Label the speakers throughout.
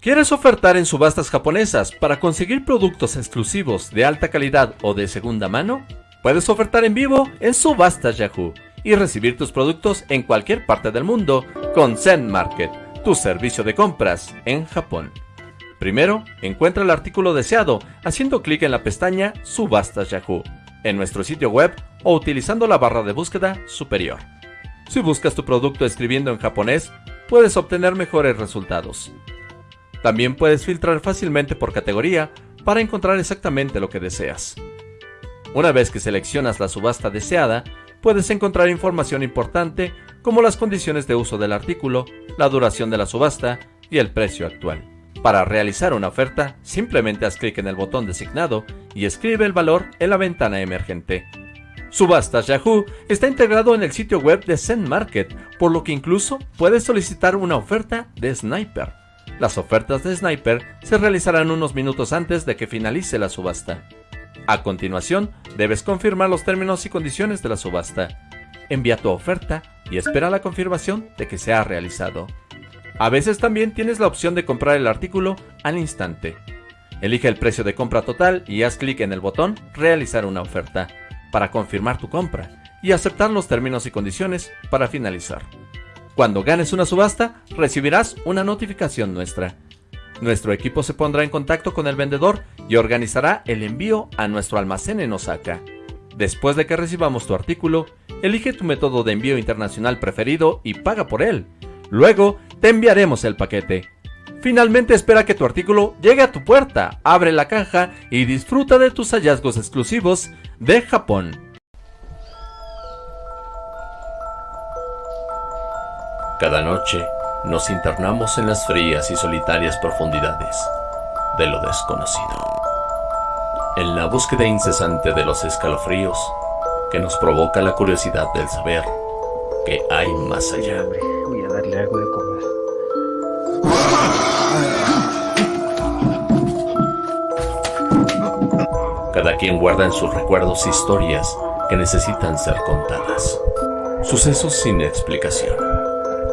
Speaker 1: ¿Quieres ofertar en subastas japonesas para conseguir productos exclusivos de alta calidad o de segunda mano? Puedes ofertar en vivo en Subastas Yahoo y recibir tus productos en cualquier parte del mundo con Zen Market, tu servicio de compras en Japón. Primero, encuentra el artículo deseado haciendo clic en la pestaña Subastas Yahoo en nuestro sitio web o utilizando la barra de búsqueda superior. Si buscas tu producto escribiendo en japonés, puedes obtener mejores resultados. También puedes filtrar fácilmente por categoría para encontrar exactamente lo que deseas. Una vez que seleccionas la subasta deseada, puedes encontrar información importante como las condiciones de uso del artículo, la duración de la subasta y el precio actual. Para realizar una oferta, simplemente haz clic en el botón designado y escribe el valor en la ventana emergente. Subastas Yahoo está integrado en el sitio web de Zen Market, por lo que incluso puedes solicitar una oferta de Sniper. Las ofertas de Sniper se realizarán unos minutos antes de que finalice la subasta. A continuación, debes confirmar los términos y condiciones de la subasta. Envía tu oferta y espera la confirmación de que se ha realizado. A veces también tienes la opción de comprar el artículo al instante. Elige el precio de compra total y haz clic en el botón Realizar una oferta para confirmar tu compra y aceptar los términos y condiciones para finalizar. Cuando ganes una subasta, recibirás una notificación nuestra. Nuestro equipo se pondrá en contacto con el vendedor y organizará el envío a nuestro almacén en Osaka. Después de que recibamos tu artículo, elige tu método de envío internacional preferido y paga por él. Luego, te enviaremos el paquete. Finalmente espera que tu artículo llegue a tu puerta, abre la caja y disfruta de tus hallazgos exclusivos de Japón. Cada noche nos internamos en las frías y solitarias profundidades de lo desconocido. En la búsqueda incesante de los escalofríos que nos provoca la curiosidad del saber que hay más allá.
Speaker 2: Voy a darle algo de comer.
Speaker 1: Cada quien guarda en sus recuerdos historias que necesitan ser contadas. Sucesos sin explicación.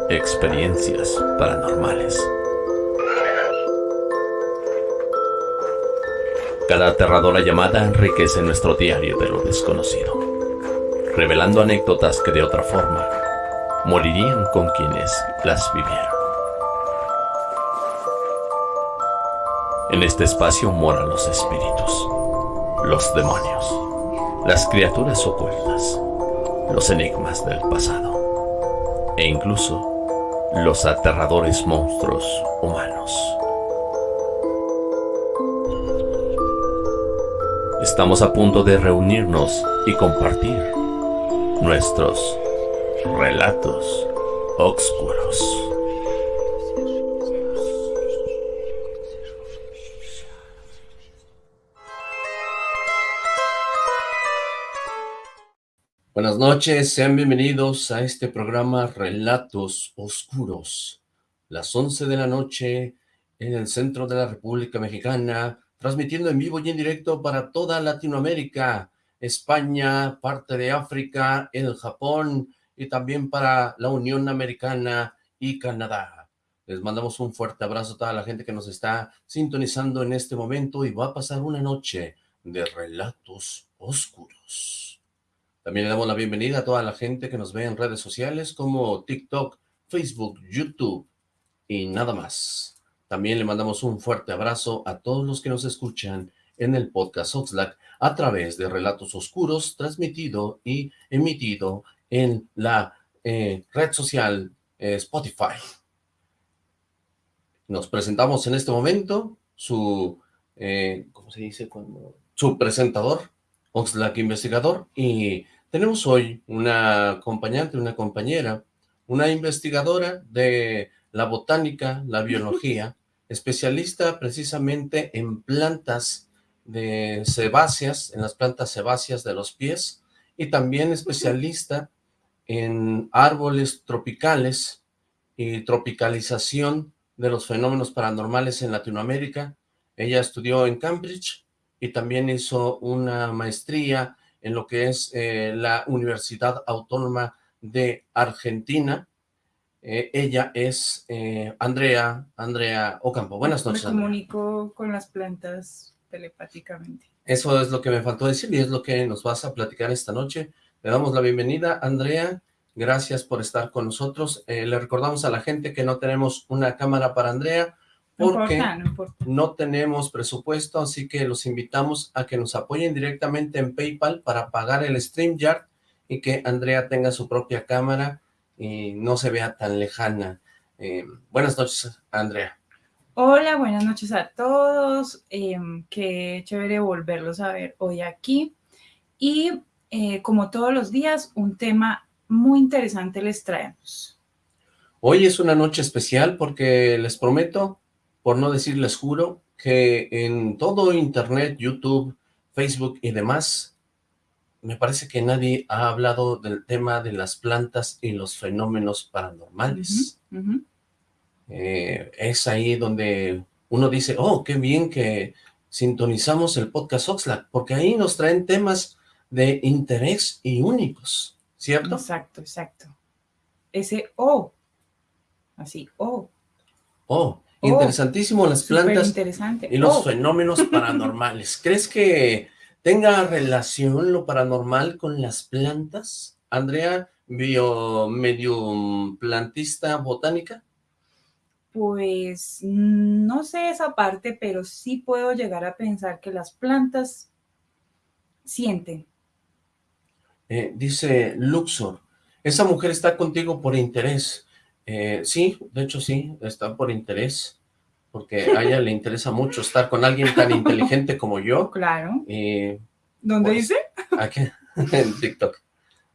Speaker 1: Experiencias paranormales. Cada aterradora llamada enriquece nuestro diario de lo desconocido, revelando anécdotas que de otra forma morirían con quienes las vivieron. En este espacio moran los espíritus, los demonios, las criaturas ocultas, los enigmas del pasado e incluso los aterradores monstruos humanos. Estamos a punto de reunirnos y compartir nuestros relatos oscuros. Buenas noches, sean bienvenidos a este programa Relatos Oscuros. Las 11 de la noche en el centro de la República Mexicana, transmitiendo en vivo y en directo para toda Latinoamérica, España, parte de África, el Japón y también para la Unión Americana y Canadá. Les mandamos un fuerte abrazo a toda la gente que nos está sintonizando en este momento y va a pasar una noche de relatos oscuros. También le damos la bienvenida a toda la gente que nos ve en redes sociales como TikTok, Facebook, YouTube y nada más. También le mandamos un fuerte abrazo a todos los que nos escuchan en el podcast Oxlack a través de Relatos Oscuros, transmitido y emitido en la eh, red social eh, Spotify. Nos presentamos en este momento su, eh, ¿cómo se dice? Cuando, su presentador, Oxlack Investigador, y tenemos hoy una acompañante, una compañera, una investigadora de la botánica, la biología, especialista precisamente en plantas de sebáceas, en las plantas sebáceas de los pies, y también especialista en árboles tropicales y tropicalización de los fenómenos paranormales en Latinoamérica. Ella estudió en Cambridge y también hizo una maestría en lo que es eh, la Universidad Autónoma de Argentina
Speaker 3: Eh, ella es eh, Andrea, Andrea Ocampo. Buenas noches,
Speaker 4: Me comunico con las plantas telepáticamente.
Speaker 3: Eso es lo que me faltó decir y es lo que nos vas a platicar esta noche. Le damos la bienvenida, Andrea. Gracias por estar con nosotros. Le recordamos a la gente que no tenemos una cámara para Andrea porque
Speaker 4: no, importa, no, importa.
Speaker 3: no tenemos presupuesto, así que los invitamos a que nos apoyen directamente en PayPal para pagar el StreamYard y que Andrea tenga su propia cámara y no se vea tan lejana. Eh, buenas noches, Andrea.
Speaker 4: Hola, buenas noches a todos. Eh, qué chévere volverlos a ver hoy aquí. Y eh, como todos los días, un tema muy interesante les traemos.
Speaker 3: Hoy es una noche especial porque les prometo, por no decir les juro, que en todo internet, YouTube, Facebook y demás, me parece que nadie ha hablado del tema de las plantas y los fenómenos paranormales. Eh, es ahí donde uno dice, oh, qué bien que sintonizamos el podcast Oxlack, porque ahí nos traen temas de interés y únicos, ¿cierto?
Speaker 4: Exacto, exacto. Ese O, así, O.
Speaker 3: Oh,
Speaker 4: Oh,
Speaker 3: interesantísimo las plantas y los
Speaker 4: Oh,
Speaker 3: fenómenos paranormales. ¿Crees que tenga relación lo paranormal con las plantas? Andrea, bio medium plantista botánica.
Speaker 4: Pues no sé esa parte, pero sí puedo llegar a pensar que las plantas sienten.
Speaker 3: Eh, dice Luxor, esa mujer está contigo por interés. Eh, sí, de hecho sí, está por interés, porque a ella le interesa mucho estar con alguien tan inteligente como yo.
Speaker 4: Claro. ¿Dónde
Speaker 3: Pues,
Speaker 4: dice?
Speaker 3: aquí, en TikTok.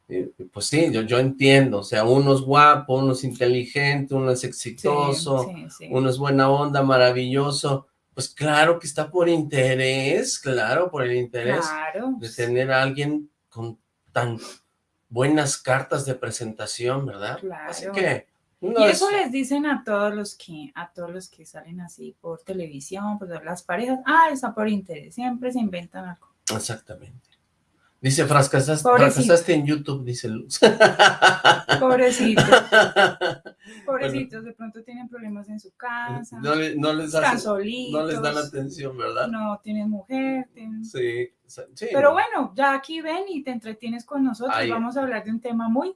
Speaker 3: Eh, Pues sí, yo, yo entiendo, o sea, uno es guapo, uno es inteligente, uno es exitoso,
Speaker 4: sí, sí.
Speaker 3: uno es buena onda, maravilloso. Pues claro que está por interés, claro, por el interés
Speaker 4: Claro.
Speaker 3: de tener a alguien con tan buenas cartas de presentación, ¿verdad? Así
Speaker 4: Claro.
Speaker 3: que no
Speaker 4: Y
Speaker 3: es-
Speaker 4: eso les dicen a todos los que, a todos los que salen así por televisión, pues las parejas, ah, está por interés, siempre se inventan algo.
Speaker 3: Exactamente. Dice, fracasaste, fracasaste en YouTube, dice Luz.
Speaker 4: Pobrecitos, pobrecitos, de pronto tienen problemas en su casa,
Speaker 3: no, le- no les
Speaker 4: están
Speaker 3: hacen-
Speaker 4: solitos,
Speaker 3: no les dan atención, ¿verdad?
Speaker 4: no tienen mujer, tienen-
Speaker 3: Sí, sí.
Speaker 4: Pero bueno, ya aquí ven y te entretienes con nosotros,
Speaker 3: Ahí.
Speaker 4: vamos a hablar de un tema muy,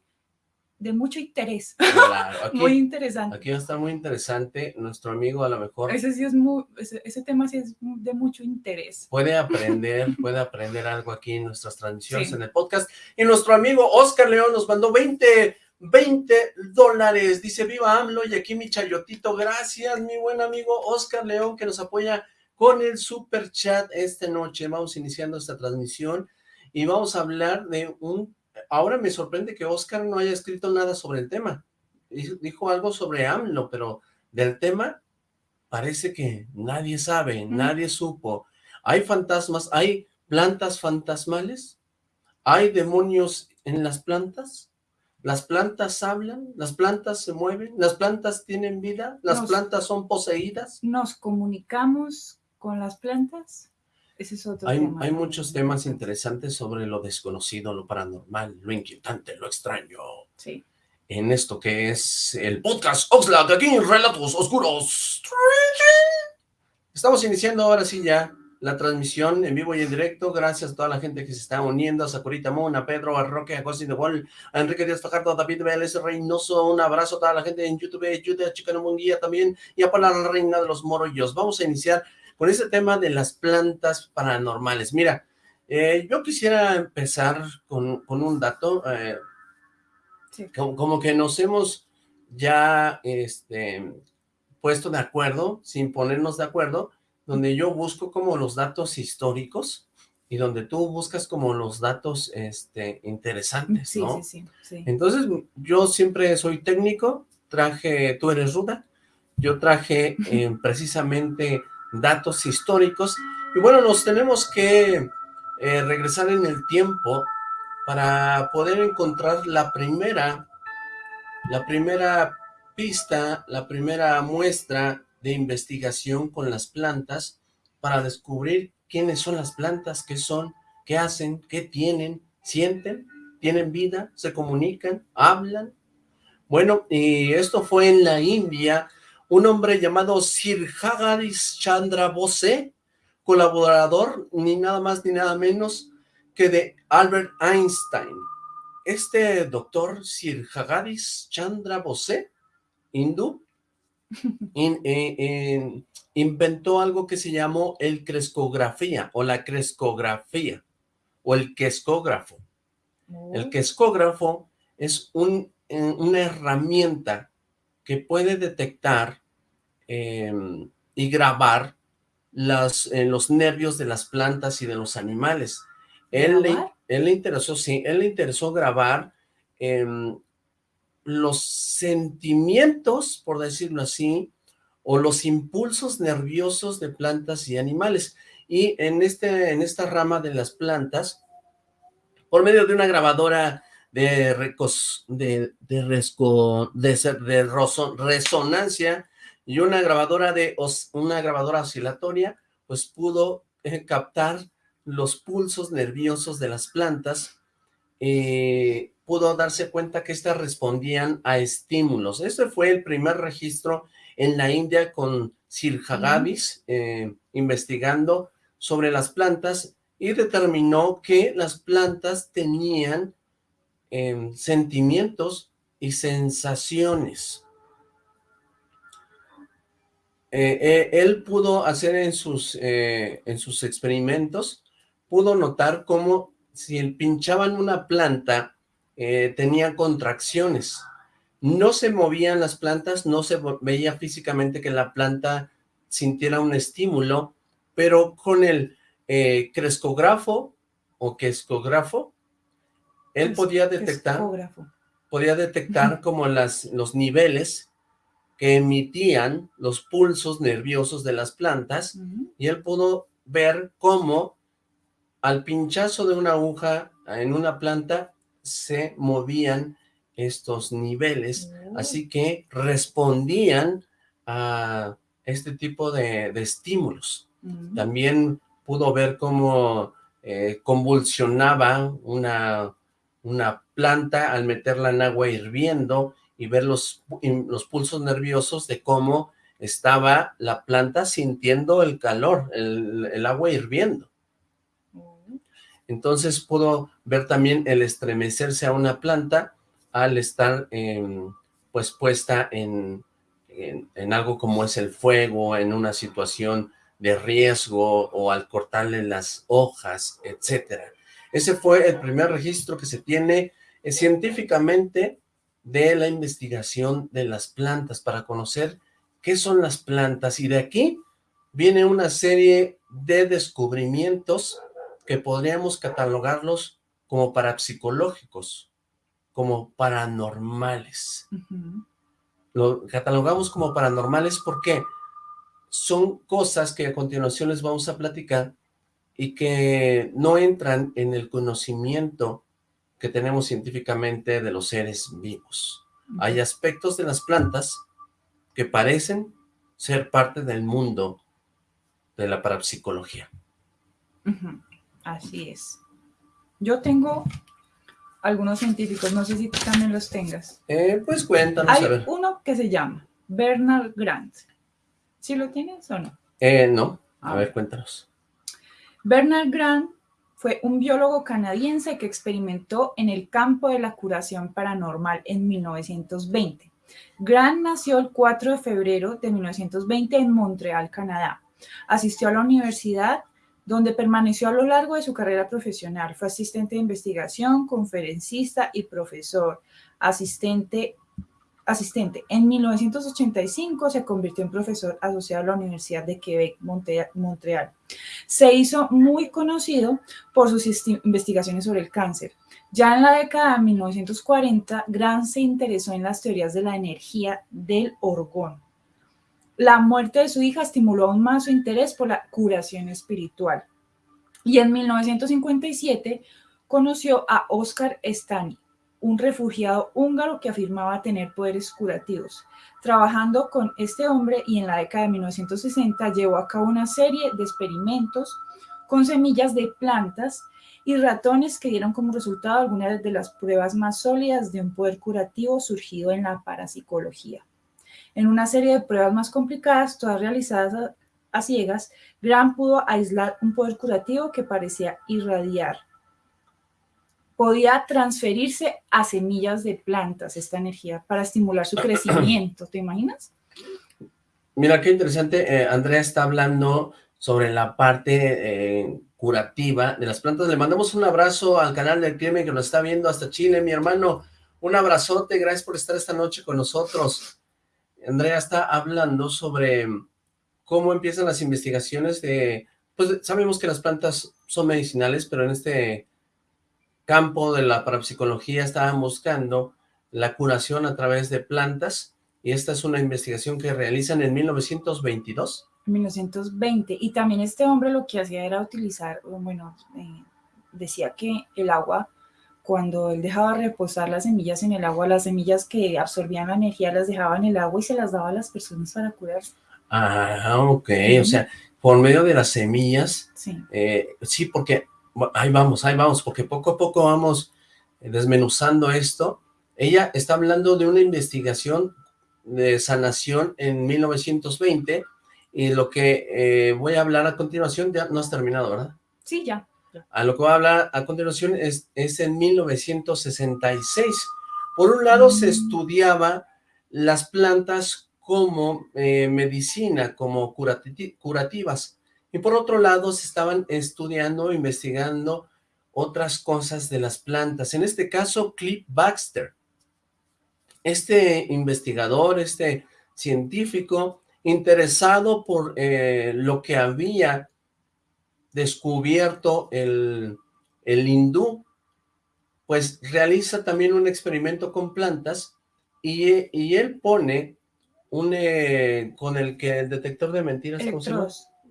Speaker 4: de mucho interés,
Speaker 3: Claro, aquí,
Speaker 4: muy interesante.
Speaker 3: aquí va a estar muy interesante. Nuestro amigo a lo mejor
Speaker 4: Ese sí es muy, ese, ese tema sí es de mucho interés.
Speaker 3: puede aprender, puede aprender algo aquí en nuestras transmisiones
Speaker 4: Sí.
Speaker 3: en el podcast. Y nuestro amigo Oscar León nos mandó 20, 20 dólares. Dice, viva AMLO y aquí mi chayotito. Gracias, mi buen amigo Oscar León, que nos apoya con el super chat esta noche. Vamos iniciando esta transmisión y vamos a hablar de un... Ahora me sorprende que Oscar no haya escrito nada sobre el tema. Dijo algo sobre AMLO, pero del tema parece que nadie sabe,
Speaker 4: Mm.
Speaker 3: nadie supo. ¿Hay fantasmas? ¿Hay plantas fantasmales? ¿Hay demonios en las plantas? ¿Las plantas hablan? ¿Las plantas se mueven? ¿Las plantas tienen vida? ¿Las
Speaker 4: Nos-
Speaker 3: plantas son poseídas?
Speaker 4: ¿Nos comunicamos con las plantas? Ese es otro
Speaker 3: Hay,
Speaker 4: tema.
Speaker 3: hay muchos temas interesantes sobre lo desconocido, lo paranormal, lo inquietante, lo extraño.
Speaker 4: Sí.
Speaker 3: En esto que es el podcast Oxlack, aquí en Relatos Oscuros. Estamos iniciando ahora sí ya la transmisión en vivo y en directo. Gracias a toda la gente que se está uniendo, a Sakurita Moon, a Pedro, a Roque, a Cosi de Gol, a Enrique Díaz Fajardo, a David Vélez Reynoso. Un abrazo a toda la gente en YouTube, YouTube, a Chicano Munguía también, y a Paula, la reina de los morollos. Vamos a iniciar con este tema de las plantas paranormales. Mira, eh, yo quisiera empezar con, con un dato. eh,
Speaker 4: Sí.
Speaker 3: como, como que nos hemos ya este, puesto de acuerdo, sin ponernos de acuerdo, donde yo busco como los datos históricos y donde tú buscas como los datos este, interesantes,
Speaker 4: Sí,
Speaker 3: ¿no?
Speaker 4: sí, sí, sí.
Speaker 3: Entonces, yo siempre soy técnico, traje, tú eres ruda, yo traje eh, precisamente datos históricos, y bueno, nos tenemos que eh, regresar en el tiempo para poder encontrar la primera, la primera pista, la primera muestra de investigación con las plantas para descubrir quiénes son las plantas, qué son, qué hacen, qué tienen, sienten, tienen vida, se comunican, hablan. Bueno, y esto fue en la India, un hombre llamado Sir Hagaris Chandra Bose, colaborador ni nada más ni nada menos que de Albert Einstein. Este doctor Sir Hagaris Chandra Bose, hindú, eh, inventó algo que se llamó el crescografía o la crescografía o el quescógrafo. El oh. quescógrafo es un, eh, una herramienta que puede detectar em, y grabar las, los nervios de las plantas y de los animales. Él le, él le, interesó, sí, él le interesó grabar em, los sentimientos, por decirlo así, o los impulsos nerviosos de plantas y animales. Y en, este, en esta rama de las plantas, por medio de una grabadora de, recos, de, de, de, resonancia y una grabadora de una grabadora oscilatoria, pues pudo eh, captar los pulsos nerviosos de las plantas eh, pudo darse cuenta que éstas respondían a estímulos. Ese fue el primer registro en la India con Sir Hagavis, eh, investigando sobre las plantas y determinó que las plantas tenían em, sentimientos y sensaciones. Eh, él pudo hacer en sus, en sus experimentos, pudo notar cómo si pinchaban una planta eh, tenía contracciones. No se movían las plantas, no se veía físicamente que la planta sintiera un estímulo, pero con el eh, crescógrafo o quescógrafo, él podía detectar, podía detectar como las, los niveles que emitían los pulsos nerviosos de las plantas y él pudo ver cómo al pinchazo de una aguja en una planta se movían estos niveles, oh. así que respondían a este tipo de, estímulos. Mm. También pudo ver cómo eh, convulsionaba una, una planta al meterla en agua hirviendo y ver los, los pulsos nerviosos de cómo estaba la planta sintiendo el calor, el agua hirviendo. Entonces pudo ver también el estremecerse a una planta al estar pues puesta en, en, algo como es el fuego, en una situación de riesgo o al cortarle las hojas, etcétera. Ese fue el primer registro que se tiene eh, científicamente de la investigación de las plantas para conocer qué son las plantas y de aquí viene una serie de descubrimientos que podríamos catalogarlos como parapsicológicos, como paranormales. Lo catalogamos como paranormales porque son cosas que a continuación les vamos a platicar y que no entran en el conocimiento que tenemos científicamente de los seres vivos. Hay aspectos de las plantas que parecen ser parte del mundo de la parapsicología.
Speaker 4: Así es. Yo tengo algunos científicos, no sé si tú también los tengas.
Speaker 3: Eh, pues cuéntanos,
Speaker 4: Hay uno que se llama Bernard Grant. ¿Sí lo tienes o no?
Speaker 3: Eh, no, a, ver, cuéntanos.
Speaker 4: Bernard Grant fue un biólogo canadiense que experimentó en el campo de la curación paranormal en 1920. Grant nació el 4 de febrero de 1920 en Montreal, Canadá. Asistió a la universidad donde permaneció a lo largo de su carrera profesional. Fue asistente de investigación, conferencista y profesor. Asistente, asistente. En 1985 se convirtió en profesor asociado a la Universidad de Quebec, Montreal. Se hizo muy conocido por sus investigaciones sobre el cáncer. Ya en la década de 1940, Grant se interesó en las teorías de la energía del orgón la muerte de su hija estimuló aún más su interés por la curación espiritual. Y en 1957 conoció a Oscar Stani, un refugiado húngaro que afirmaba tener poderes curativos. Trabajando con este hombre y en la década de 1960 llevó a cabo una serie de experimentos con semillas de plantas y ratones que dieron como resultado algunas de las pruebas más sólidas de un poder curativo surgido en la parapsicología. En una serie de pruebas más complicadas, todas realizadas a, ciegas, Graham pudo aislar un poder curativo que parecía irradiar. Podía transferirse a semillas de plantas esta energía para estimular su crecimiento, ¿te imaginas?
Speaker 3: Mira, qué interesante, eh, Andrea está hablando sobre la parte eh, curativa de las plantas. Le mandamos un abrazo al canal del crimen que nos está viendo hasta Chile, mi hermano. Un abrazote, gracias por estar esta noche con nosotros. Andrea está hablando sobre cómo empiezan las investigaciones de... Pues sabemos que las plantas son medicinales, pero en este campo de la parapsicología estaban buscando la curación a través de plantas, y esta es una investigación que realizan en 1922.
Speaker 4: 1920. Y también este hombre lo que hacía era utilizar, bueno, eh, decía que el agua, cuando él dejaba reposar las semillas en el agua, las semillas que absorbían la energía las dejaba en el agua y se las daba a las personas para curarse.
Speaker 3: Ah, ok, o sea, por medio de las semillas.
Speaker 4: Sí.
Speaker 3: Eh, sí, porque, ahí vamos, ahí vamos, porque poco a poco vamos desmenuzando esto. Ella está hablando de una investigación de sanación en 1920 y lo que eh, voy a hablar a continuación, ya no has terminado, ¿verdad?
Speaker 4: Sí, ya.
Speaker 3: A lo que voy a hablar a continuación es, es en 1966. Por un lado se mm. estudiaba las plantas como eh, medicina, como curativas. Y por otro lado se estaban estudiando, investigando otras cosas de las plantas. En este caso, Cliff Baxter. Este investigador, este científico, interesado por eh, lo que había descubierto el, el hindú, pues realiza también un experimento con plantas y, y él pone un, eh, con el que el detector de mentiras.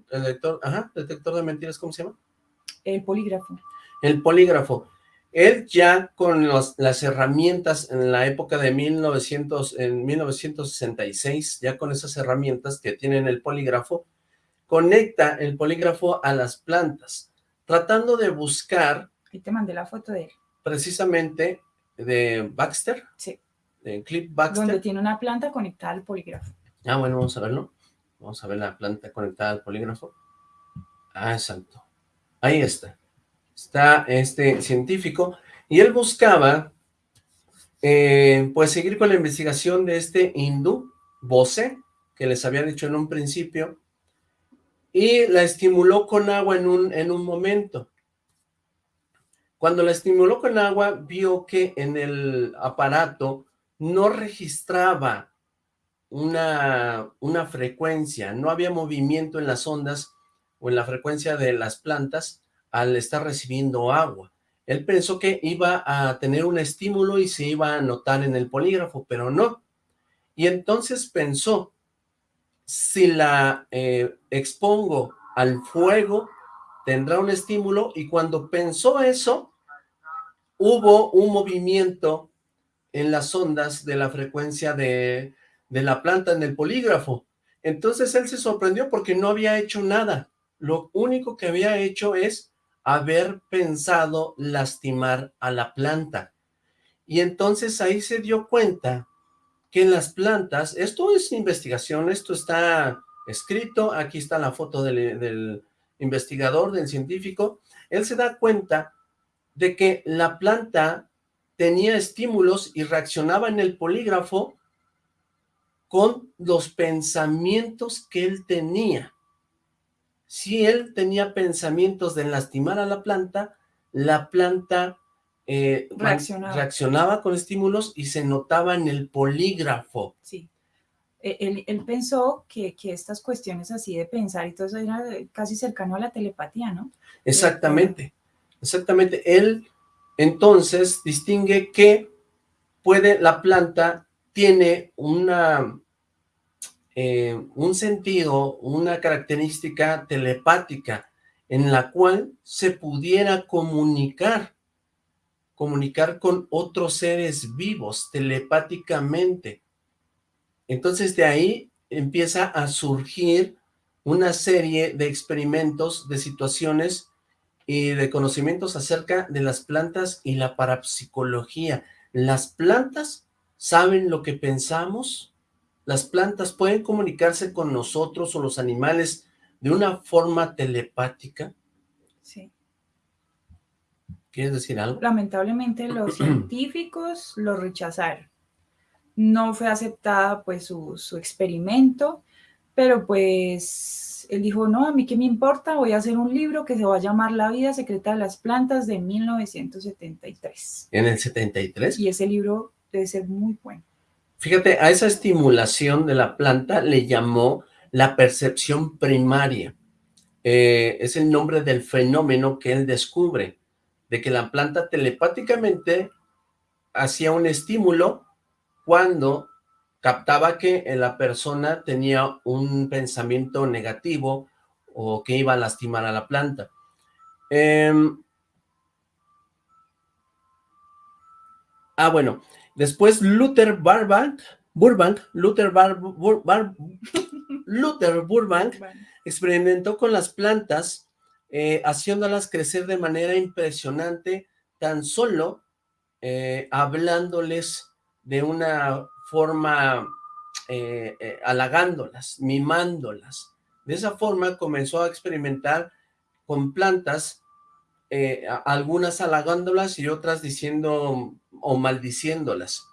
Speaker 3: El detector, ajá, detector de mentiras, ¿cómo se llama?
Speaker 4: El polígrafo.
Speaker 3: El polígrafo. Él ya con las herramientas en la época de 1900, en 1966, ya con esas herramientas que tienen el polígrafo, conecta el polígrafo a las plantas, tratando de buscar...
Speaker 4: Y te mandé la foto de él.
Speaker 3: Precisamente de Baxter.
Speaker 4: Sí.
Speaker 3: De Clip Baxter.
Speaker 4: Donde tiene una planta conectada al polígrafo.
Speaker 3: Ah, bueno, vamos a verlo. Vamos a ver la planta conectada al polígrafo. Ah, exacto. Ahí está está este científico, y él buscaba, eh, pues, seguir con la investigación de este hindú, Bose, que les había dicho en un principio, y la estimuló con agua en un, en un momento. Cuando la estimuló con agua, vio que en el aparato no registraba una, una frecuencia, no había movimiento en las ondas o en la frecuencia de las plantas, al estar recibiendo agua. Él pensó que iba a tener un estímulo y se iba a notar en el polígrafo, pero no. Y entonces pensó, si la eh, expongo al fuego, tendrá un estímulo, y cuando pensó eso, hubo un movimiento en las ondas de la frecuencia de, de la planta en el polígrafo. Entonces él se sorprendió porque no había hecho nada. Lo único que había hecho es haber pensado lastimar a la planta. Y entonces ahí se dio cuenta que en las plantas, esto es investigación, esto está escrito, aquí está la foto del, del investigador, del científico, él se da cuenta de que la planta tenía estímulos y reaccionaba en el polígrafo con los pensamientos que él tenía si él tenía pensamientos de lastimar a la planta, la planta eh, reaccionaba. con estímulos y se notaba en el polígrafo.
Speaker 4: Sí. E, él, pensó que, estas cuestiones así de pensar y todo eso era casi cercano a la telepatía, ¿no?
Speaker 3: Exactamente, exactamente. Él entonces distingue que puede, la planta tiene una eh, un sentido, una característica telepática en la cual se pudiera comunicar, comunicar con otros seres vivos telepáticamente. Entonces de ahí empieza a surgir una serie de experimentos, de situaciones y de conocimientos acerca de las plantas y la parapsicología. Las plantas saben lo que pensamos, las plantas pueden comunicarse con nosotros o los animales de una forma telepática.
Speaker 4: Sí.
Speaker 3: ¿Quieres decir algo?
Speaker 4: Lamentablemente los científicos lo rechazaron. No fue aceptada pues su, su experimento, pero pues él dijo, no, a mí qué me importa, voy a hacer un libro que se va a llamar La vida secreta de las plantas de 1973.
Speaker 3: ¿En el 73?
Speaker 4: Y ese libro debe ser muy bueno.
Speaker 3: Fíjate, a esa estimulación de la planta le llamó la percepción primaria. Eh, es el nombre del fenómeno que él descubre, de que la planta telepáticamente hacía un estímulo cuando captaba que la persona tenía un pensamiento negativo o que iba a lastimar a la planta. Em, ah, bueno, después Luther Burbank, Burbank, Luther, Luther Burbank experimentó con las plantas, eh, haciéndolas crecer de manera impresionante, tan solo eh, hablándoles de una forma eh, halagándolas, mimándolas. De esa forma comenzó a experimentar con plantas, algunas halagándolas y otras diciendo o maldiciéndolas.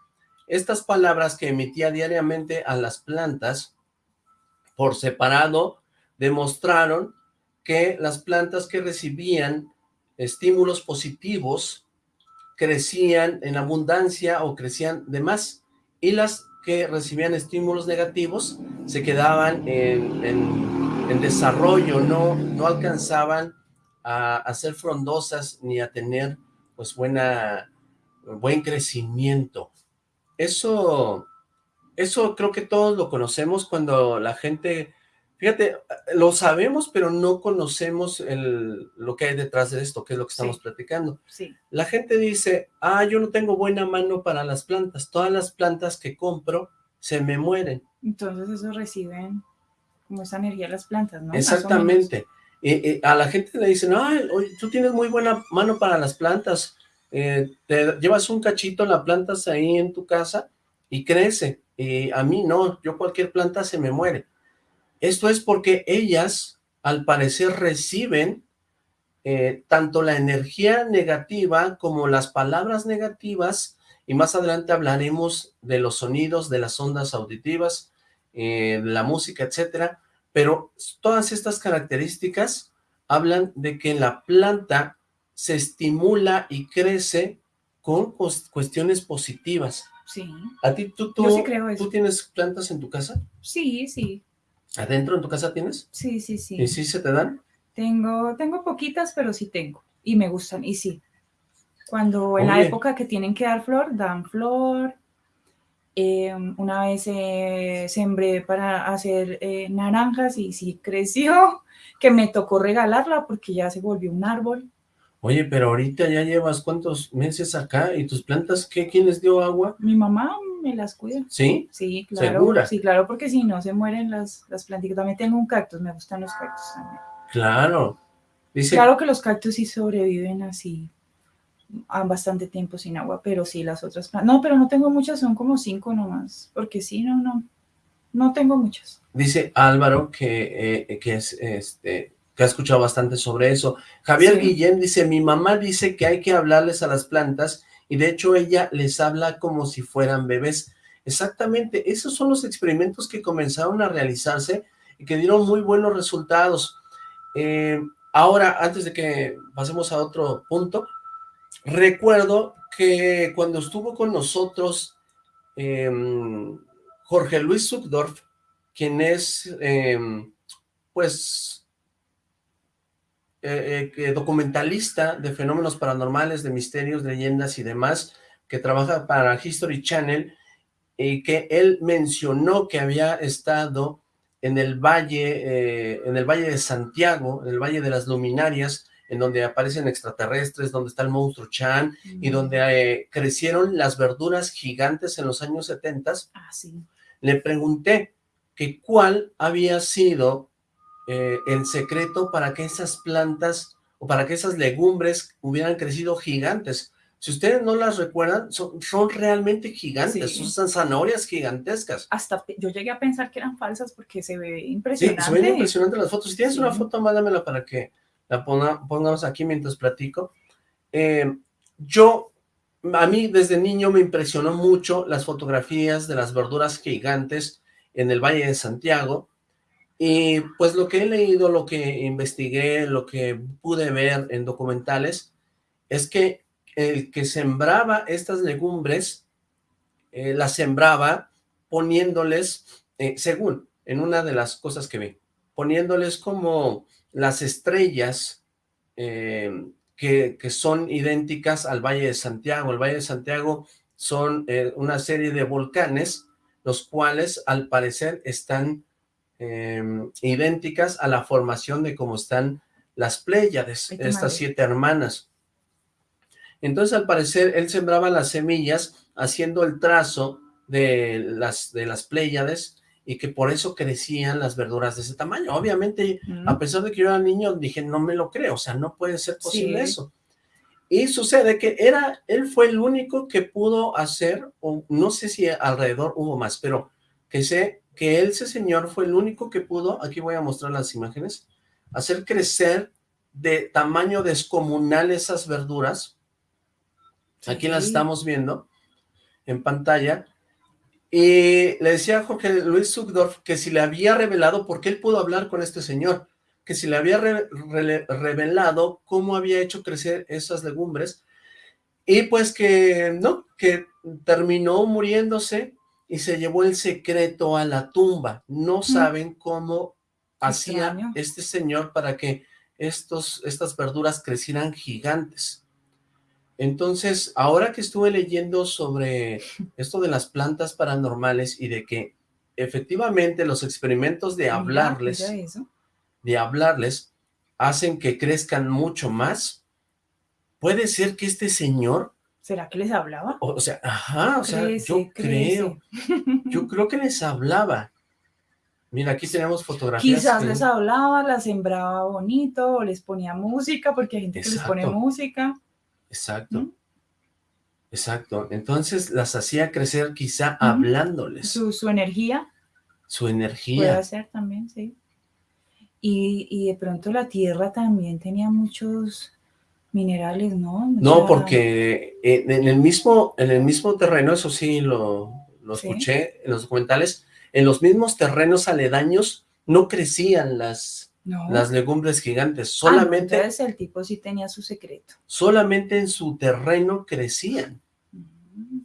Speaker 3: Estas palabras que emitía diariamente a las plantas por separado demostraron que las plantas que recibían estímulos positivos crecían en abundancia o crecían de más y las que recibían estímulos negativos se quedaban en, desarrollo, no, no alcanzaban a, ser frondosas ni a tener pues buena, buen crecimiento. Eso, eso creo que todos lo conocemos cuando la gente Fíjate, lo sabemos, pero no conocemos el, lo que hay detrás de esto, que es lo que estamos platicando.
Speaker 4: Sí.
Speaker 3: La gente dice, ah, yo no tengo buena mano para las plantas, todas las plantas que compro se me mueren.
Speaker 4: Entonces eso reciben como esa energía las plantas, ¿no?
Speaker 3: Exactamente. Y, a la gente le dicen, ah, tú tienes muy buena mano para las plantas, eh, te llevas un cachito, la plantas ahí en tu casa y crece. Y a mí no, yo cualquier planta se me muere esto es porque ellas, al parecer, reciben eh, tanto la energía negativa como las palabras negativas, y más adelante hablaremos de los sonidos, de las ondas auditivas, eh, la música, etcétera, pero todas estas características hablan de que la planta se estimula y crece con cuestiones positivas.
Speaker 4: Sí.
Speaker 3: ¿A ti, tú, tú, ¿tú tienes plantas en tu casa?
Speaker 4: Sí, sí.
Speaker 3: ¿Adentro en tu casa tienes?
Speaker 4: Sí, sí, sí.
Speaker 3: ¿Y sí se te dan?
Speaker 4: Tengo, tengo poquitas, pero sí tengo. Y me gustan, y sí. Cuando en la época que tienen que dar flor, dan flor. Em, una vez eh, sembré para hacer eh, naranjas y sí creció, que me tocó regalarla porque ya se volvió un árbol.
Speaker 3: Oye, pero ahorita ya llevas cuántos meses acá y tus plantas, ¿qué? ¿Quién les dio agua?
Speaker 4: Mi mamá me las cuida.
Speaker 3: ¿Sí?
Speaker 4: Sí, claro. Sí, claro, porque si no se mueren las, las plantitas. También tengo un cactus, me gustan los cactus también.
Speaker 3: Claro.
Speaker 4: Dice... Claro que los cactus sí sobreviven así a bastante tiempo sin agua, pero sí las otras plantas. No, pero no tengo muchas, son como cinco nomás, porque sí, no, no, no tengo muchas.
Speaker 3: Dice Álvaro que, eh, que es este que ha escuchado bastante sobre eso. Javier Guillén dice, mi mamá dice que hay que hablarles a las plantas y de hecho ella les habla como si fueran bebés. Exactamente, esos son los experimentos que comenzaron a realizarse y que dieron muy buenos resultados. Eh, ahora, antes de que pasemos a otro punto, recuerdo que cuando estuvo con nosotros em, Jorge Luis Zuckdorf, quien es, em, pues, eh, eh documentalista de fenómenos paranormales, de misterios, leyendas y demás, que trabaja para History Channel, y que él mencionó que había estado en el valle, eh, en el valle de Santiago, en el valle de las luminarias, en donde aparecen extraterrestres, donde está el monstruo Chan, y donde eh, crecieron las verduras gigantes en los años 70.
Speaker 4: Ah, sí.
Speaker 3: Le pregunté que cuál había sido eh, el secreto para que esas plantas o para que esas legumbres hubieran crecido gigantes. Si ustedes no las recuerdan, son, son realmente gigantes,
Speaker 4: Sí.
Speaker 3: son zanahorias gigantescas.
Speaker 4: Hasta yo llegué a pensar que eran falsas porque se ve
Speaker 3: Sí,
Speaker 4: impresionante.
Speaker 3: se ven impresionantes las fotos. Si tienes
Speaker 4: Sí.
Speaker 3: una foto, mándamela para que la ponga- pongamos aquí mientras platico. Eh, yo, a mí desde niño me impresionó mucho las fotografías de las verduras gigantes en el Valle de Santiago. Y pues lo que he leído, lo que investigué, lo que pude ver en documentales, es que el que sembraba estas legumbres, eh, las sembraba poniéndoles, eh, según, en una de las cosas que vi, poniéndoles como las estrellas eh, que, que son idénticas al Valle de Santiago. El Valle de Santiago son eh, una serie de volcanes, los cuales al parecer están eh, idénticas a la formación de cómo están las Pléyades, estas
Speaker 4: madre.
Speaker 3: siete hermanas. Entonces, al parecer, él sembraba las semillas haciendo el trazo de las, de las Pléyades y que por eso crecían las verduras de ese tamaño. Obviamente, a pesar de que yo era niño, dije, no me lo creo, o sea, no puede ser posible
Speaker 4: Sí.
Speaker 3: eso. Y sucede que era, él fue el único que pudo hacer, o no sé si alrededor hubo más, pero que sé que ese señor, fue el único que pudo, aquí voy a mostrar las imágenes, hacer crecer de tamaño descomunal esas verduras. Aquí las estamos viendo en pantalla. Y le decía a Jorge Luis Zugdorf que si le había revelado, porque él pudo hablar con este señor, que si le había re- revelado cómo había hecho crecer esas legumbres, y pues que no, que terminó muriéndose y se llevó el secreto a la tumba. No saben cómo hacía este señor para que estos, estas verduras crecieran gigantes. Entonces, ahora que estuve leyendo sobre esto de las plantas paranormales y de que efectivamente los experimentos de hablarles, de hablarles, hacen que crezcan mucho más, puede ser que este señor,
Speaker 4: ¿Será que les hablaba?
Speaker 3: o, o sea, ajá, o sea,
Speaker 4: Crece,
Speaker 3: yo
Speaker 4: crece.
Speaker 3: creo, yo creo que les hablaba. Mira, aquí tenemos fotografías.
Speaker 4: Quizás
Speaker 3: que-
Speaker 4: les hablaba, las sembraba bonito, o les ponía música, porque hay gente que les pone música.
Speaker 3: Exacto.
Speaker 4: ¿Mm?
Speaker 3: Exacto. Entonces las hacía crecer quizá hablándoles.
Speaker 4: Su, su energía
Speaker 3: Su
Speaker 4: puede
Speaker 3: energía.
Speaker 4: ser también, sí. Y, y de pronto la tierra también tenía muchos minerales, ¿no?
Speaker 3: No, porque eh, en el mismo, en el mismo terreno, eso sí lo, lo
Speaker 4: Sí.
Speaker 3: escuché en los documentales, en los mismos terrenos aledaños no crecían las,
Speaker 4: No.
Speaker 3: las legumbres gigantes,
Speaker 4: Ah,
Speaker 3: solamente,
Speaker 4: entonces el tipo sí tenía su secreto.
Speaker 3: solamente en su terreno crecían.
Speaker 4: Mm.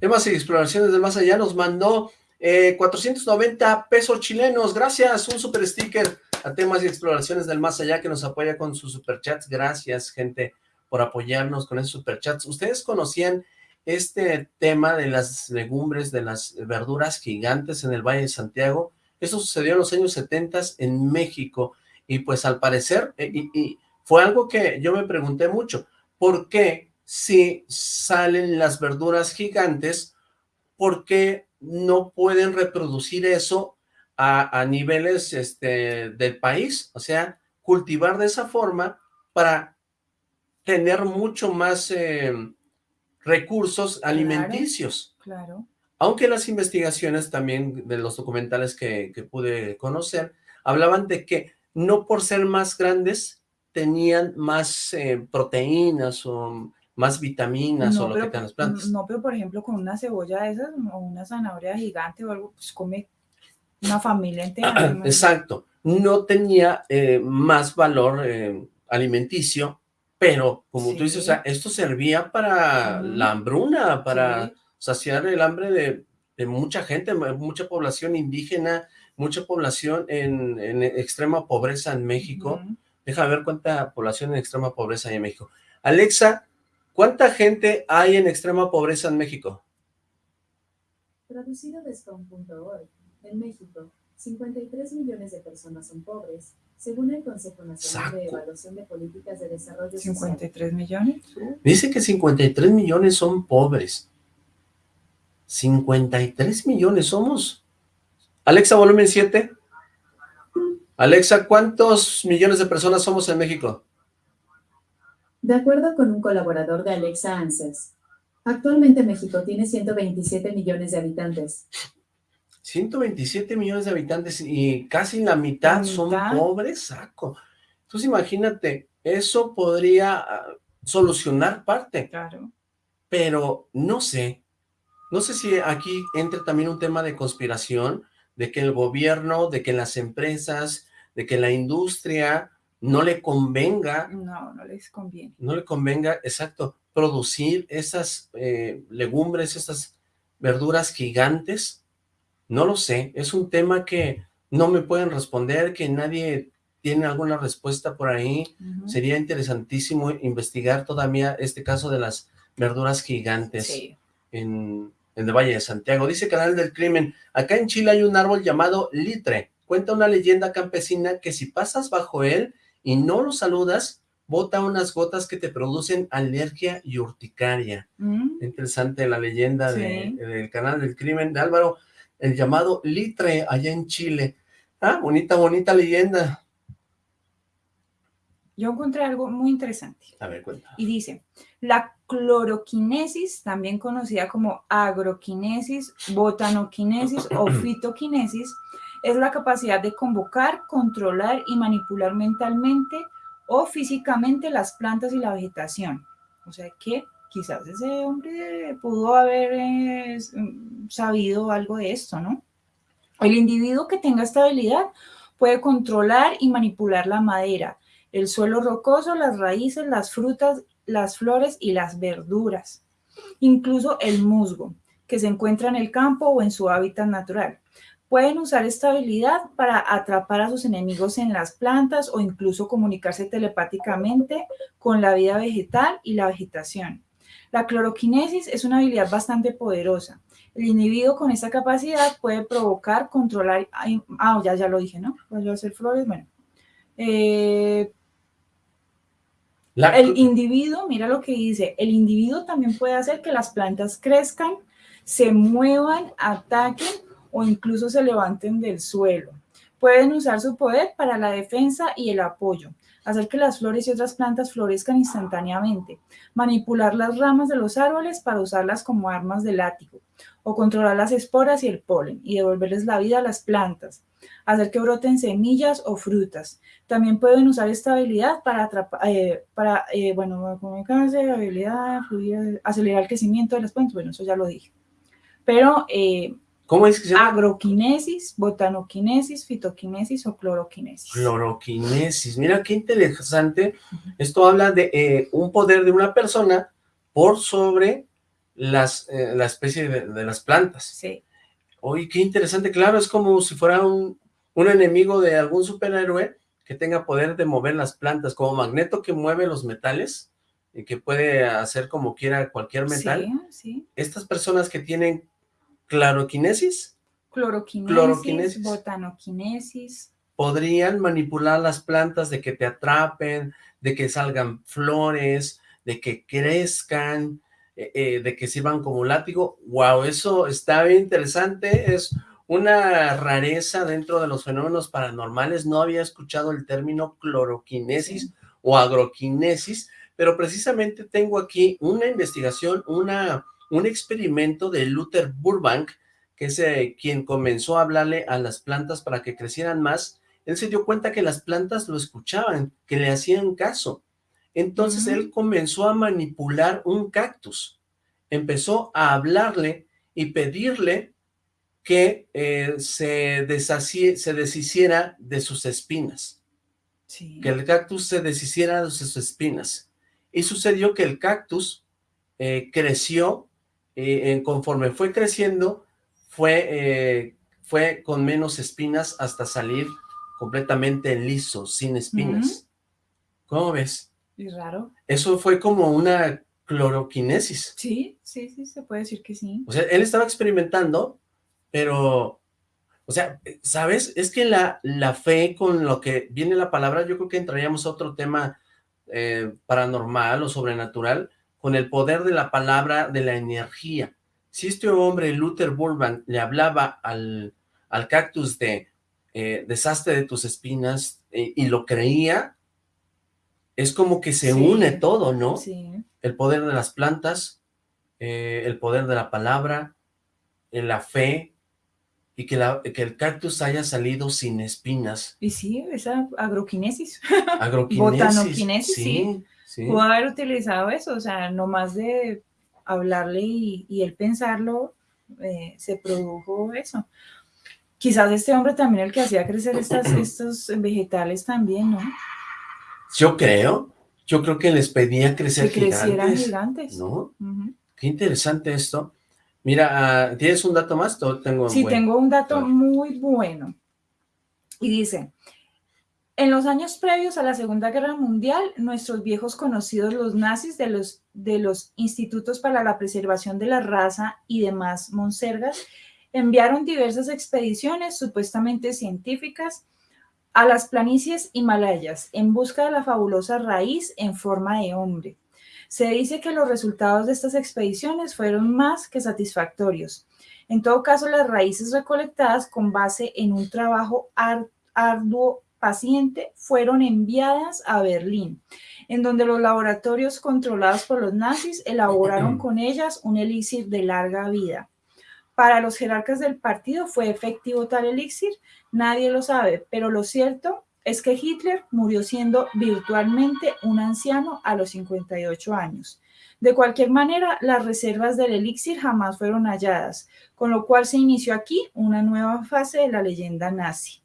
Speaker 3: Temas y exploraciones del más allá nos mandó eh, 490 pesos chilenos. Gracias, un super sticker a temas y exploraciones del más allá que nos apoya con sus superchats. Gracias, gente, por apoyarnos con esos superchats. ¿Ustedes conocían este tema de las legumbres, de las verduras gigantes en el Valle de Santiago? Eso sucedió en los años 70 en México y pues al parecer, eh, y, fue algo que yo me pregunté mucho, ¿por qué si salen las verduras gigantes, por qué no pueden reproducir eso a, a niveles este, del país? O sea, cultivar de esa forma para tener mucho más eh, recursos alimenticios.
Speaker 4: Claro.
Speaker 3: Aunque las investigaciones también de los documentales que, que pude conocer, hablaban de que no por ser más grandes tenían más eh, proteínas o más vitaminas o lo que tengan las plantas.
Speaker 4: no, pero por ejemplo con una cebolla de esas o una zanahoria gigante o algo, pues come una familia entera. imagino.
Speaker 3: Exacto, no tenía eh, más valor eh, alimenticio, pero como tú dices, o sea, esto servía para la hambruna, para
Speaker 4: Sí.
Speaker 3: saciar el hambre de, de mucha gente, mu- mucha población indígena, mucha población en, en extrema pobreza en México.
Speaker 4: Ujú.
Speaker 3: Deja ver cuánta población en extrema pobreza hay en México. Alexa, ¿cuánta gente hay en extrema pobreza en México?
Speaker 5: Traducido de Stone.org, en México, 53 millones de personas son pobres, según el Consejo Nacional de. Evaluación de Políticas de Desarrollo Social.
Speaker 4: 53 millones.
Speaker 3: Dice que 53 millones son pobres. 53 millones somos. Alexa, volumen 7. Alexa, ¿cuántos millones de personas somos en México?
Speaker 5: De acuerdo con un colaborador de Alexa Answers, actualmente México tiene 127 millones de habitantes.
Speaker 3: 127 millones de habitantes y casi la mitad,
Speaker 4: La
Speaker 3: son pobres, saco. Entonces imagínate, eso podría ah, solucionar parte,
Speaker 4: Claro.
Speaker 3: pero no sé, no sé si aquí entre también un tema de conspiración, de que el gobierno, de que las empresas, de que la industria no le convenga,
Speaker 4: No, no les conviene.
Speaker 3: no le convenga, exacto, producir esas eh, legumbres, esas verduras gigantes, no lo sé, es un tema que no me pueden responder, que nadie tiene alguna respuesta por ahí, sería interesantísimo investigar todavía este caso de las verduras gigantes
Speaker 4: Sí.
Speaker 3: en, en el Valle de Santiago. Dice Canal del Crimen, acá en Chile hay un árbol llamado litre. Cuenta una leyenda campesina que si pasas bajo él y no lo saludas, bota unas gotas que te producen alergia y urticaria.
Speaker 4: Mm,
Speaker 3: Interesante la leyenda de- del Canal del Crimen de Álvaro, el llamado litre allá en Chile. Ah, bonita, bonita leyenda.
Speaker 4: Yo encontré algo muy interesante.
Speaker 3: A ver, cuenta.
Speaker 4: Y dice, la cloroquinesis, también conocida como agroquinesis, botanoquinesis o fitoquinesis, es la capacidad de convocar, controlar y manipular mentalmente o físicamente las plantas y la vegetación. O sea que quizás ese hombre pudo haber mm, sabido algo de esto, ¿no? El individuo que tenga esta habilidad puede controlar y manipular la madera, el suelo rocoso, las raíces, las frutas, las flores y las verduras, incluso el musgo, que se encuentra en el campo o en su hábitat natural. Pueden usar esta habilidad para atrapar a sus enemigos en las plantas o incluso comunicarse telepáticamente con la vida vegetal y la vegetación. La cloroquinesis es una habilidad bastante poderosa. El individuo con esta capacidad puede provocar, controlar, ah, ya, ya lo dije, ¿no? Puede hacer flores, bueno. Eh,
Speaker 3: La-
Speaker 4: el individuo, mira lo que dice, el individuo también puede hacer que las plantas crezcan, se muevan, ataquen o incluso se levanten del suelo. Pueden usar su poder para la defensa y el apoyo, hacer que las flores y otras plantas florezcan instantáneamente, manipular las ramas de los árboles para usarlas como armas de látigo, o controlar las esporas y el polen y devolverles la vida a las plantas, hacer que broten semillas o frutas. También pueden usar esta habilidad para atrapar, eh, para, eh, bueno, habilidad, fluir, acelerar el crecimiento de las plantas. Bueno, eso ya lo dije. Pero eh,
Speaker 3: ¿Cómo es que se llama?
Speaker 4: agroquinesis, botanoquinesis, fitoquinesis o cloroquinesis.
Speaker 3: Cloroquinesis. Mira qué interesante. Esto habla de eh, un poder de una persona por sobre las, eh, la especie de, de las plantas.
Speaker 4: Sí,
Speaker 3: Oye, qué interesante. Claro, es como si fuera un, un enemigo de algún superhéroe que tenga poder de mover las plantas, como Magneto que mueve los metales y que puede hacer como quiera cualquier metal.
Speaker 4: sí, sí.
Speaker 3: Estas personas que tienen claroquinesis
Speaker 4: Cloroquinesis,
Speaker 3: Cloroquinesis.
Speaker 4: botanoquinesis.
Speaker 3: podrían manipular las plantas de que te atrapen, de que salgan flores, de que crezcan, eh, eh, de que sirvan como látigo. Wow, eso está bien interesante, es una rareza dentro de los fenómenos paranormales. No había escuchado el término cloroquinesis o agroquinesis, pero precisamente tengo aquí una investigación, una, un experimento de Luther Burbank, que es eh, quien comenzó a hablarle a las plantas para que crecieran más, él se dio cuenta que las plantas lo escuchaban, que le hacían caso. Entonces él comenzó a manipular un cactus, empezó a hablarle y pedirle que eh, se, se deshiciera de sus espinas,
Speaker 4: Sí.
Speaker 3: que el cactus se deshiciera de sus espinas. Y sucedió que el cactus eh, creció, eh, en- conforme fue creciendo, fue, eh, fue con menos espinas hasta salir completamente liso, sin espinas. ¿Cómo ves?
Speaker 4: Es raro.
Speaker 3: Eso fue como una cloroquinesis.
Speaker 4: Sí, sí, sí, se puede decir que sí.
Speaker 3: O sea, él estaba experimentando, pero, o sea, ¿sabes? Es que la, la fe con lo que viene la palabra, yo creo que entraríamos a otro tema eh, paranormal o sobrenatural, con el poder de la palabra, de la energía. Si este hombre, Luther Burbank, le hablaba al, al cactus de eh, deshazte de tus espinas eh, y lo creía, es como que se
Speaker 4: Sí.
Speaker 3: une todo, ¿no?
Speaker 4: Sí,
Speaker 3: El poder de las plantas, eh, el poder de la palabra, eh, la fe, y que, la, que el cactus haya salido sin espinas.
Speaker 4: y sí, esa agroquinesis.
Speaker 3: Agroquinesis.
Speaker 4: Botanoquinesis, sí.
Speaker 3: sí. Sí.
Speaker 4: Pudo haber utilizado eso, o sea, no más de hablarle y, y él pensarlo, eh, se produjo eso. Quizás este hombre también el que hacía crecer estas, estos vegetales también, ¿no?
Speaker 3: Yo creo, yo creo que les pedía crecer
Speaker 4: Que crecieran
Speaker 3: gigantes,
Speaker 4: gigantes.
Speaker 3: Qué interesante esto. Mira, ah, ¿tienes un dato más? Tengo
Speaker 4: Sí, tengo un dato muy bueno. Y dice, en los años previos a la Segunda Guerra Mundial, nuestros viejos conocidos los nazis de los, de los Institutos para la Preservación de la Raza y demás monsergas enviaron diversas expediciones supuestamente científicas a las planicies himalayas en busca de la fabulosa raíz en forma de hombre. Se dice que los resultados de estas expediciones fueron más que satisfactorios. En todo caso, las raíces recolectadas con base en un trabajo ar- arduo, paciente, fueron enviadas a Berlín, en donde los laboratorios controlados por los nazis elaboraron con ellas un elixir de larga vida. Para los jerarcas del partido fue efectivo tal elixir, nadie lo sabe, pero lo cierto es que Hitler murió siendo virtualmente un anciano a los 58 años. De cualquier manera, las reservas del elixir jamás fueron halladas, con lo cual se inició aquí una nueva fase de la leyenda nazi.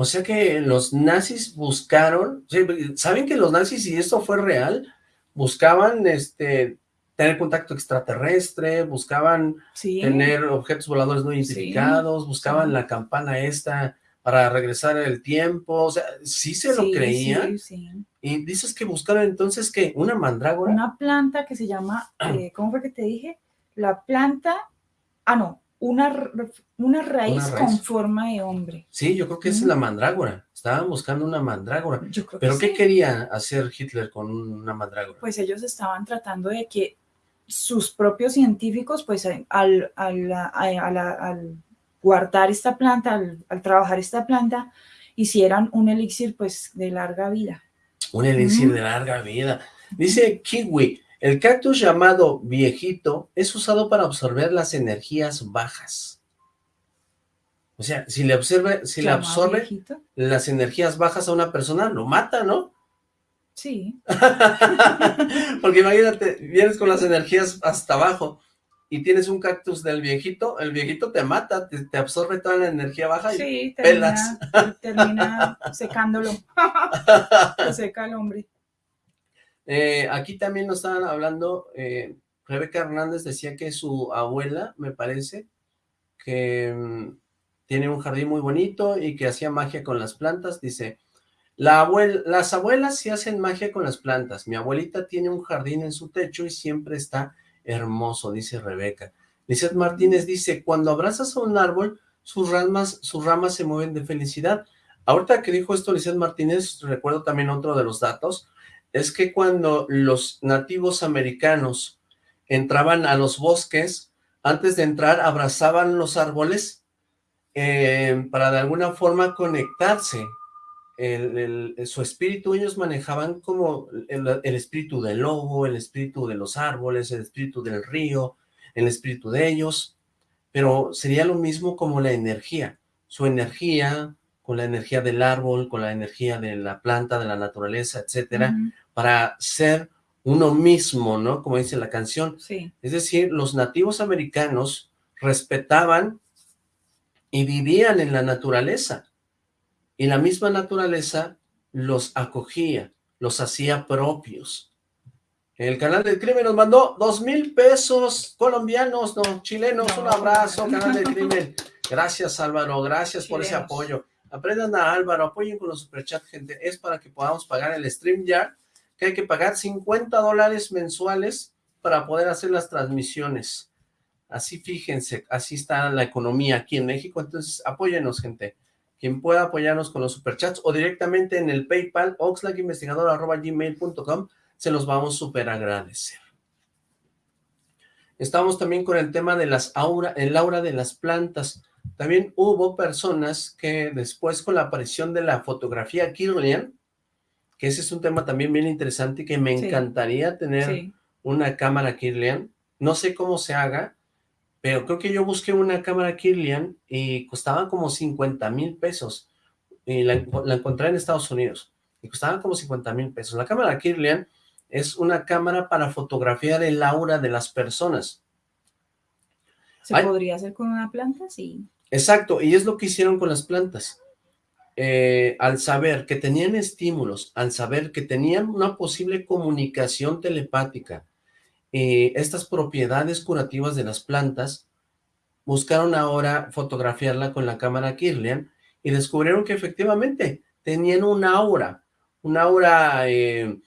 Speaker 3: O sea que los nazis buscaron, ¿saben que los nazis, y esto fue real, buscaban este tener contacto extraterrestre, buscaban
Speaker 4: Sí,
Speaker 3: tener objetos voladores no
Speaker 4: Sí,
Speaker 3: identificados, buscaban la campana esta para regresar el tiempo, o sea, sí se lo
Speaker 4: sí,
Speaker 3: creían, y dices que buscaron entonces, ¿qué? ¿Una mandrágora?
Speaker 4: Una planta que se llama, eh, ¿cómo fue que te dije? La planta, ah, no, una, una raíz
Speaker 3: raíz.
Speaker 4: con forma de hombre.
Speaker 3: Sí, yo creo que esa es la mandrágora, estaban buscando una mandrágora,
Speaker 4: Yo creo
Speaker 3: ¿pero
Speaker 4: que
Speaker 3: qué
Speaker 4: sí.
Speaker 3: quería hacer Hitler con una mandrágora?
Speaker 4: Pues ellos estaban tratando de que sus propios científicos, pues al, al, al- a- a la- al guardar esta planta, al, al trabajar esta planta, hicieran un elixir pues de larga vida.
Speaker 3: Un elixir de larga vida. Dice Kiwi, el cactus llamado viejito es usado para absorber las energías bajas. O sea, si le absorbe, si le absorbe
Speaker 4: viejito.
Speaker 3: las energías bajas a una persona, lo mata, ¿no?
Speaker 4: Sí,
Speaker 3: Porque imagínate, vienes con las energías hasta abajo y tienes un cactus del viejito, el viejito te mata, te, te absorbe toda la energía baja y
Speaker 4: sí,
Speaker 3: pelas.
Speaker 4: termina, termina secándolo. Se seca el hombre.
Speaker 3: Eh, aquí también nos estaban hablando, eh, Rebeca Hernández decía que su abuela, me parece, que mm, tiene un jardín muy bonito y que hacía magia con las plantas, dice, la las abuelas sí hacen magia con las plantas, mi abuelita tiene un jardín en su techo y siempre está hermoso, dice Rebeca. Lizeth Martínez dice, cuando abrazas a un árbol, sus ramas, sus ramas se mueven de felicidad. Ahorita que dijo esto Lizeth Martínez, recuerdo también otro de los datos, es que cuando los nativos americanos entraban a los bosques, antes de entrar abrazaban los árboles eh, para de alguna forma conectarse. El, el- su espíritu, ellos manejaban como el, el espíritu del lobo, el espíritu de los árboles, el espíritu del río, el espíritu de ellos, pero sería lo mismo como la energía, su energía con la energía del árbol, con la energía de la planta, de la naturaleza, etcétera, para ser uno mismo, ¿no? Como dice la canción.
Speaker 4: Sí,
Speaker 3: Es decir, los nativos americanos respetaban y vivían en la naturaleza. Y la misma naturaleza los acogía, los hacía propios. El canal del crimen nos mandó dos mil pesos colombianos, no, chilenos, un abrazo, canal del crimen. Gracias Álvaro, gracias por ese apoyo. Aprendan a Álvaro, apoyen con los superchats, gente. Es para que podamos pagar el stream ya, que hay que pagar 50 dólares mensuales para poder hacer las transmisiones. Así fíjense, así está la economía aquí en México, entonces apóyenos, gente. Quien pueda apoyarnos con los superchats o directamente en el PayPal, oxlacinvestigador.gmail.com, se los vamos súper agradecer. Estamos también con el tema de las aura, el aura de las plantas. También hubo personas que después con la aparición de la fotografía Kirlian, que ese es un tema también bien interesante y que me
Speaker 4: Sí.
Speaker 3: encantaría tener
Speaker 4: Sí.
Speaker 3: una cámara Kirlian. No sé cómo se haga, pero creo que yo busqué una cámara Kirlian y costaba como 50 mil pesos. Y la, la encontré en Estados Unidos. Y costaba como 50 mil pesos. La cámara Kirlian es una cámara para fotografiar el aura de las personas.
Speaker 4: ¿Se
Speaker 3: Ay.
Speaker 4: podría hacer con una planta? Sí.
Speaker 3: Exacto, y es lo que hicieron con las plantas. Eh, al saber que tenían estímulos, al saber que tenían una posible comunicación telepática, y estas propiedades curativas de las plantas, buscaron ahora fotografiarla con la cámara Kirlian y descubrieron que efectivamente tenían un aura, un aura eh,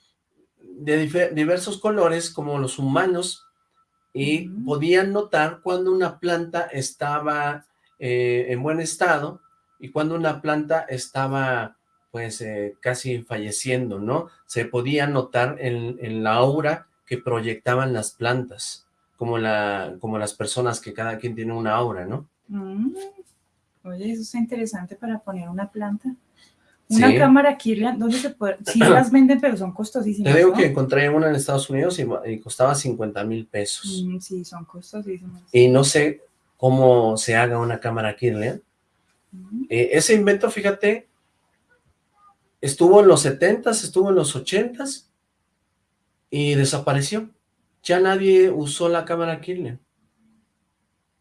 Speaker 3: de diversos colores como los humanos y podían notar cuando una planta estaba eh, en buen estado y cuando una planta estaba pues eh, casi falleciendo, ¿no? Se podía notar en, en la aura que proyectaban las plantas, como, la, como las personas que cada quien tiene una aura, ¿no?
Speaker 4: Mm. Oye, eso está interesante para poner una planta. Una
Speaker 3: Sí.
Speaker 4: cámara Kirlian, ¿dónde se puede? Sí las venden, pero son costosísimas,
Speaker 3: Te digo
Speaker 4: ¿no?
Speaker 3: que encontré una en Estados Unidos y, y costaba 50 mil pesos.
Speaker 4: Mm, sí, son costosísimas.
Speaker 3: Y no sé cómo se haga una cámara Kirlian.
Speaker 4: Mm.
Speaker 3: Eh, ese invento, fíjate, estuvo en los 70s, estuvo en los 80s y desapareció. Ya nadie usó la cámara Kirlian.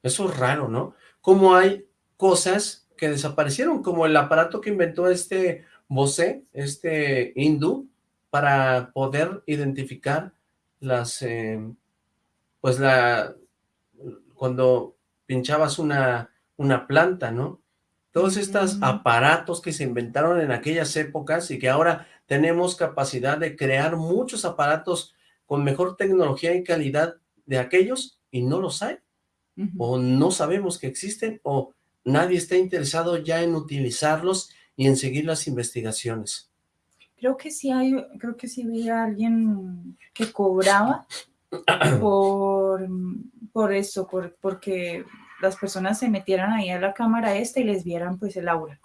Speaker 3: Eso es raro, ¿no? Como hay cosas que desaparecieron, como el aparato que inventó este Bose, este hindú, para poder identificar las, eh, pues la, cuando pinchabas una, una planta, ¿no? Todos estos aparatos que se inventaron en aquellas épocas y que ahora tenemos capacidad de crear muchos aparatos con mejor tecnología y calidad de aquellos y no los hay, o no sabemos que existen, o nadie está interesado ya en utilizarlos y en seguir las investigaciones.
Speaker 4: Creo que sí hay, creo que sí vi a alguien que cobraba por, por eso, por, porque las personas se metieran ahí a la cámara esta y les vieran pues el aura.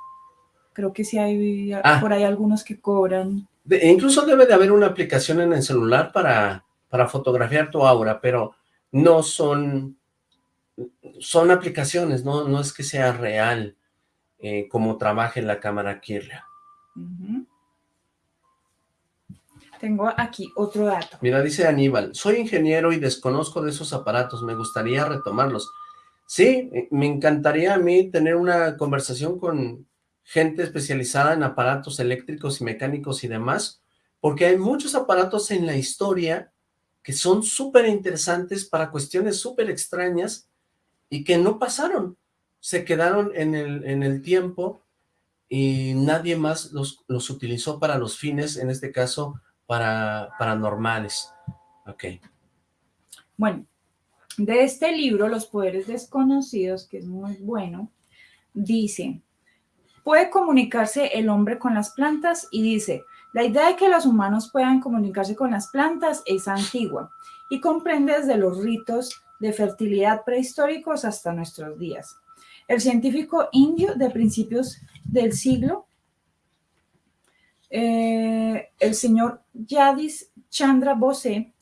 Speaker 4: Creo que sí hay
Speaker 3: Ah.
Speaker 4: por ahí algunos que cobran.
Speaker 3: De- e incluso debe de haber una aplicación en el celular para, para fotografiar tu aura, pero no son, son aplicaciones, no, no es que sea real eh, como trabaje la cámara Kirlian.
Speaker 4: Ujú. Tengo aquí otro dato.
Speaker 3: Mira, dice Aníbal, soy ingeniero y desconozco de esos aparatos, me gustaría retomarlos. Sí, eh, me encantaría a mí tener una conversación con gente especializada en aparatos eléctricos y mecánicos y demás, porque hay muchos aparatos en la historia que son súper interesantes para cuestiones súper extrañas y que no pasaron, se quedaron en el, en el tiempo y nadie más los, los utilizó para los fines, en este caso, para paranormales. Ok.
Speaker 4: Bueno, de este libro, Los Poderes Desconocidos, que es muy bueno, dice, puede comunicarse el hombre con las plantas y dice, la idea de que los humanos puedan comunicarse con las plantas es antigua y comprende desde los ritos de fertilidad prehistóricos hasta nuestros días. El científico indio de principios del siglo, eh, el señor Yadis Chandra Bose,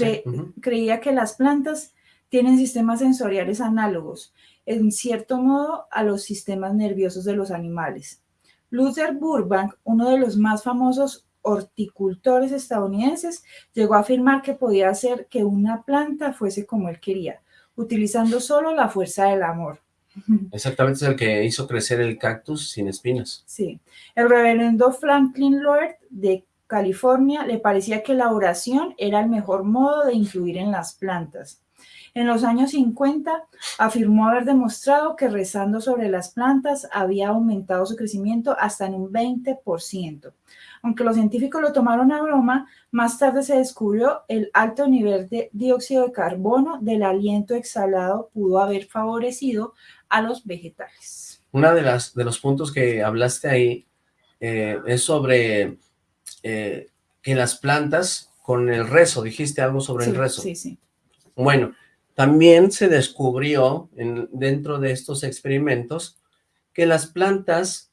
Speaker 4: cre- creía que las plantas tienen sistemas sensoriales análogos, en cierto modo, a los sistemas nerviosos de los animales. Luther Burbank, uno de los más famosos horticultores estadounidenses, llegó a afirmar que podía hacer que una planta fuese como él quería, utilizando solo la fuerza del amor.
Speaker 3: Exactamente, es el que hizo crecer el cactus sin espinas.
Speaker 4: Sí. El reverendo Franklin Lord de California le parecía que la oración era el mejor modo de influir en las plantas. En los años 50 afirmó haber demostrado que rezando sobre las plantas había aumentado su crecimiento hasta en un 20%. Aunque los científicos lo tomaron a broma, más tarde se descubrió el alto nivel de dióxido de carbono del aliento exhalado pudo haber favorecido a los vegetales.
Speaker 3: Una de las de los puntos que hablaste ahí eh, es sobre eh, que las plantas con el rezo, dijiste algo sobre el rezo.
Speaker 4: sí, sí.
Speaker 3: Bueno, también se descubrió en- dentro de estos experimentos que las plantas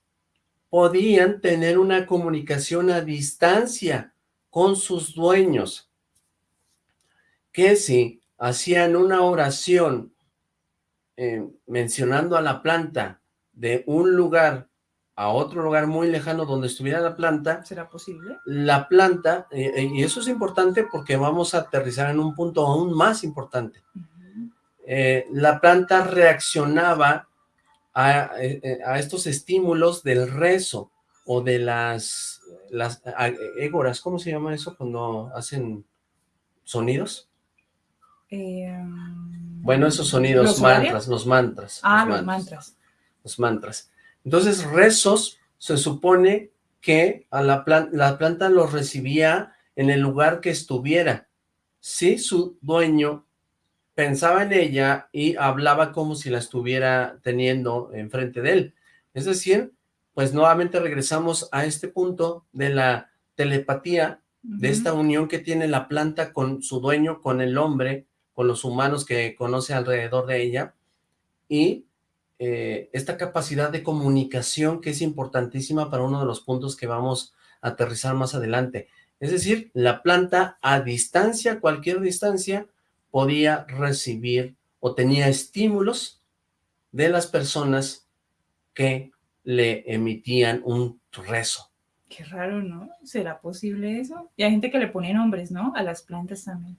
Speaker 3: podían tener una comunicación a distancia con sus dueños, que si hacían una oración eh, mencionando a la planta de un lugar a otro lugar muy lejano donde estuviera la planta.
Speaker 4: ¿Será posible?
Speaker 3: La planta, eh, eh, y eso es importante porque vamos a aterrizar en un punto aún más importante. la planta reaccionaba a, a, estos estímulos del rezo o de las, las égoras, ¿cómo se llama eso cuando hacen sonidos? bueno, esos sonidos, ¿Los mantras, los mantras.
Speaker 4: Ah, los, mantras.
Speaker 3: Los mantras. Entonces, rezos se supone que a la, la planta los recibía en el lugar que estuviera. Si su dueño pensaba en ella y hablaba como si la estuviera teniendo enfrente de él. Es decir, pues nuevamente regresamos a este punto de la telepatía, de esta unión que tiene la planta con su dueño, con el hombre, con los humanos que conoce alrededor de ella, y eh, esta capacidad de comunicación que es importantísima para uno de los puntos que vamos a aterrizar más adelante. Es decir, la planta a distancia, cualquier distancia, podía recibir o tenía estímulos de las personas que le emitían un rezo.
Speaker 4: Qué raro, ¿no? ¿Será posible eso? Y hay gente que le pone nombres, ¿no? A las plantas también.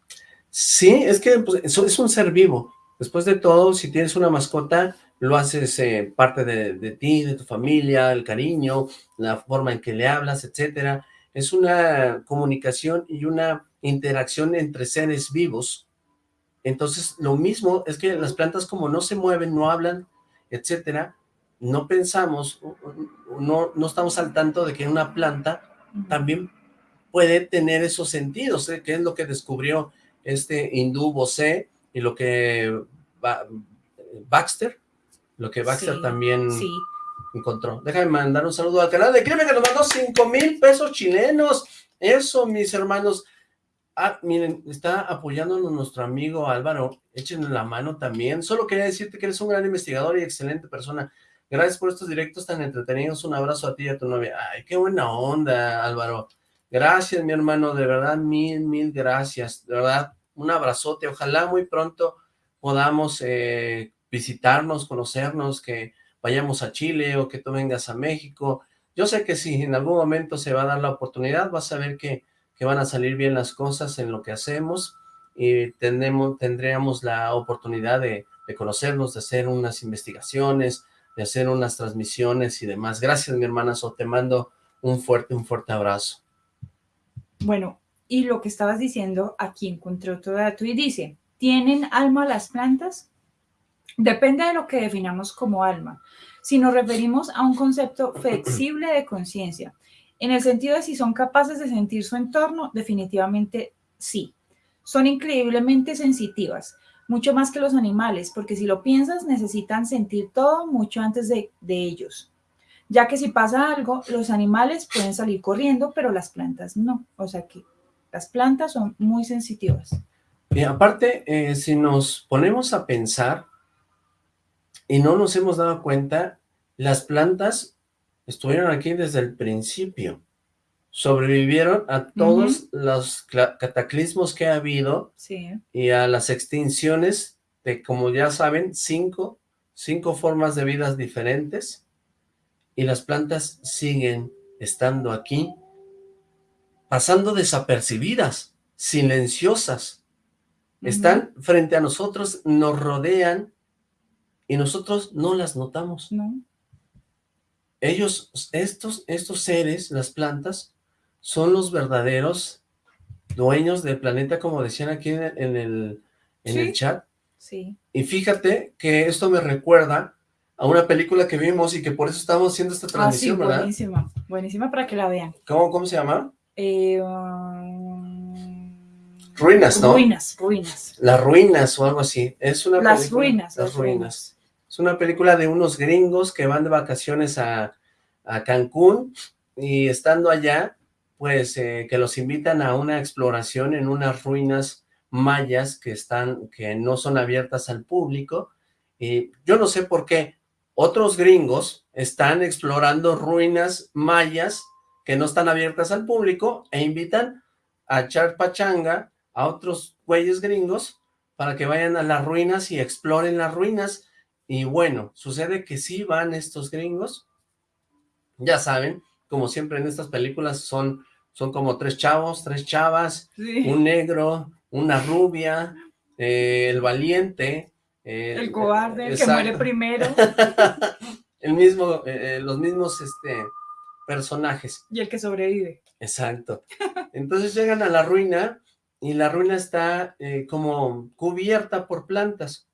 Speaker 3: Sí, es que pues, eso es un ser vivo. Después de todo, si tienes una mascota, lo haces eh, parte de, de, ti, de tu familia, el cariño, la forma en que le hablas, etcétera. Es una comunicación y una interacción entre seres vivos. Entonces, lo mismo es que las plantas como no se mueven, no hablan, etcétera, no pensamos, no, no estamos al tanto de que una planta también puede tener esos sentidos, ¿eh? que es lo que descubrió este hindú Bosé y lo que Baxter lo que Baxter también encontró. Déjame mandar un saludo al canal de Crimen que nos mandó 5 mil pesos chilenos. Eso, mis hermanos. Ah, miren, está apoyándonos nuestro amigo Álvaro. Échenle la mano también. Solo quería decirte que eres un gran investigador y excelente persona. Gracias por estos directos tan entretenidos. Un abrazo a ti y a tu novia. Ay, qué buena onda, Álvaro. Gracias, mi hermano. De verdad, mil, mil gracias. De verdad, un abrazote. Ojalá muy pronto podamos eh, visitarnos, conocernos, que vayamos a Chile o que tú vengas a México. Yo sé que si en algún momento se va a dar la oportunidad, vas a ver que, que van a salir bien las cosas en lo que hacemos y tendremos, tendríamos la oportunidad de, de conocernos, de hacer unas investigaciones, de hacer unas transmisiones y demás. Gracias, mi hermana So, te mando un fuerte, un fuerte abrazo.
Speaker 4: Bueno, y lo que estabas diciendo, aquí encontré otro dato y dice, ¿tienen alma las plantas? Depende de lo que definamos como alma. Si nos referimos a un concepto flexible de conciencia, en el sentido de si son capaces de sentir su entorno, definitivamente sí. Son increíblemente sensitivas, mucho más que los animales, porque si lo piensas, necesitan sentir todo mucho antes de, ellos. Ya que si pasa algo, los animales pueden salir corriendo, pero las plantas no. O sea que las plantas son muy sensitivas.
Speaker 3: Y aparte, eh, si nos ponemos a pensar, y no nos hemos dado cuenta, las plantas estuvieron aquí desde el principio. Sobrevivieron a todos los cataclismos que ha habido y a las extinciones de, como ya saben, cinco, cinco formas de vidas diferentes y las plantas siguen estando aquí, pasando desapercibidas, silenciosas. Están frente a nosotros, nos rodean y nosotros no las notamos.
Speaker 4: No.
Speaker 3: Ellos, estos, estos seres, las plantas, son los verdaderos dueños del planeta, como decían aquí en el, en el chat.
Speaker 4: Sí.
Speaker 3: Y fíjate que esto me recuerda a una película que vimos y que por eso estamos haciendo esta transmisión,
Speaker 4: ah, sí, buenísima, buenísima para que la vean.
Speaker 3: ¿Cómo, cómo se llama?
Speaker 4: Eh,
Speaker 3: ruinas, ¿no?
Speaker 4: Ruinas, ruinas.
Speaker 3: Las ruinas o algo así. Es una
Speaker 4: las ruinas.
Speaker 3: Las, ruinas. Es una película de unos gringos que van de vacaciones a, Cancún y estando allá, pues eh, que los invitan a una exploración en unas ruinas mayas que están, que no son abiertas al público. Y yo no sé por qué, otros gringos están explorando ruinas mayas que no están abiertas al público e invitan a echar pachanga a otros güeyes gringos para que vayan a las ruinas y exploren las ruinas. Y bueno, sucede que sí van estos gringos, ya saben, como siempre en estas películas son, son como tres chavos, tres chavas,
Speaker 4: Sí.
Speaker 3: un negro, una rubia, eh, el valiente. eh,
Speaker 4: El cobarde, el que muere primero
Speaker 3: el mismo, eh, eh, los mismos este, personajes.
Speaker 4: y el que sobrevive.
Speaker 3: Exacto. Entonces llegan a la ruina y la ruina está como cubierta por plantas.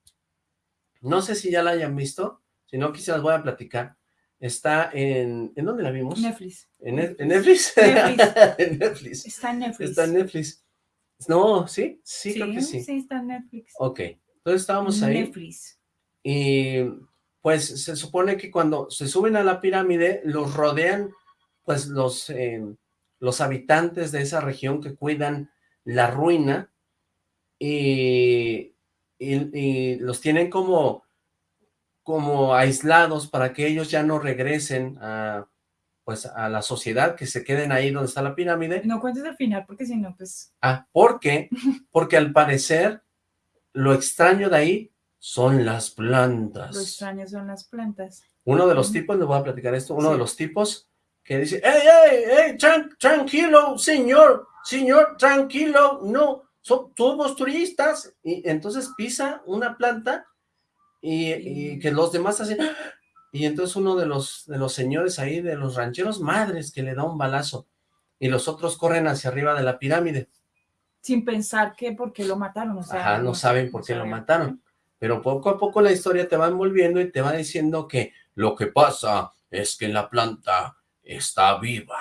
Speaker 3: No sé si ya la hayan visto, si no, las voy a platicar. Está en... ¿En dónde la vimos?
Speaker 4: Netflix.
Speaker 3: ¿En, Net- en Netflix?
Speaker 4: Netflix.
Speaker 3: en Netflix.
Speaker 4: Está en Netflix.
Speaker 3: Está en Netflix. No, ¿sí? Sí, creo que sí.
Speaker 4: Sí, está en Netflix.
Speaker 3: Ok. Entonces estábamos ahí
Speaker 4: Netflix.
Speaker 3: y pues se supone que cuando se suben a la pirámide los rodean pues los, eh, los habitantes de esa región que cuidan la ruina y, y- y los tienen como, como aislados para que ellos ya no regresen a, pues, a la sociedad, que se queden ahí donde está la pirámide.
Speaker 4: No cuentes el final porque si no, pues
Speaker 3: Ah, ¿por qué? Porque al parecer lo extraño de ahí son las plantas.
Speaker 4: lo extraño son las plantas.
Speaker 3: Uno de los tipos, les voy a platicar esto, uno
Speaker 4: Sí.
Speaker 3: de los tipos que dice, ¡Ey, ey, ey, tran- tranquilo, señor, señor, tranquilo, no, son todos turistas! Y entonces pisa una planta y, y que los demás hacen... Y entonces uno de los, de los señores ahí, de los rancheros, madres, que le da un balazo. Y los otros corren hacia arriba de la pirámide.
Speaker 4: Sin pensar que por qué lo mataron. O sea,
Speaker 3: Ajá, no saben por
Speaker 4: no
Speaker 3: qué lo
Speaker 4: saben.
Speaker 3: mataron. Pero poco a poco la historia te va envolviendo y te va diciendo que lo que pasa es que la planta está viva.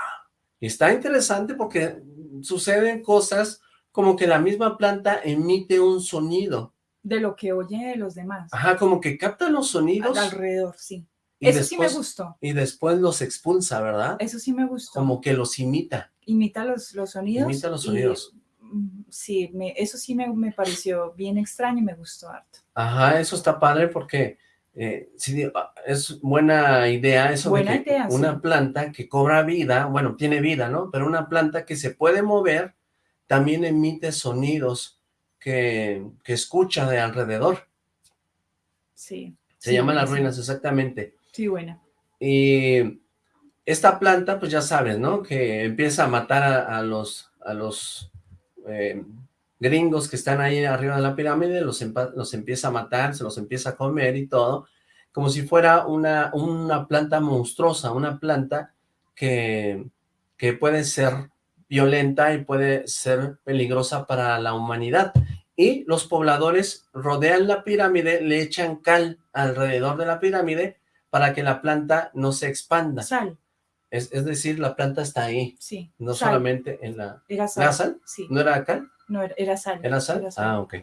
Speaker 3: Y está interesante porque suceden cosas como que la misma planta emite un sonido.
Speaker 4: De lo que oye de los demás.
Speaker 3: Ajá, como que capta los sonidos
Speaker 4: Alrededor, sí.
Speaker 3: y,
Speaker 4: Eso sí me gustó.
Speaker 3: y después los expulsa, ¿verdad?
Speaker 4: Eso sí me gustó.
Speaker 3: Como que los imita.
Speaker 4: Imita los, los sonidos.
Speaker 3: Imita los sonidos.
Speaker 4: mm, sí, me, eso sí me, me pareció bien extraño y me gustó harto.
Speaker 3: Ajá, eso está padre porque eh, sí, ah, es buena idea eso
Speaker 4: Buena
Speaker 3: de que
Speaker 4: idea,
Speaker 3: una
Speaker 4: sí.
Speaker 3: planta que cobra vida, bueno, tiene vida, ¿no? Pero una planta que se puede mover también emite sonidos que, que escucha de alrededor.
Speaker 4: Sí.
Speaker 3: Se
Speaker 4: sí,
Speaker 3: llaman las ruinas, exactamente.
Speaker 4: Sí, buena.
Speaker 3: Y esta planta, pues ya sabes, ¿no? Que empieza a matar a, a los, a los eh, gringos que están ahí arriba de la pirámide, los, los empieza a matar, se los empieza a comer y todo, como si fuera una, una planta monstruosa, una planta que, que puede ser violenta y puede ser peligrosa para la humanidad. Y los pobladores rodean la pirámide, le echan cal alrededor de la pirámide para que la planta no se expanda.
Speaker 4: Sal,
Speaker 3: Es, es decir, la planta está ahí,
Speaker 4: sí.
Speaker 3: no
Speaker 4: sal.
Speaker 3: solamente en la...
Speaker 4: Era sal.
Speaker 3: ¿Era sal?
Speaker 4: Sí.
Speaker 3: ¿No era cal?
Speaker 4: No, era, era sal.
Speaker 3: ¿Era sal? Ah, ok.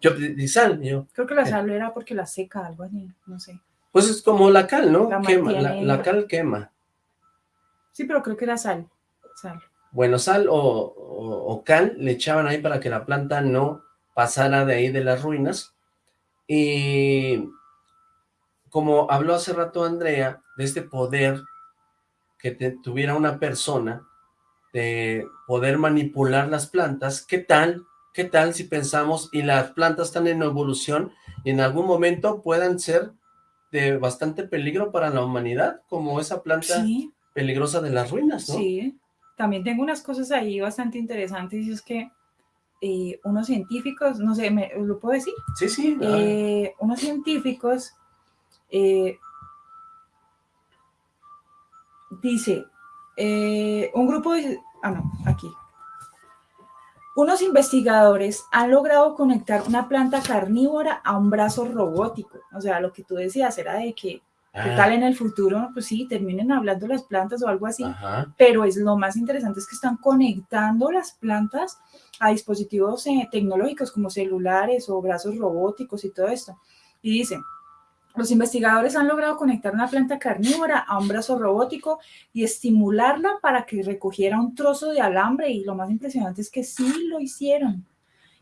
Speaker 3: Yo di sal, yo.
Speaker 4: Creo que la
Speaker 3: ¿Qué?
Speaker 4: sal era porque la seca, algo así, no sé.
Speaker 3: Pues es como la cal, ¿no?
Speaker 4: La
Speaker 3: Quema, la, la cal quema.
Speaker 4: Sí, pero creo que era sal. Sal.
Speaker 3: Bueno, sal o, o- o cal le echaban ahí para que la planta no pasara de ahí de las ruinas. Y como habló hace rato Andrea, de este poder que te- tuviera una persona, de poder manipular las plantas, ¿qué tal? ¿Qué tal si pensamos y las plantas están en evolución y en algún momento puedan ser de bastante peligro para la humanidad, como esa planta
Speaker 4: Sí,
Speaker 3: peligrosa de las ruinas, ¿no?
Speaker 4: sí. También tengo unas cosas ahí bastante interesantes y es que eh, unos científicos, no sé, ¿me, ¿lo puedo decir?
Speaker 3: Sí, sí.
Speaker 4: Eh, unos científicos eh, dice eh, un grupo de ah no aquí unos investigadores han logrado conectar una planta carnívora a un brazo robótico o sea lo que tú decías era de que qué
Speaker 3: ah,
Speaker 4: tal en el futuro pues sí terminen hablando las plantas o algo así
Speaker 3: Ajá.
Speaker 4: pero es lo más interesante es que están conectando las plantas a dispositivos eh, tecnológicos como celulares o brazos robóticos y todo esto. Y dicen, los investigadores han logrado conectar una planta carnívora a un brazo robótico y estimularla para que recogiera un trozo de alambre y lo más impresionante es que sí lo hicieron.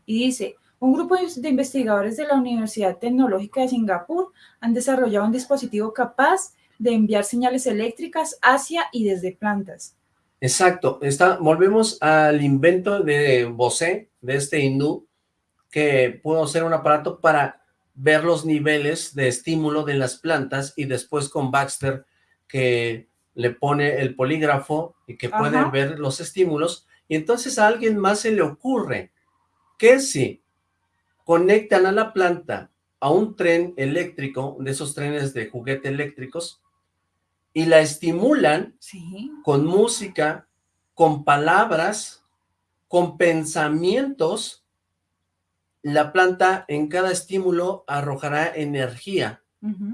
Speaker 4: Y dice, Un grupo de investigadores de la Universidad Tecnológica de Singapur han desarrollado un dispositivo capaz de enviar señales eléctricas hacia y desde plantas.
Speaker 3: Exacto, Está, volvemos al invento de Bose, de este hindú, que pudo hacer un aparato para ver los niveles de estímulo de las plantas y después con Baxter que le pone el polígrafo y que puede ver los estímulos. Y entonces a alguien más se le ocurre que si conectan a la planta a un tren eléctrico, de esos trenes de juguete eléctricos, y la estimulan con música, con palabras, con pensamientos, la planta en cada estímulo arrojará energía,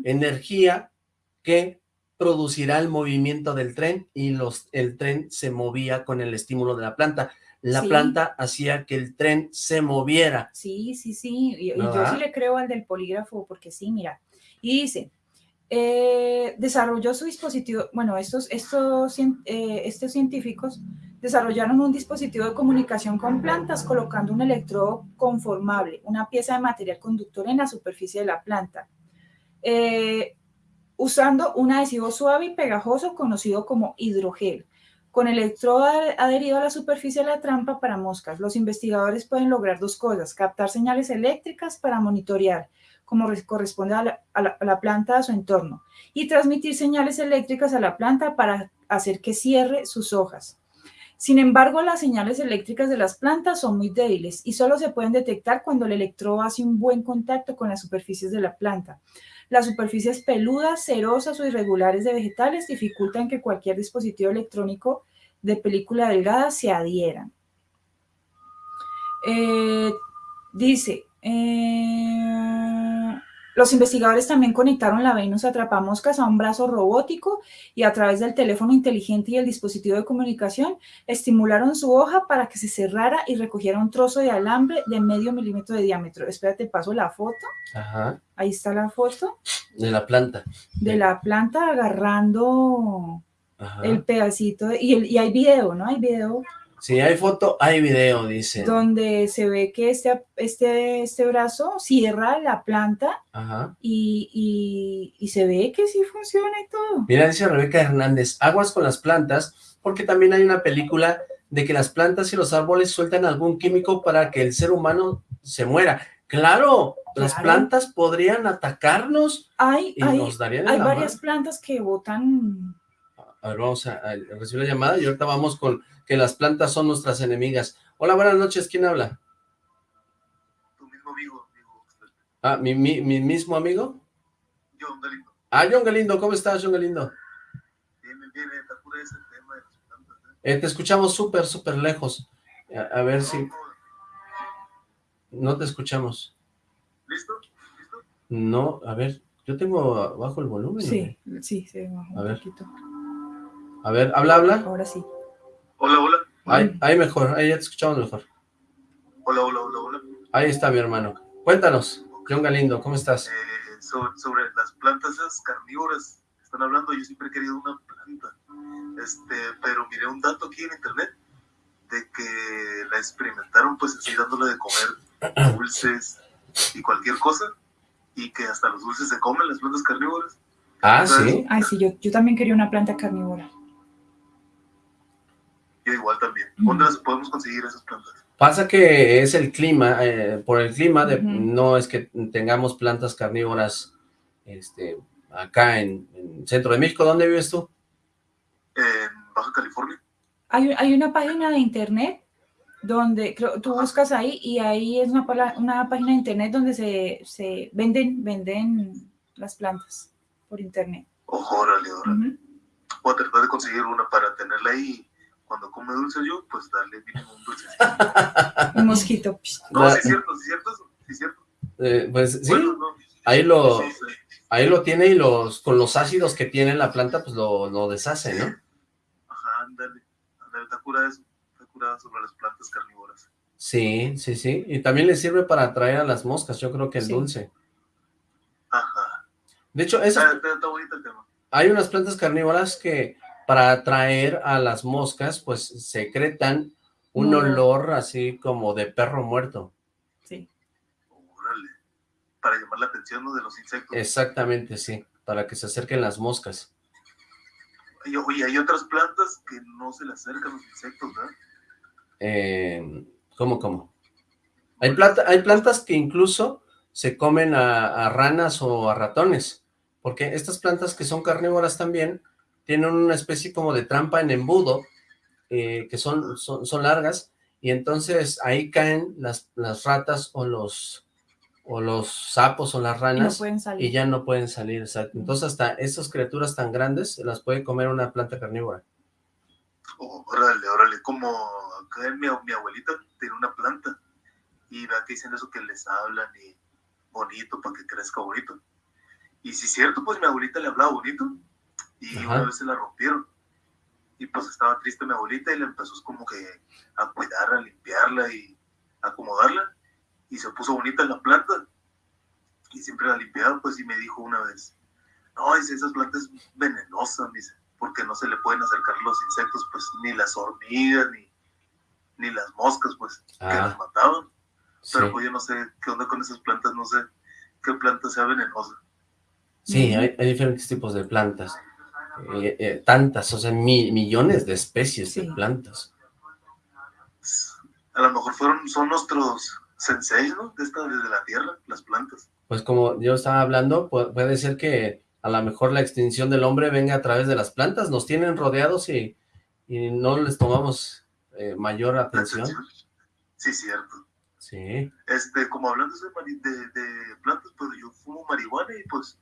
Speaker 3: energía que producirá el movimiento del tren y los, el tren se movía con el estímulo de la planta. La planta hacía que el tren se moviera.
Speaker 4: Sí, sí, sí, y, yo sí le creo al del polígrafo, porque sí, mira, y dice, eh, desarrolló su dispositivo, bueno, estos, estos, eh, estos científicos desarrollaron un dispositivo de comunicación con plantas colocando un electrodo conformable, una pieza de material conductor en la superficie de la planta, eh, usando un adhesivo suave y pegajoso conocido como hidrogel. Con el electrodo adherido a la superficie de la trampa para moscas, los investigadores pueden lograr dos cosas, captar señales eléctricas para monitorear como corresponde a la, planta a su entorno, y transmitir señales eléctricas a la planta para hacer que cierre sus hojas. Sin embargo, las señales eléctricas de las plantas son muy débiles y solo se pueden detectar cuando el electrodo hace un buen contacto con las superficies de la planta. Las superficies peludas, cerosas o irregulares de vegetales dificultan que cualquier dispositivo electrónico de película delgada se adhieran. Eh, dice, eh, los investigadores también conectaron la Venus atrapamoscas a un brazo robótico y a través del teléfono inteligente y el dispositivo de comunicación estimularon su hoja para que se cerrara y recogiera un trozo de alambre de medio milímetro de diámetro. Espérate, paso la foto. Ajá. Ahí está la foto.
Speaker 3: De la planta.
Speaker 4: De la planta agarrando el pedacito. y, y hay video, ¿no? Hay video
Speaker 3: si hay foto, hay video, dice.
Speaker 4: Donde se ve que este, este, este brazo cierra la planta Y, y, se ve que sí funciona y todo.
Speaker 3: Mira, dice Rebeca Hernández, aguas con las plantas, porque también hay una película de que las plantas y los árboles sueltan algún químico para que el ser humano se muera. Claro, las plantas podrían atacarnos
Speaker 4: hay, y nos darían Hay varias plantas que botan...
Speaker 3: A ver, vamos a recibir la llamada y ahorita vamos con que las plantas son nuestras enemigas. Hola, buenas noches, ¿quién habla?
Speaker 6: Tu mismo amigo.
Speaker 3: Ah, ¿mi, mi, mismo amigo?
Speaker 6: John Galindo.
Speaker 3: Ah, John Galindo, ¿cómo estás, John Galindo?
Speaker 6: Bien, bien, está pura ese tema de las plantas.
Speaker 3: ¿eh? te escuchamos súper, súper lejos. A, ver si... No te escuchamos.
Speaker 6: ¿Listo? ¿Listo?
Speaker 3: No, a ver, yo tengo bajo el volumen.
Speaker 4: Sí, sí, sí, bajo
Speaker 3: a ver. A ver, habla, habla.
Speaker 4: Ahora sí.
Speaker 6: Hola, hola.
Speaker 3: Ahí, ahí mejor, ahí ya te escuchamos mejor.
Speaker 6: Hola, hola, hola, hola.
Speaker 3: Ahí está mi hermano. Cuéntanos, John Galindo, ¿cómo estás?
Speaker 6: Eh, sobre, las plantas esas carnívoras están hablando, yo siempre he querido una planta, este, pero miré un dato aquí en internet de que la experimentaron pues así dándole de comer dulces y cualquier cosa, y que hasta los dulces se comen las plantas carnívoras.
Speaker 3: Ah, sí.
Speaker 4: Ay, sí, yo, yo también quería una planta carnívora
Speaker 6: yo igual también. ¿Dónde las podemos conseguir esas plantas?
Speaker 3: Pasa que es el clima, eh, por el clima, de, no es que tengamos plantas carnívoras este, acá en, en, Centro de México. ¿Dónde vives tú?
Speaker 6: En Baja California.
Speaker 4: Hay, hay una página de internet donde creo, tú buscas ahí y ahí es una, una página de internet donde se, se venden, venden las plantas por internet.
Speaker 6: Ojo, órale, órale. Voy a tratar de conseguir una para tenerla ahí cuando come dulce yo, pues dale mínimo un dulce.
Speaker 4: un mosquito.
Speaker 6: No, sí es cierto, sí es cierto, sí es cierto.
Speaker 3: Eh, pues sí, ahí lo... Ahí lo tiene y los con los ácidos que tiene la planta, pues lo, lo deshace, ¿no?
Speaker 6: Ajá, ándale, ándale, está curada eso, está curada sobre las plantas carnívoras.
Speaker 3: Sí, sí, sí, y también le sirve para atraer a las moscas, yo creo que el dulce.
Speaker 6: Ajá.
Speaker 3: De hecho, eso...
Speaker 6: Está, está bonito el tema.
Speaker 3: Hay unas plantas carnívoras que para atraer a las moscas, pues secretan un olor así como de perro muerto.
Speaker 4: Sí.
Speaker 6: para llamar la atención ¿no? de los insectos.
Speaker 3: Exactamente, sí, para que se acerquen las moscas.
Speaker 6: Y, oye, hay otras plantas que no se le acercan los insectos, ¿verdad?
Speaker 3: Eh, ¿Cómo, cómo? Hay, planta, hay plantas que incluso se comen a, a ranas o a ratones, porque estas plantas que son carnívoras también tienen una especie como de trampa en embudo, eh, que son, son, son largas, y entonces ahí caen las, las ratas o los o los sapos o las
Speaker 4: Y no
Speaker 3: ranas
Speaker 4: pueden salir.
Speaker 3: y ya no pueden salir. Entonces hasta estas criaturas tan grandes las puede comer una planta carnívora.
Speaker 6: Oh, órale, órale, como acá mi, mi abuelita tiene una planta y vea que dicen eso que les hablan y bonito para que crezca bonito. Y si es cierto, pues mi abuelita le hablaba bonito y
Speaker 3: Ajá.
Speaker 6: una vez se la rompieron. Y pues estaba triste mi abuelita y le empezó como que a cuidarla, a limpiarla y acomodarla. Y se puso bonita la planta. Y siempre la limpiaba, pues, y me dijo una vez, no, dice, esas plantas venenosas, dice, porque no se le pueden acercar los insectos, pues, ni las hormigas, ni, ni las moscas, pues, que
Speaker 3: Ah.
Speaker 6: las mataban.
Speaker 3: Sí,
Speaker 6: Pero pues yo no sé qué onda con esas plantas, no sé qué planta sea venenosa.
Speaker 3: sí hay, hay diferentes tipos de plantas. Eh, eh, tantas, o sea, mi- millones de especies de
Speaker 4: Sí.
Speaker 3: plantas.
Speaker 6: A lo mejor fueron, son nuestros senseis, ¿no? De esta, desde la tierra, las plantas.
Speaker 3: Pues como yo estaba hablando, pu- puede ser que a lo mejor la extinción del hombre venga a través de las plantas, nos tienen rodeados y, y no les tomamos eh, mayor atención.
Speaker 6: Sí, cierto.
Speaker 3: Sí,
Speaker 6: Este, como hablando de, de, de plantas, pues yo fumo marihuana y pues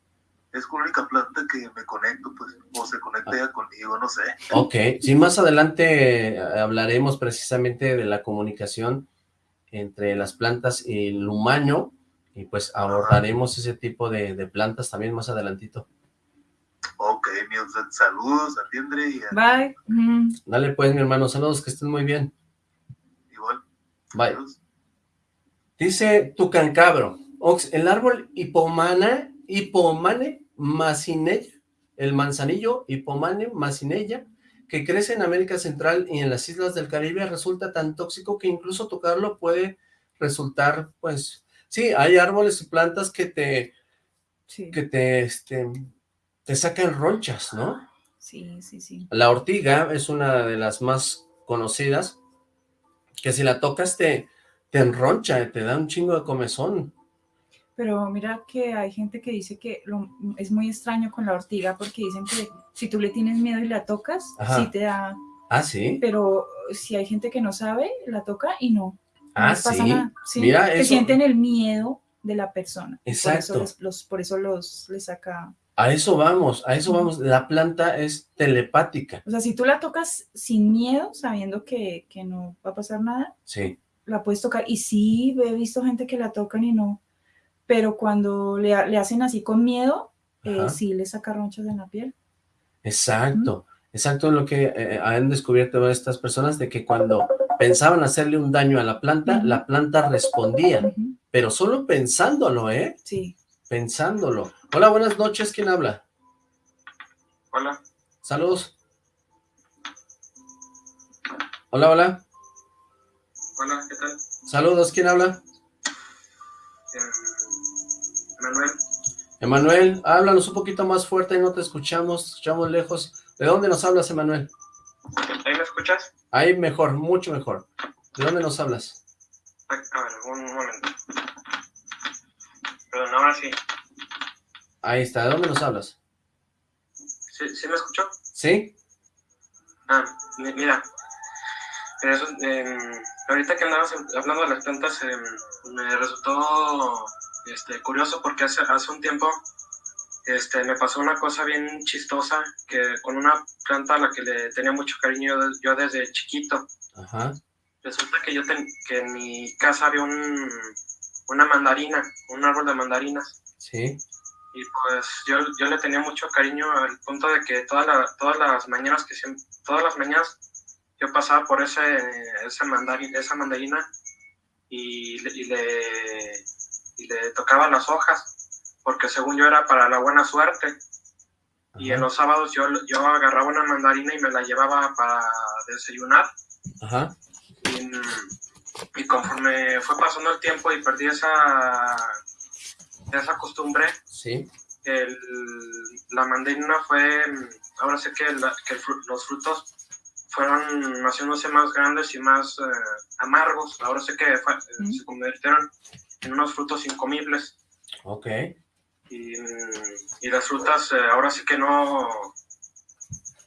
Speaker 6: es con la única planta que me conecto, pues, o se conecta ella conmigo, no sé.
Speaker 3: ok. Sí, más adelante eh, hablaremos precisamente de la comunicación entre las plantas y el humano, y pues abordaremos ese tipo de, de plantas también más adelantito.
Speaker 6: Ok, míos, saludos a Tiendre y a,
Speaker 4: Bye. Mm.
Speaker 3: Dale pues, mi hermano, saludos, que estén muy bien.
Speaker 6: igual.
Speaker 3: Bye.
Speaker 6: Saludos.
Speaker 3: Dice Tucancabro, Ox, el árbol hipomana, hipomane macinella, el manzanillo hipomane macinella, que crece en América Central y en las islas del Caribe, resulta tan tóxico que incluso tocarlo puede resultar, pues, sí, hay árboles y plantas que te,
Speaker 4: Sí,
Speaker 3: que te, este, te sacan ronchas, ¿no?
Speaker 4: sí, sí, sí.
Speaker 3: La ortiga es una de las más conocidas, que si la tocas te, te enroncha, te da un chingo de comezón.
Speaker 4: Pero mira que hay gente que dice que lo- es muy extraño con la ortiga porque dicen que si tú le tienes miedo y la tocas,
Speaker 3: Ajá.
Speaker 4: sí te da.
Speaker 3: Ah, sí.
Speaker 4: Pero si hay gente que no sabe, la toca y no. no
Speaker 3: Ah,
Speaker 4: les pasa
Speaker 3: sí.
Speaker 4: nada. Sí,
Speaker 3: Mira,
Speaker 4: que
Speaker 3: eso-
Speaker 4: sienten el miedo de la persona. y Por
Speaker 3: Exacto.
Speaker 4: eso, les- los, por eso los les saca.
Speaker 3: A eso vamos, a eso vamos. La planta es telepática.
Speaker 4: O sea, si tú la tocas sin miedo, sabiendo que, que no va a pasar nada,
Speaker 3: Sí.
Speaker 4: la puedes tocar. Y sí, he visto gente que la tocan y no. Pero cuando le, ha- le hacen así con miedo, eh, sí le saca ronchas en la piel.
Speaker 3: Exacto. Exacto en lo que eh, han descubierto estas personas de que cuando pensaban hacerle un daño a la planta, la planta respondía, pero solo pensándolo, ¿eh?
Speaker 4: Sí.
Speaker 3: Pensándolo. Hola, buenas noches, ¿quién habla?
Speaker 6: Hola.
Speaker 3: Saludos. Hola, hola.
Speaker 7: Hola, ¿qué tal?
Speaker 3: Saludos, ¿quién habla?
Speaker 7: Em, Manuel,
Speaker 3: Emanuel, háblanos un poquito más fuerte, no te escuchamos, escuchamos lejos. ¿De dónde nos hablas, Emanuel?
Speaker 7: ¿ahí me escuchas?
Speaker 3: Ahí mejor, mucho mejor. ¿De dónde nos hablas?
Speaker 7: A, ver, un momento. Perdón, ahora sí.
Speaker 3: Ahí está, ¿de dónde nos hablas?
Speaker 7: ¿Sí, sí me escuchó?
Speaker 3: ¿Sí?
Speaker 7: Ah, mi- mira. Eso, em, ahorita que andabas hablando de las plantas, em, me resultó este, curioso porque hace, hace un tiempo este, me pasó una cosa bien chistosa que con una planta a la que le tenía mucho cariño yo, desde chiquito.
Speaker 3: Ajá,
Speaker 7: Resulta que yo ten- que en mi casa había un, una mandarina, un árbol de mandarinas.
Speaker 3: sí,
Speaker 7: Y pues yo, yo le tenía mucho cariño al punto de que toda la- todas las mañanas que siem- todas las mañanas yo pasaba por ese, ese mandari- esa mandarina y, y le, y le tocaba las hojas, porque según yo era para la buena suerte. Y en los sábados yo, yo agarraba una mandarina y me la llevaba para desayunar.
Speaker 3: ajá,
Speaker 7: Y, y conforme fue pasando el tiempo y perdí esa esa costumbre,
Speaker 3: Sí.
Speaker 7: el, la mandarina fue, ahora sé que, la- que el los frutos fueron haciéndose más grandes y más eh, amargos. Ahora sé que fue-
Speaker 4: Mm.
Speaker 7: se convirtieron en unos frutos incomibles.
Speaker 3: Ok.
Speaker 7: Y, y las frutas, eh, ahora sí que no,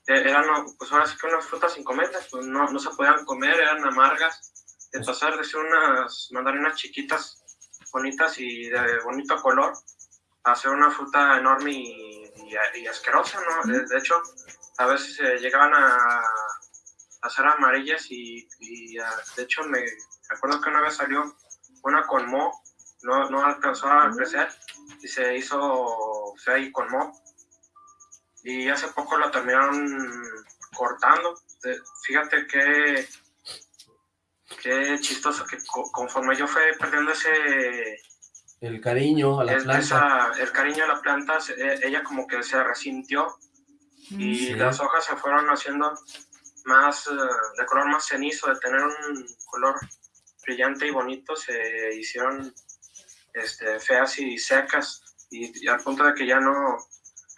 Speaker 7: eh, eran, pues ahora sí que unas frutas incomibles, pues no, no se podían comer, eran amargas. De pasar de ser unas mandarinas chiquitas, bonitas y de bonito color, a ser una fruta enorme y, y- y asquerosa, ¿no? De, de hecho, a veces eh, llegaban a, a ser amarillas y, y, ah, de hecho me acuerdo que una vez salió una con mo, no, no alcanzó a crecer y se hizo y con mo. Y hace poco la terminaron cortando. Fíjate que qué chistoso que co- conforme yo fui perdiendo ese
Speaker 3: El cariño a la
Speaker 7: es-
Speaker 3: planta.
Speaker 7: esa- el cariño a la planta, se- eh, ella como que se resintió y
Speaker 3: Sí.
Speaker 7: las hojas se fueron haciendo más eh, de color más cenizo, de tener un color brillante y bonito, se hicieron este, feas y secas y, y al punto de que ya no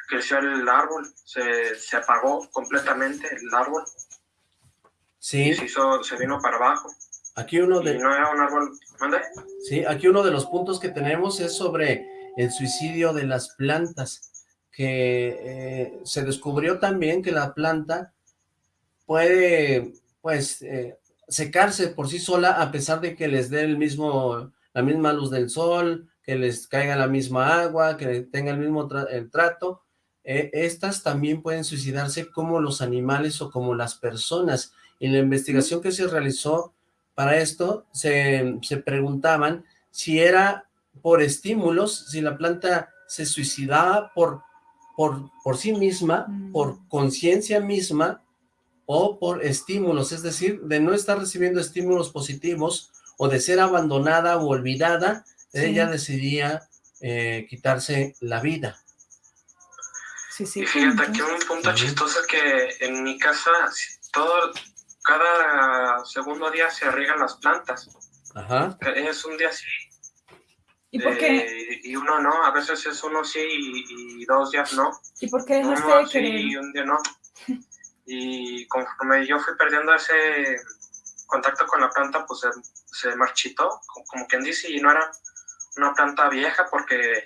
Speaker 7: creció el árbol, se, se apagó completamente el árbol.
Speaker 3: Sí,
Speaker 7: y se, hizo, se vino para abajo.
Speaker 3: Aquí uno
Speaker 7: y
Speaker 3: de,
Speaker 7: no era un árbol, ¿mande?
Speaker 3: sí, aquí uno de los puntos que tenemos es sobre el suicidio de las plantas, que eh, se descubrió también que la planta puede, pues, eh, secarse por sí sola a pesar de que les dé el mismo, la misma luz del sol, que les caiga la misma agua, que tenga el mismo tra- el trato. Eh, estas también pueden suicidarse como los animales o como las personas. En la investigación que se realizó para esto, se, se preguntaban si era por estímulos, si la planta se suicidaba por, por, por sí misma,
Speaker 4: Mm.
Speaker 3: por conciencia misma, o por estímulos, es decir, de no estar recibiendo estímulos positivos o de ser abandonada o olvidada,
Speaker 4: Sí.
Speaker 3: ella decidía eh, quitarse la vida.
Speaker 4: Sí, sí.
Speaker 7: Y fíjate que un punto
Speaker 3: Ujú.
Speaker 7: chistoso es que en mi casa todo, cada segundo día se riegan las plantas.
Speaker 3: Ajá,
Speaker 7: Es un día sí
Speaker 4: ¿Y por qué,
Speaker 7: eh, y uno no, a veces es uno sí y, y dos días no.
Speaker 4: ¿y por qué dejaste
Speaker 7: Uno
Speaker 4: de
Speaker 7: sí
Speaker 4: querer?
Speaker 7: y un día no. Y conforme yo fui perdiendo ese contacto con la planta, pues se, se marchitó, como, quien dice, y no era una planta vieja porque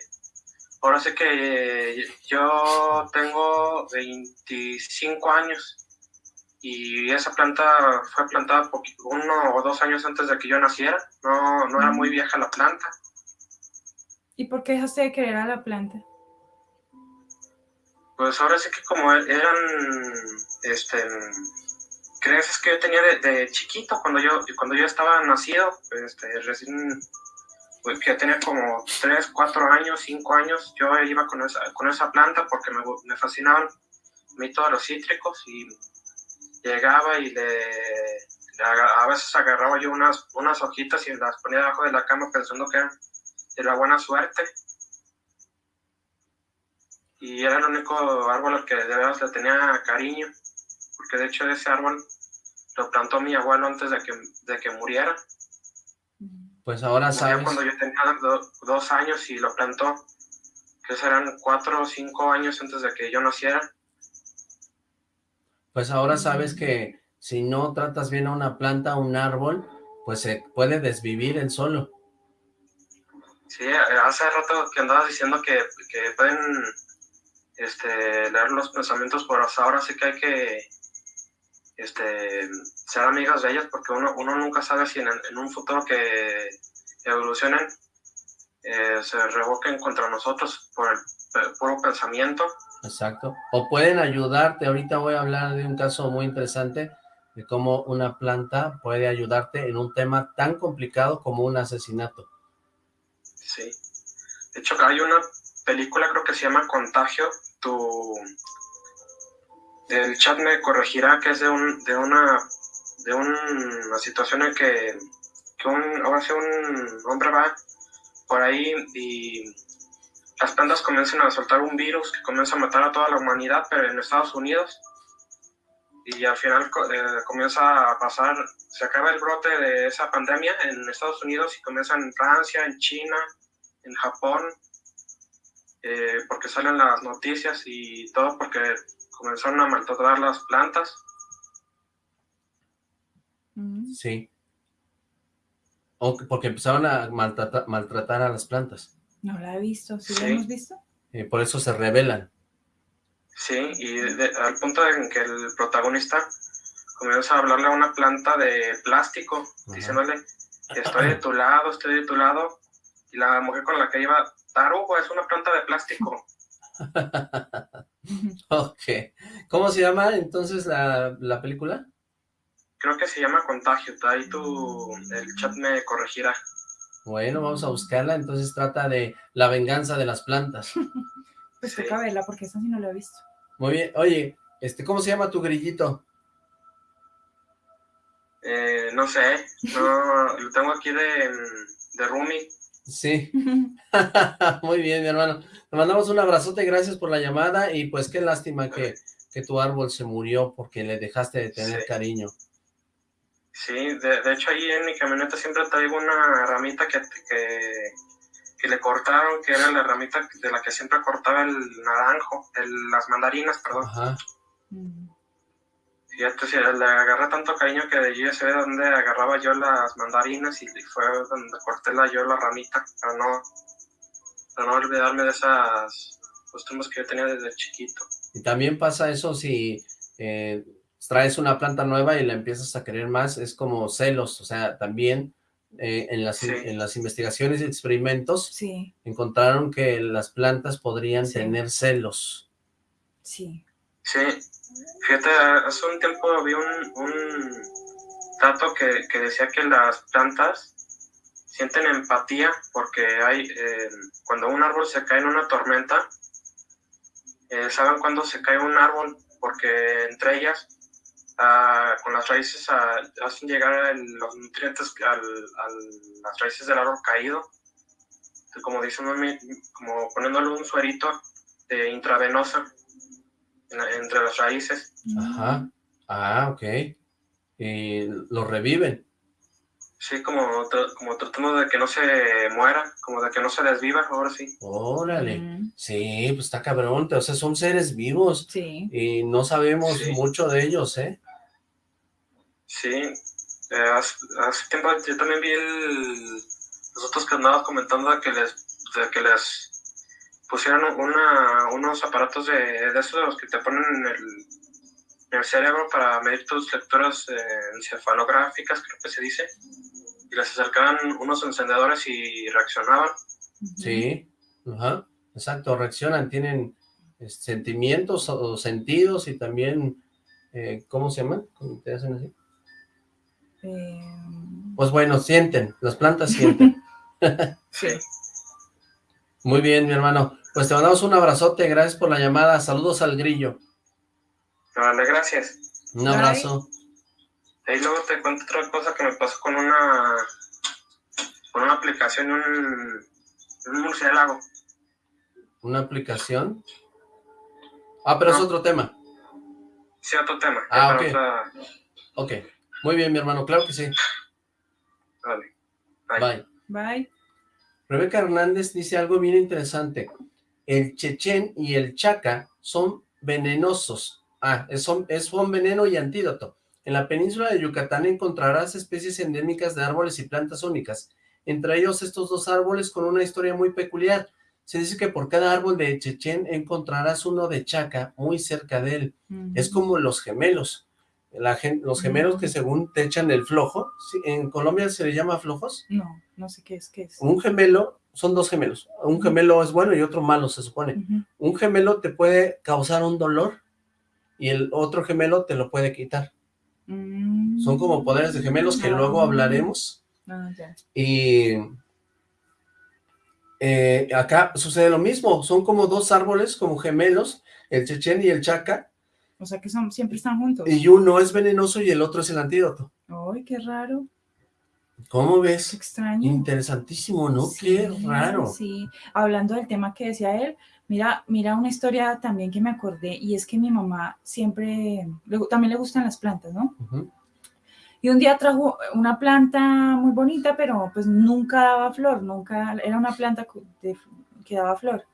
Speaker 7: ahora sé que yo tengo 25 años y esa planta fue plantada uno o dos años antes de que yo naciera, no, no era muy vieja la planta.
Speaker 4: ¿Y por qué dejaste de querer a la planta?
Speaker 7: Pues ahora sí que como eran, este, creencias que yo tenía de, chiquito, cuando yo, cuando yo estaba nacido, este, recién, pues tenía como 3, 4 años, 5 años, yo iba con esa, con esa planta porque me, me fascinaban mí todos los cítricos y llegaba y le, a veces agarraba yo unas, unas hojitas y las ponía debajo de la cama pensando que eran de la buena suerte. Y era el único árbol que de verdad le tenía cariño, porque de hecho ese árbol lo plantó mi abuelo antes de que, de que muriera.
Speaker 3: pues ahora
Speaker 7: Murió
Speaker 3: sabes,
Speaker 7: cuando yo tenía do- dos años y lo plantó, que serán cuatro o cinco años antes de que yo naciera.
Speaker 3: pues ahora sabes que si no tratas bien a una planta, a un árbol, pues se puede desvivir el solo.
Speaker 7: Sí, eh, hace rato que andabas diciendo que, que pueden este, leer los pensamientos, pero hasta ahora sí que hay que este, ser amigos de ellos porque uno, uno nunca sabe si en, en un futuro que evolucionen eh, se revoquen contra nosotros por el puro pensamiento.
Speaker 3: Exacto. O pueden ayudarte. Ahorita voy a hablar de un caso muy interesante de cómo una planta puede ayudarte en un tema tan complicado como un asesinato.
Speaker 7: Sí. De hecho, hay una película, creo que se llama Contagio. Tu... El chat me corregirá que es de, un, de una de una situación en que, que un, ahora sí un hombre va por ahí y las plantas comienzan a soltar un virus que comienza a matar a toda la humanidad, pero en Estados Unidos. Y al final eh, comienza a pasar, se acaba el brote de esa pandemia en Estados Unidos y comienza en Francia, en China, en Japón, eh, porque salen las noticias y todo porque comenzaron a maltratar las plantas.
Speaker 4: Mm.
Speaker 3: Sí. O que- porque empezaron a maltrata- maltratar a las plantas.
Speaker 4: No la he visto, ¿sí, la hemos visto?
Speaker 3: eh, por eso se rebelan.
Speaker 7: Sí, y de- al punto en que el protagonista comienza a hablarle a una planta de plástico,
Speaker 3: Ajá.
Speaker 7: diciéndole, estoy de tu lado, estoy de tu lado. Y la mujer con la que iba, tarugo, es una planta de plástico.
Speaker 3: Ok. ¿Cómo se llama entonces la, la película?
Speaker 7: Creo que se llama Contagio, ahí tu, el chat me corregirá.
Speaker 3: Bueno, vamos a buscarla. Entonces trata de la venganza de las plantas.
Speaker 4: Pues
Speaker 7: Sí.
Speaker 4: toca verla porque esa sí no la he visto.
Speaker 3: Muy bien. Oye, este, ¿cómo se llama tu grillito?
Speaker 7: Eh, no sé, no, lo tengo aquí de, de Rumi.
Speaker 3: Sí. Muy bien, mi hermano. Te mandamos un abrazote, gracias por la llamada y pues qué lástima que, que tu árbol se murió porque le dejaste de tener
Speaker 7: Sí.
Speaker 3: cariño.
Speaker 7: Sí, de, de hecho ahí en mi camioneta siempre traigo una ramita que, que, que le cortaron, que era la ramita de la que siempre cortaba el naranjo, el- las mandarinas, perdón.
Speaker 3: Ajá.
Speaker 4: Mm.
Speaker 7: Fíjate, sí, le agarré tanto cariño que de allí ya se ve donde agarraba yo las mandarinas y fue donde corté la, yo la ramita, para no, para no olvidarme de esas costumbres que yo tenía desde chiquito.
Speaker 3: Y también pasa eso si eh, traes una planta nueva y la empiezas a querer más, es como celos, o sea, también eh, en, las,
Speaker 7: Sí.
Speaker 3: en las investigaciones y experimentos
Speaker 4: Sí,
Speaker 3: encontraron que las plantas podrían
Speaker 4: Sí.
Speaker 3: tener celos.
Speaker 4: sí.
Speaker 7: Sí, fíjate, hace un tiempo vi un, un dato que, que decía que las plantas sienten empatía porque hay, eh, cuando un árbol se cae en una tormenta, eh, saben cuándo se cae un árbol porque entre ellas, ah, con las raíces, ah, hacen llegar el- los nutrientes al- a las raíces del árbol caído, como dice Mami, como poniéndole un suerito de intravenosa en- entre las raíces.
Speaker 3: Ajá. Ah, ok. Y lo reviven.
Speaker 7: Sí, como, como tratando de que no se muera, como de que no se desviva, ahora sí.
Speaker 3: Órale.
Speaker 4: Mm,
Speaker 3: Sí, pues está cabrón, o sea, son seres vivos
Speaker 4: Sí.
Speaker 3: y no sabemos
Speaker 7: Sí.
Speaker 3: mucho de ellos, ¿eh?
Speaker 7: Sí, eh, hace, hace tiempo yo también vi el, los otros que andabas comentando de que les, de que les pusieron una, unos aparatos de, de esos de los que te ponen en el, en el cerebro para medir tus lecturas eh, encefalográficas, creo que se dice, y les acercaban unos encendedores y reaccionaban.
Speaker 3: Sí, ajá, exacto, reaccionan, tienen eh, sentimientos o, o sentidos y también, eh, ¿cómo se llaman? ¿Cómo te hacen así?
Speaker 4: Eh,
Speaker 3: Pues bueno, sienten, las plantas sienten.
Speaker 7: Sí.
Speaker 3: Muy bien, mi hermano, pues te mandamos un abrazote, gracias por la llamada, saludos al grillo,
Speaker 7: Vale, gracias.
Speaker 3: un
Speaker 4: Bye.
Speaker 3: abrazo.
Speaker 7: Y luego te cuento otra cosa que me pasó con una con una aplicación, un, un murciélago.
Speaker 3: ¿Una aplicación? Ah, pero es otro tema.
Speaker 7: Sí, otro tema.
Speaker 3: Ah, ok.
Speaker 7: otra-
Speaker 3: Ok, muy bien, mi hermano, claro que sí.
Speaker 7: Vale. Bye.
Speaker 3: Bye.
Speaker 4: Bye.
Speaker 3: Rebeca Hernández dice algo bien interesante. El chechen y el chaca son venenosos. Ah, es, son, es veneno y antídoto. En la península de Yucatán encontrarás especies endémicas de árboles y plantas únicas. Entre ellos estos dos árboles con una historia muy peculiar. Se dice que por cada árbol de chechen encontrarás uno de chaca muy cerca de él. Es como los gemelos. La gen- los gemelos que según te echan el flojo, en Colombia se le llama flojos.
Speaker 4: No, no sé qué es, qué es.
Speaker 3: Un gemelo, son dos gemelos. Un gemelo es bueno y otro malo, se supone. Un gemelo te puede causar un dolor y el otro gemelo te lo puede quitar.
Speaker 4: Mm.
Speaker 3: Son como poderes de gemelos que luego
Speaker 4: Ah.
Speaker 3: hablaremos.
Speaker 4: Ah, ya.
Speaker 3: Y eh, acá sucede lo mismo. Son como dos árboles, como gemelos, el chechen y el chaca.
Speaker 4: O sea que son, siempre están juntos.
Speaker 3: Y uno es venenoso y el otro es el antídoto.
Speaker 4: Ay, qué raro,
Speaker 3: ¿Cómo
Speaker 4: qué
Speaker 3: ves?
Speaker 4: extraño.
Speaker 3: Interesantísimo, ¿no?
Speaker 4: Sí,
Speaker 3: Qué raro.
Speaker 4: Sí, hablando del tema que decía él, mira, mira una historia también que me acordé y es que mi mamá siempre, le también le gustan las plantas, ¿no?
Speaker 3: Ujú.
Speaker 4: Y un día trajo una planta muy bonita, pero pues nunca daba flor, nunca, era una planta cu- de- que daba flor.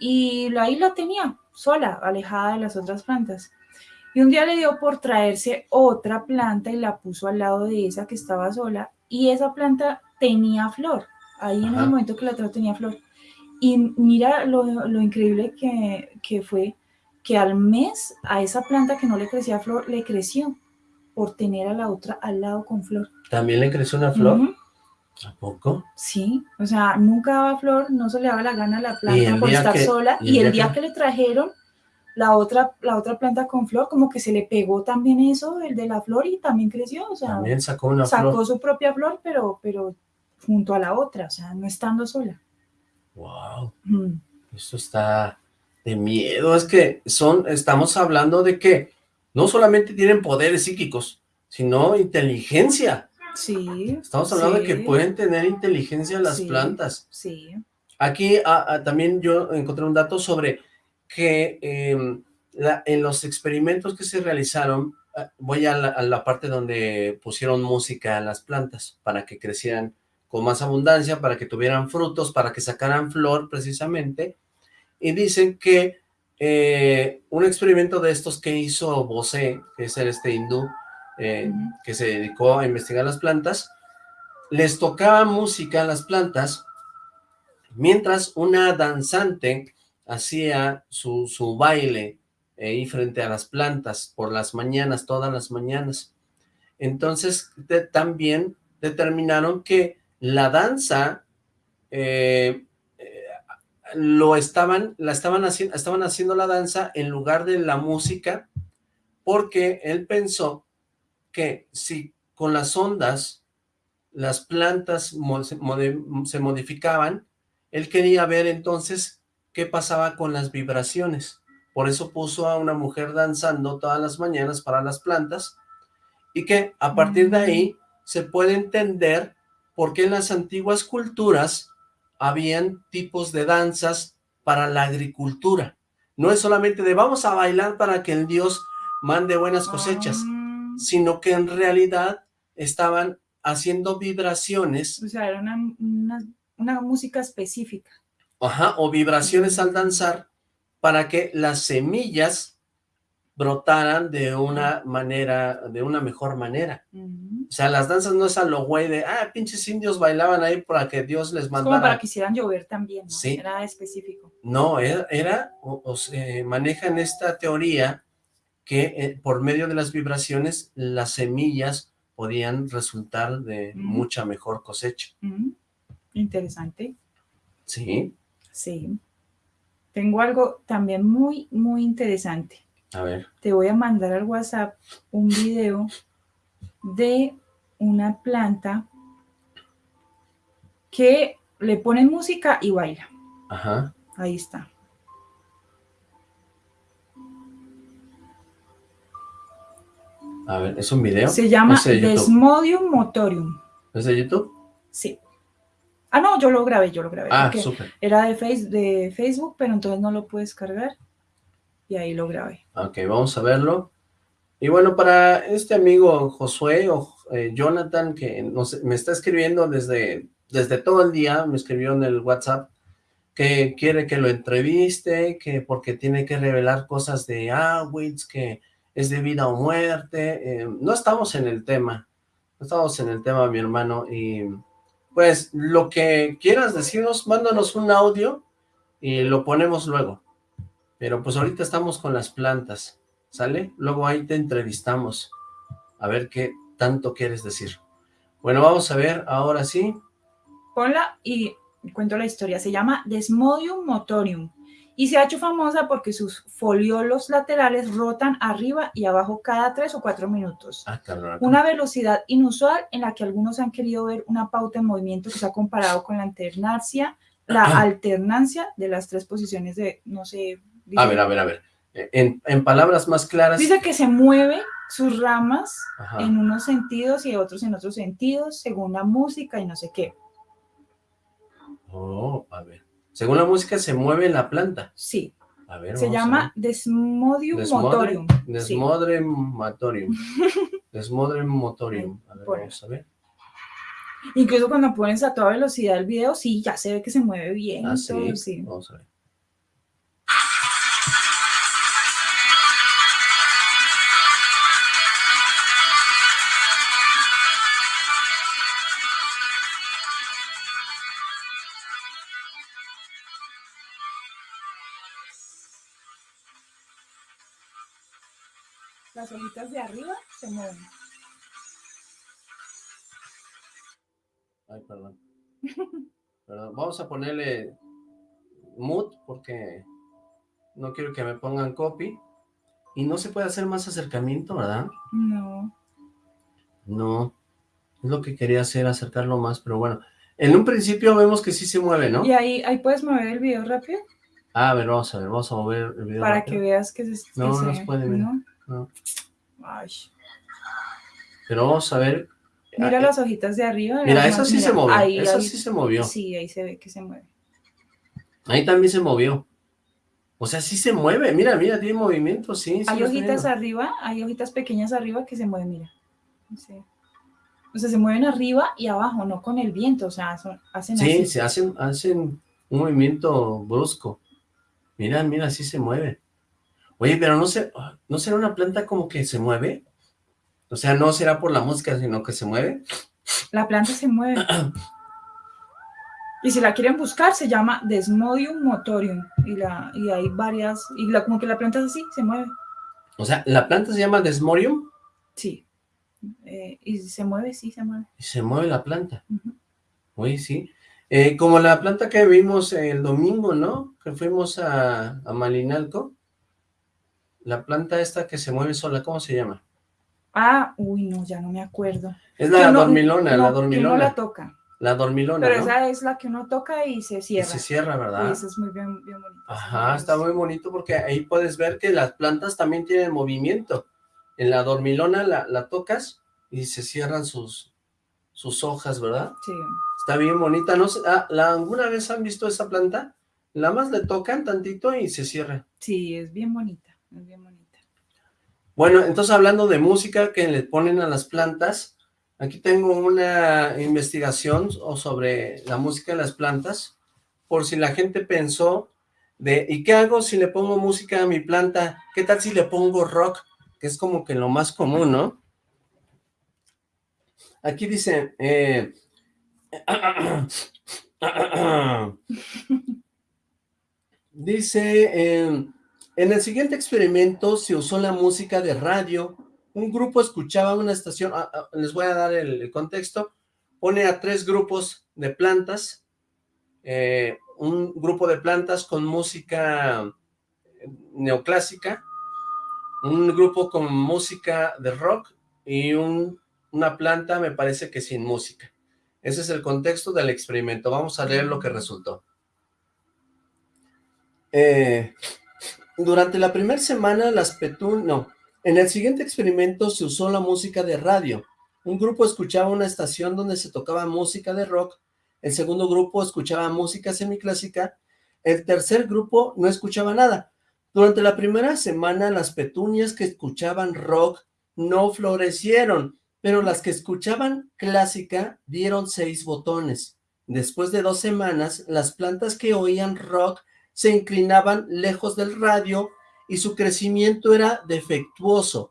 Speaker 4: y ahí la tenía sola, alejada de las otras plantas. Y un día le dio por traerse otra planta y la puso al lado de esa que estaba sola y esa planta tenía flor. Ahí en
Speaker 3: Ajá.
Speaker 4: el momento que la trajo tenía flor. Y mira lo, lo increíble que, que fue que al mes a esa planta que no le crecía flor, le creció por tener a la otra al lado con flor.
Speaker 3: ¿También le creció una flor? ¿A poco?
Speaker 4: Sí, o sea, nunca daba flor, no se le daba la gana a la planta por estar
Speaker 3: que-
Speaker 4: sola.
Speaker 3: y el
Speaker 4: Y el
Speaker 3: día que-
Speaker 4: que le trajeron la otra, la otra planta con flor, como que se le pegó también eso, el de la flor, y también creció. O sea,
Speaker 3: También sacó una
Speaker 4: sacó
Speaker 3: flor.
Speaker 4: su propia flor, pero, pero junto a la otra, o sea, no estando sola.
Speaker 3: Wow,
Speaker 4: Mm,
Speaker 3: eso está de miedo. Es que son, estamos hablando de que no solamente tienen poderes psíquicos, sino inteligencia.
Speaker 4: Sí.
Speaker 3: Estamos hablando de que pueden tener inteligencia las
Speaker 4: Sí.
Speaker 3: plantas.
Speaker 4: Sí.
Speaker 3: Aquí también yo encontré un dato sobre que em, la- en los experimentos que se realizaron, ah, voy a la, a la parte donde pusieron música a las plantas para que crecieran con más abundancia, para que tuvieran frutos, para que sacaran flor precisamente, y dicen que eh, un experimento de estos que hizo Bosé, que es el este hindú, eh, que se dedicó a investigar las plantas, les tocaba música a las plantas mientras una danzante hacía su, su baile eh, ahí frente a las plantas por las mañanas, todas las mañanas. Entonces de- también determinaron que la danza eh, lo estaban, la estaban haciendo, estaban haciendo la danza en lugar de la música, porque él pensó que si con las ondas las plantas se modificaban, él quería ver entonces qué pasaba con las vibraciones. Por eso puso a una mujer danzando todas las mañanas para las plantas y que a partir de ahí se puede entender por qué en las antiguas culturas habían tipos de danzas para la agricultura. No es solamente de vamos a bailar para que el dios mande buenas cosechas,
Speaker 4: Ah,
Speaker 3: sino que en realidad estaban haciendo vibraciones
Speaker 4: o sea, era una, una, una música específica.
Speaker 3: Ajá, o vibraciones al danzar para que las semillas brotaran de una manera, de una mejor manera. O sea, las danzas no es a lo güey de, ah, pinches indios bailaban ahí para que Dios les
Speaker 4: Es como
Speaker 3: mandara.
Speaker 4: para que hicieran llover también, ¿no?
Speaker 3: Sí.
Speaker 4: Era específico.
Speaker 3: No, era, era o, o se manejan esta teoría que eh, por medio de las vibraciones las semillas podían resultar de
Speaker 4: Mm.
Speaker 3: mucha mejor cosecha.
Speaker 4: Interesante.
Speaker 3: Sí,
Speaker 4: Sí. Tengo algo también muy, muy interesante.
Speaker 3: a ver,
Speaker 4: Te voy a mandar al WhatsApp un video de una planta que le ponen música y baila.
Speaker 3: ajá,
Speaker 4: Ahí está.
Speaker 3: A ver, ¿es un video?
Speaker 4: Se llama
Speaker 3: ¿Es de YouTube?
Speaker 4: Desmodium motorium.
Speaker 3: ¿Es de YouTube?
Speaker 4: Sí. Ah, no, yo lo grabé, yo lo grabé.
Speaker 3: Ah, súper.
Speaker 4: era de, face, de Facebook, pero entonces no lo puedes cargar. Y ahí lo grabé.
Speaker 3: Ok, vamos a verlo. Y bueno, para este amigo Josué o eh, Jonathan, que nos, me está escribiendo desde, desde todo el día, me escribió en el WhatsApp, que quiere que lo entreviste, que porque tiene que revelar cosas de Awitz, que es de vida o muerte. eh, no estamos en el tema, no estamos en el tema, mi hermano, y pues lo que quieras decirnos, mándanos un audio y lo ponemos luego. Pero pues ahorita estamos con las plantas, ¿sale? Luego ahí te entrevistamos, a ver qué tanto quieres decir. Bueno, vamos a ver, ahora sí.
Speaker 4: Ponla y cuento la historia. Se llama Desmodium motorium y se ha hecho famosa porque sus foliolos laterales rotan arriba y abajo cada tres o cuatro minutos.
Speaker 3: Ah.
Speaker 4: Una velocidad inusual en la que algunos han querido ver una pauta en movimiento que se ha comparado con la alternancia, la alternancia de las tres posiciones de, no sé. dice-
Speaker 3: A ver, a ver, a ver. En, en palabras más claras.
Speaker 4: Dice que se mueve sus ramas
Speaker 3: Ajá.
Speaker 4: en unos sentidos y otros en otros sentidos, según la música y no sé qué.
Speaker 3: Oh, a ver. Según la música se mueve la planta.
Speaker 4: Sí,
Speaker 3: A ver,
Speaker 4: se
Speaker 3: vamos a
Speaker 4: llama Desmodium
Speaker 3: ver.
Speaker 4: motorium.
Speaker 3: Desmodre,
Speaker 4: Sí.
Speaker 3: desmodrematorium. Desmodrematorium. A ver,
Speaker 4: Por
Speaker 3: vamos a ver.
Speaker 4: Incluso cuando pones a toda velocidad el video, sí, ya se ve que se mueve bien.
Speaker 3: Ah, sí. Vamos a ver.
Speaker 4: De arriba se mueven.
Speaker 3: Ay, perdón. Perdón, Vamos a ponerle mood porque no quiero que me pongan copy. Y no se puede hacer más acercamiento, ¿verdad?
Speaker 4: No.
Speaker 3: No. Es lo que quería hacer, acercarlo más, pero bueno. En un principio vemos que sí se mueve, ¿no?
Speaker 4: Y ahí, ahí puedes mover el video rápido
Speaker 3: Ah, a ver, vamos a ver, vamos a mover el video.
Speaker 4: para
Speaker 3: rápido.
Speaker 4: que veas que se... que
Speaker 3: No, no
Speaker 4: se-
Speaker 3: se puede.
Speaker 4: ¿no?
Speaker 3: No.
Speaker 4: Ay.
Speaker 3: Pero vamos a ver.
Speaker 4: Mira
Speaker 3: Ah,
Speaker 4: las hojitas de arriba.
Speaker 3: Mira,
Speaker 4: más-
Speaker 3: sí
Speaker 4: mira,
Speaker 3: se movió,
Speaker 4: Ahí, ahí-
Speaker 3: sí se movió.
Speaker 4: Sí, ahí se ve que se mueve.
Speaker 3: Ahí también se movió. O sea, sí se mueve. Mira, mira, tiene movimiento, sí. sí
Speaker 4: hay hojitas arriba, hay hojitas pequeñas arriba que se mueven, mira. Sí. O sea, se mueven arriba y abajo, no con el viento, o sea, son- hacen
Speaker 3: Sí,
Speaker 4: así.
Speaker 3: se hacen, hacen un movimiento brusco. Mira, mira, sí se mueve. Oye, pero no se, ¿no será una planta como que se mueve? O sea, no será por la música, sino que se mueve.
Speaker 4: La planta se mueve. Y si la quieren buscar, se llama Desmodium motorium. Y, la, y hay varias, y la, como que la planta es así, se mueve.
Speaker 3: O sea, la planta se llama Desmorium
Speaker 4: Sí. Eh, y se mueve, sí, se mueve.
Speaker 3: y se mueve la planta.
Speaker 4: Ujú.
Speaker 3: Oye, sí. Eh, como la planta que vimos el domingo, ¿no? Que fuimos a, a Malinalco. La planta esta que se mueve sola, ¿cómo se llama?
Speaker 4: Ah, uy, no, ya no me acuerdo.
Speaker 3: Es la dormilona,
Speaker 4: no,
Speaker 3: la
Speaker 4: que
Speaker 3: dormilona.
Speaker 4: uno la toca.
Speaker 3: La dormilona,
Speaker 4: Pero
Speaker 3: ¿no?
Speaker 4: esa es la que uno toca y se
Speaker 3: Y
Speaker 4: cierra.
Speaker 3: se cierra, ¿verdad?
Speaker 4: esa es muy bien, bien bonita.
Speaker 3: Ajá, está muy bonito porque ahí puedes ver que las plantas también tienen movimiento. En la dormilona la, la tocas y se cierran sus, sus hojas, ¿verdad?
Speaker 4: Sí.
Speaker 3: Está bien bonita. No sé, ah, ¿la, ¿Alguna vez han visto esa planta? Nada más le tocan tantito y se cierra.
Speaker 4: Sí, es bien bonita, bien bonita.
Speaker 3: Bueno, entonces hablando de música que le ponen a las plantas, aquí tengo una investigación sobre la música de las plantas, por si la gente pensó de, ¿y qué hago si le pongo música a mi planta? ¿Qué tal si le pongo rock? Que es como que lo más común, ¿no? Aquí dice, eh, dice, eh, en el siguiente experimento se usó la música de radio. Un grupo escuchaba una estación, ah, ah, les voy a dar el, contexto, pone a tres grupos de plantas, eh, un grupo de plantas con música neoclásica, un grupo con música de rock y un- una planta me parece que sin música. Ese es el contexto del experimento. Vamos a leer lo que resultó. Eh, durante la primera semana, las petun... No, en el siguiente experimento se usó la música de radio. Un grupo escuchaba una estación donde se tocaba música de rock, el segundo grupo escuchaba música semiclásica, el tercer grupo no escuchaba nada. Durante la primera semana, las petunias que escuchaban rock no florecieron, pero las que escuchaban clásica dieron seis botones. Después de dos semanas, las plantas que oían rock se inclinaban lejos del radio y su crecimiento era defectuoso.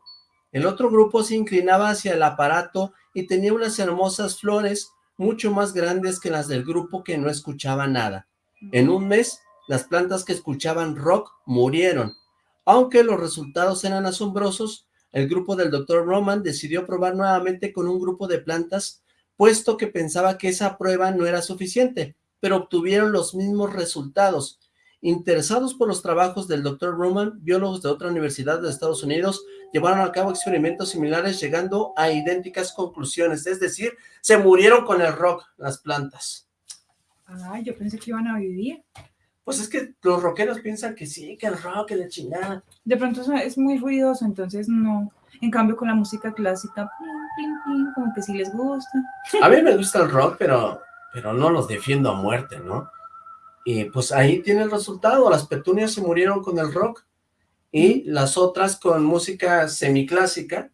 Speaker 3: El otro grupo se inclinaba hacia el aparato y tenía unas hermosas flores mucho más grandes que las del grupo que no escuchaba nada. En un mes, las plantas que escuchaban rock murieron. Aunque los resultados eran asombrosos, el grupo del Dr. Roman decidió probar nuevamente con un grupo de plantas, puesto que pensaba que esa prueba no era suficiente, pero obtuvieron los mismos resultados. Interesados por los trabajos del Dr. Roman, biólogos de otra universidad de Estados Unidos llevaron a cabo experimentos similares llegando a idénticas conclusiones, es decir, se murieron con el rock las plantas.
Speaker 4: Ah, yo pensé que iban a vivir.
Speaker 3: Pues es que los rockeros piensan que sí, que el rock, que la chingada.
Speaker 4: De pronto es muy ruidoso, entonces no. En cambio, con la música clásica, plin, plin, plin, como que sí les gusta.
Speaker 3: A mí me gusta el rock, pero, pero no los defiendo a muerte, ¿no? Y pues ahí tiene el resultado, las petunias se murieron con el rock y las otras con música semiclásica,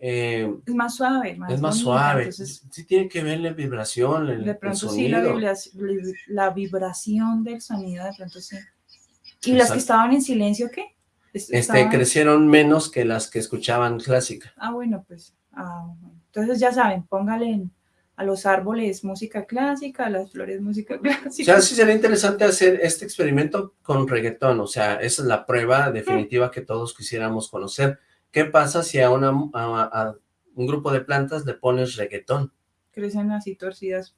Speaker 3: eh,
Speaker 4: Es más suave, más
Speaker 3: es más
Speaker 4: bonita,
Speaker 3: suave,
Speaker 4: Entonces,
Speaker 3: sí tiene que ver la vibración, el,
Speaker 4: de
Speaker 3: el
Speaker 4: pronto sí, la,
Speaker 3: sonido.
Speaker 4: vibra- la vibración del sonido, de pronto sí. ¿Y las que estaban en silencio qué? Es-
Speaker 3: Este,
Speaker 4: estaban-
Speaker 3: crecieron menos que las que escuchaban clásica.
Speaker 4: Ah, bueno, pues. ah, bueno. Entonces ya saben, póngale en- a los árboles música clásica, a las flores música
Speaker 3: O
Speaker 4: clásica.
Speaker 3: sea, sí sería interesante hacer este experimento con reggaetón, o sea, esa es la prueba definitiva que todos quisiéramos conocer. ¿qué pasa si a, una, a, a un grupo de plantas le pones reggaetón?
Speaker 4: Crecen así torcidas.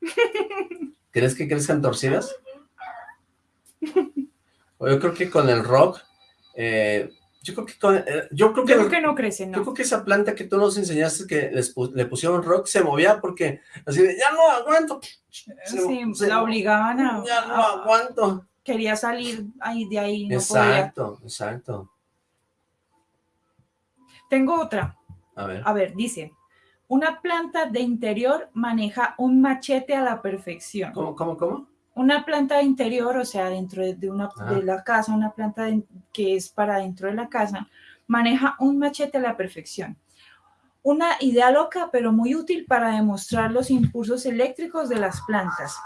Speaker 3: ¿Crees que crezcan torcidas? O yo creo que con el rock, eh, yo creo que con, eh, yo creo que,
Speaker 4: Yo creo que no crecen,
Speaker 3: yo creo que esa planta que tú nos enseñaste que les le pusieron rock se movía porque así de, ya no aguanto, se-
Speaker 4: Sí,
Speaker 3: se-
Speaker 4: la obligaban a...
Speaker 3: ya no
Speaker 4: a-
Speaker 3: aguanto.
Speaker 4: quería salir ahí de ahí, no podía.
Speaker 3: exacto, exacto.
Speaker 4: Tengo otra.
Speaker 3: A ver,
Speaker 4: A ver, dice, una planta de interior maneja un machete a la perfección.
Speaker 3: ¿cómo, cómo, cómo?
Speaker 4: Una planta interior, o sea, dentro de, de una,
Speaker 3: Ah.
Speaker 4: de la casa, una planta de- que es para dentro de la casa, maneja un machete a la perfección. Una idea loca, pero muy útil para demostrar los impulsos eléctricos de las plantas.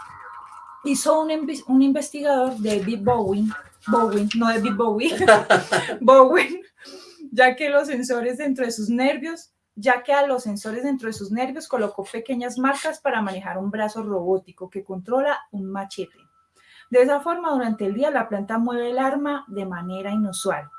Speaker 4: Hizo un, un investigador, David Bowen, Bowen, no David Bowie, Bowen, ya que los sensores dentro de sus nervios, ya que a los sensores dentro de sus nervios colocó pequeñas marcas para manejar un brazo robótico que controla un machete. De esa forma, durante el día la planta mueve el arma de manera inusual.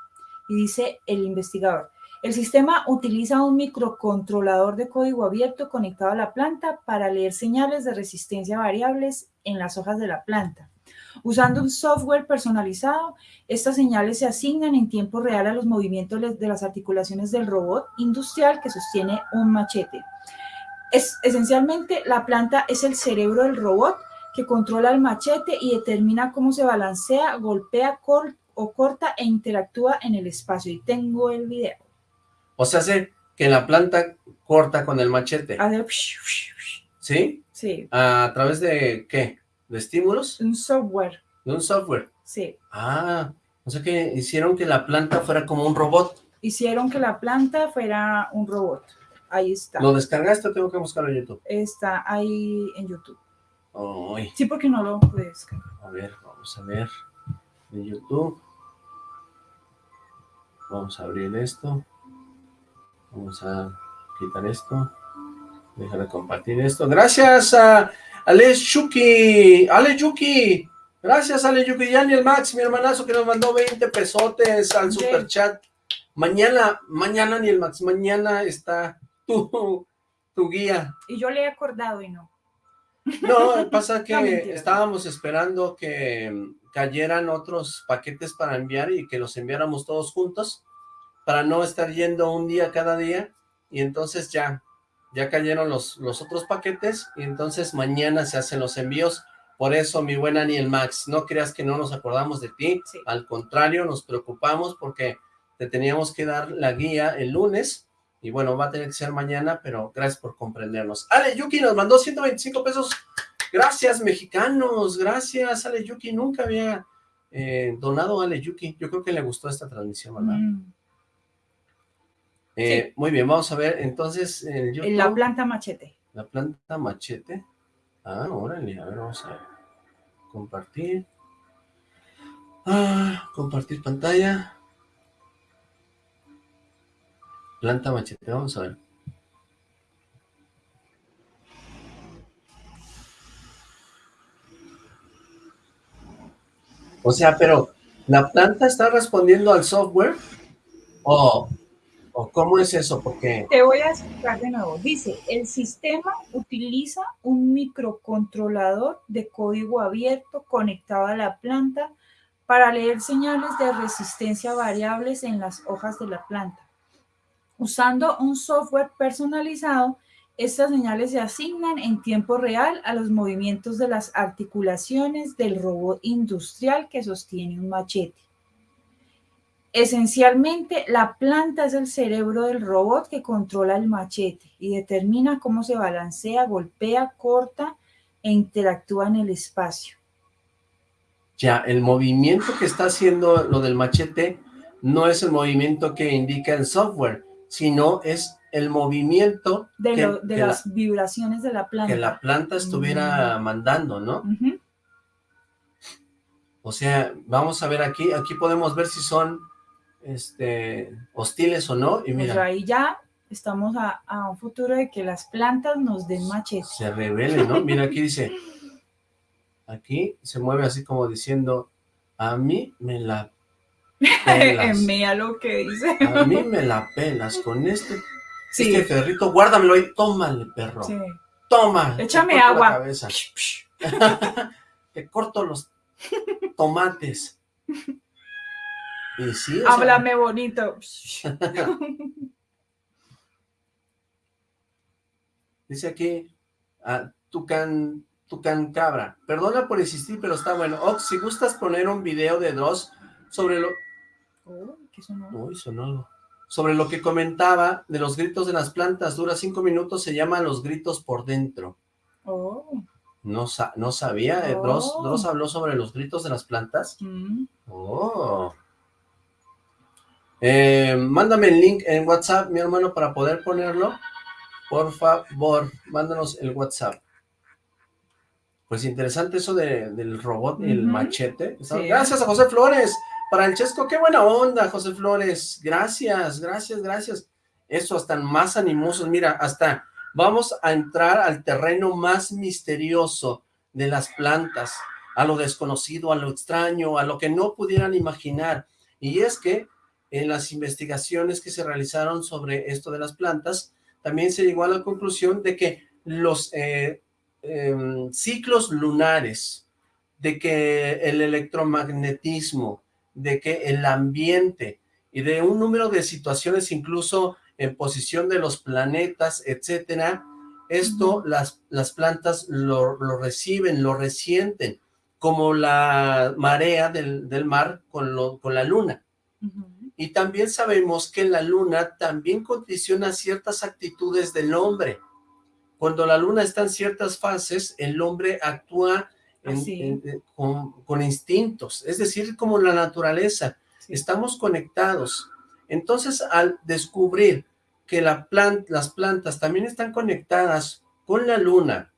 Speaker 4: Y dice el investigador, el sistema utiliza un microcontrolador de código abierto conectado a la planta para leer señales de resistencia variables en las hojas de la planta. Usando un software personalizado, estas señales se asignan en tiempo real a los movimientos de las articulaciones del robot industrial que sostiene un machete. Es, esencialmente, la planta es el cerebro del robot que controla el machete y determina cómo se balancea, golpea cor- o corta e interactúa en el espacio. Y tengo el video.
Speaker 3: O sea, hace que la planta corta con el machete,
Speaker 4: Hace
Speaker 3: ¿sí?
Speaker 4: Sí,
Speaker 3: ¿A través de qué? ¿De estímulos?
Speaker 4: un software.
Speaker 3: De un software.
Speaker 4: Sí.
Speaker 3: Ah, o sea que hicieron que la planta fuera como un robot.
Speaker 4: Hicieron que la planta fuera un robot. Ahí está.
Speaker 3: ¿Lo descargaste o tengo que buscarlo en YouTube?
Speaker 4: Está ahí en YouTube.
Speaker 3: Ay,
Speaker 4: Sí, porque no lo puedes descargar.
Speaker 3: a ver, vamos a ver. En YouTube. Vamos a abrir esto. Vamos a quitar esto. Dejar de compartir esto. Gracias a Alex Chuki. Ale Yuki. Gracias, Ale Yuki. Y el Max, mi hermanazo, que nos mandó 20 pesotes al
Speaker 4: Yay.
Speaker 3: super chat. Mañana, mañana ni el Max, mañana está tu, tu guía.
Speaker 4: Y yo le he acordado y no.
Speaker 3: No, pasa que
Speaker 4: No,
Speaker 3: estábamos esperando que cayeran otros paquetes para enviar y que los enviáramos todos juntos para no estar yendo un día cada día y entonces ya, ya cayeron los, los otros paquetes y entonces mañana se hacen los envíos. Por eso, mi buena Aniel Max, no creas que no nos acordamos de ti,
Speaker 4: Sí.
Speaker 3: al contrario, nos preocupamos porque te teníamos que dar la guía el lunes y bueno, va a tener que ser mañana, pero gracias por comprendernos. Ale Yuki nos mandó 125 pesos. Gracias, mexicanos. Gracias, Ale Yuki. Nunca había eh, donado a Ale Yuki. Yo creo que le gustó esta transmisión, ¿verdad?
Speaker 4: Mm.
Speaker 3: Eh, Muy bien, vamos a ver. Entonces, en YouTube,
Speaker 4: En la planta machete.
Speaker 3: la planta machete. Ah, órale. A ver, vamos a ver. Compartir. Ah, compartir pantalla. Planta machete, vamos a ver. O sea, pero ¿la planta está respondiendo al software? ¿O, o cómo es eso?
Speaker 4: Te voy a explicar de nuevo. Dice, el sistema utiliza un microcontrolador de código abierto conectado a la planta para leer señales de resistencia variables en las hojas de la planta. Usando un software personalizado, estas señales se asignan en tiempo real a los movimientos de las articulaciones del robot industrial que sostiene un machete. Esencialmente, la planta es el cerebro del robot que controla el machete y determina cómo se balancea, golpea, corta e interactúa en el espacio.
Speaker 3: ya, el movimiento que está haciendo lo del machete no es el movimiento que indica el software, sino es el movimiento
Speaker 4: De,
Speaker 3: que,
Speaker 4: lo- de
Speaker 3: que la-
Speaker 4: las vibraciones de la planta.
Speaker 3: que la planta estuviera
Speaker 4: Mm.
Speaker 3: mandando, ¿no? O sea, vamos a ver aquí, aquí podemos ver si son este hostiles o no, y
Speaker 4: Pues
Speaker 3: mira,
Speaker 4: ahí ya estamos a, a un futuro de que las plantas nos den machete.
Speaker 3: se revele, ¿no? Mira, aquí dice, aquí se mueve así como diciendo, a mí me la pelas.
Speaker 4: Envía lo que dice.
Speaker 3: A mí me la pelas con este,
Speaker 4: Sí,
Speaker 3: este ferrito. Guárdamelo ahí. Tómale, perro.
Speaker 4: sí.
Speaker 3: Toma.
Speaker 4: Échame
Speaker 3: corto la
Speaker 4: agua.
Speaker 3: cabeza. Te corto los tomates. Y sí, sea,
Speaker 4: Háblame bonito.
Speaker 3: dice aquí, ah, Tucan, Tucan Cabra. Perdona por insistir, pero está bueno. Ox, si gustas poner un video de dos sobre lo...
Speaker 4: Oh, ¿qué sonó?
Speaker 3: Uy, sonó algo. Sobre lo que comentaba de los gritos de las plantas, dura cinco minutos, se llaman los gritos por dentro.
Speaker 4: Oh,
Speaker 3: No, sa- no sabía, eh, Dross,
Speaker 4: Oh.
Speaker 3: Dross habló sobre los gritos de las plantas.
Speaker 4: mm,
Speaker 3: Oh. Eh, mándame el link en WhatsApp, mi hermano, para poder ponerlo. Por favor, mándanos el WhatsApp. Pues interesante eso de- del robot el machete.
Speaker 4: Sí.
Speaker 3: Gracias a José Flores. Para el Chesco, qué buena onda, José Flores. Gracias, gracias, gracias. Eso, están más animosos. Mira, hasta vamos a entrar al terreno más misterioso de las plantas, a lo desconocido, a lo extraño, a lo que no pudieran imaginar. Y es que en las investigaciones que se realizaron sobre esto de las plantas, también se llegó a la conclusión de que los eh, em, ciclos lunares, de que el electromagnetismo, de que el ambiente y de un número de situaciones incluso en posición de los planetas, etcétera, esto las, las plantas lo, lo reciben, lo resienten, como la marea del, del mar con, lo, con la luna. Y también sabemos que la luna también condiciona ciertas actitudes del hombre. Cuando la luna está en ciertas fases, el hombre actúa en-
Speaker 4: Así.
Speaker 3: en- en- con, con instintos, es decir, como la naturaleza.
Speaker 4: Sí.
Speaker 3: Estamos conectados. Entonces, al descubrir que la las plantas también están conectadas con la luna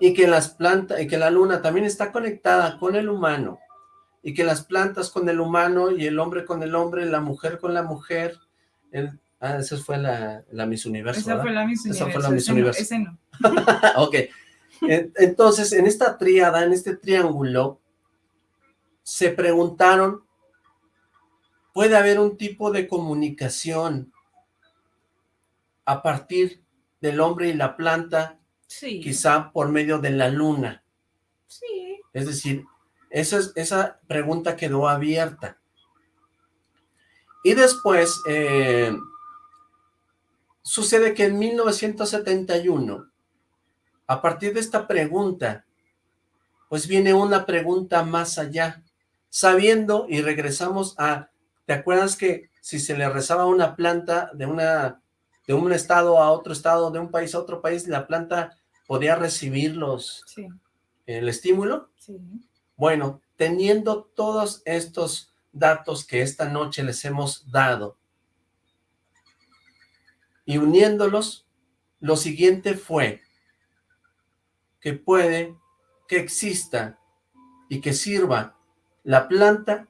Speaker 3: y que las plantas y que la luna también está conectada con el humano y que las plantas con el humano y el hombre con el hombre, la mujer con la mujer, el- ah, esa fue la, la Miss Universo,
Speaker 4: Esa
Speaker 3: ¿verdad?
Speaker 4: fue la Miss
Speaker 3: Esa
Speaker 4: Universo.
Speaker 3: fue la Miss Universo.
Speaker 4: ese no.
Speaker 3: ok. En- Entonces, en esta tríada, en este triángulo, se preguntaron, ¿puede haber un tipo de comunicación a partir del hombre y la planta,
Speaker 4: Sí.
Speaker 3: quizá por medio de la luna?
Speaker 4: Sí.
Speaker 3: Es decir, esa, es- esa pregunta quedó abierta. Y después, eh, sucede que en 1971, a partir de esta pregunta, pues viene una pregunta más allá, sabiendo, y regresamos a, ¿te acuerdas que si se le rezaba una planta de una de un estado a otro estado, de un país a otro país, la planta podía recibir los,
Speaker 4: Sí.
Speaker 3: el estímulo?
Speaker 4: Sí.
Speaker 3: Bueno, teniendo todos estos datos que esta noche les hemos dado y uniéndolos, lo siguiente fue que puede que exista y que sirva la planta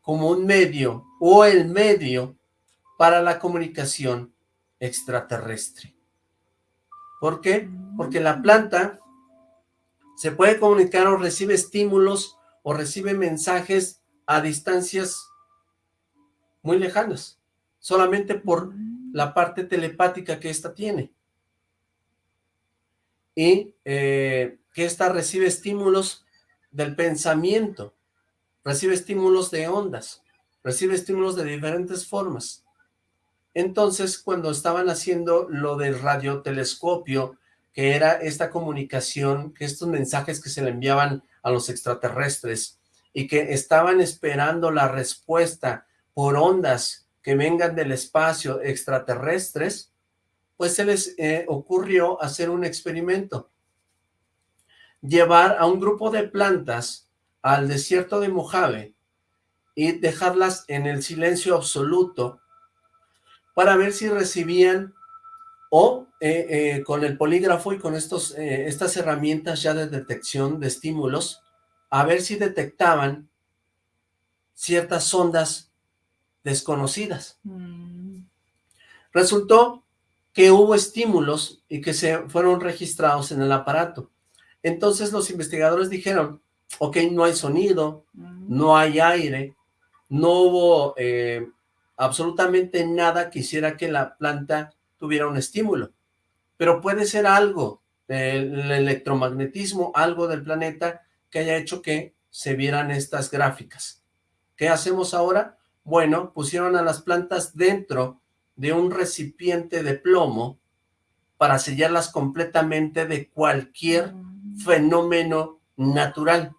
Speaker 3: como un medio o el medio para la comunicación extraterrestre. ¿Por qué? Porque la planta se puede comunicar o recibe estímulos o recibe mensajes a distancias muy lejanas, solamente por la parte telepática que ésta tiene. Y eh, que ésta recibe estímulos del pensamiento, recibe estímulos de ondas, recibe estímulos de diferentes formas. Entonces, cuando estaban haciendo lo del radiotelescopio, que era esta comunicación, que estos mensajes que se le enviaban a los extraterrestres y que estaban esperando la respuesta por ondas que vengan del espacio extraterrestres, pues se les eh, ocurrió hacer un experimento. Llevar a un grupo de plantas al desierto de Mojave y dejarlas en el silencio absoluto para ver si recibían o eh, eh, con el polígrafo y con estos, eh, estas herramientas ya de detección de estímulos, a ver si detectaban ciertas ondas desconocidas.
Speaker 4: Mm,
Speaker 3: Resultó que hubo estímulos y que se fueron registrados en el aparato. Entonces los investigadores dijeron, ok, no hay sonido,
Speaker 4: mm,
Speaker 3: no hay aire, no hubo absolutamente nada que hiciera que la planta tuviera un estímulo, pero puede ser algo, el electromagnetismo, algo del planeta que haya hecho que se vieran estas gráficas. ¿Qué hacemos ahora? Bueno, pusieron a las plantas dentro de un recipiente de plomo para sellarlas completamente de cualquier
Speaker 4: Mm.
Speaker 3: fenómeno natural.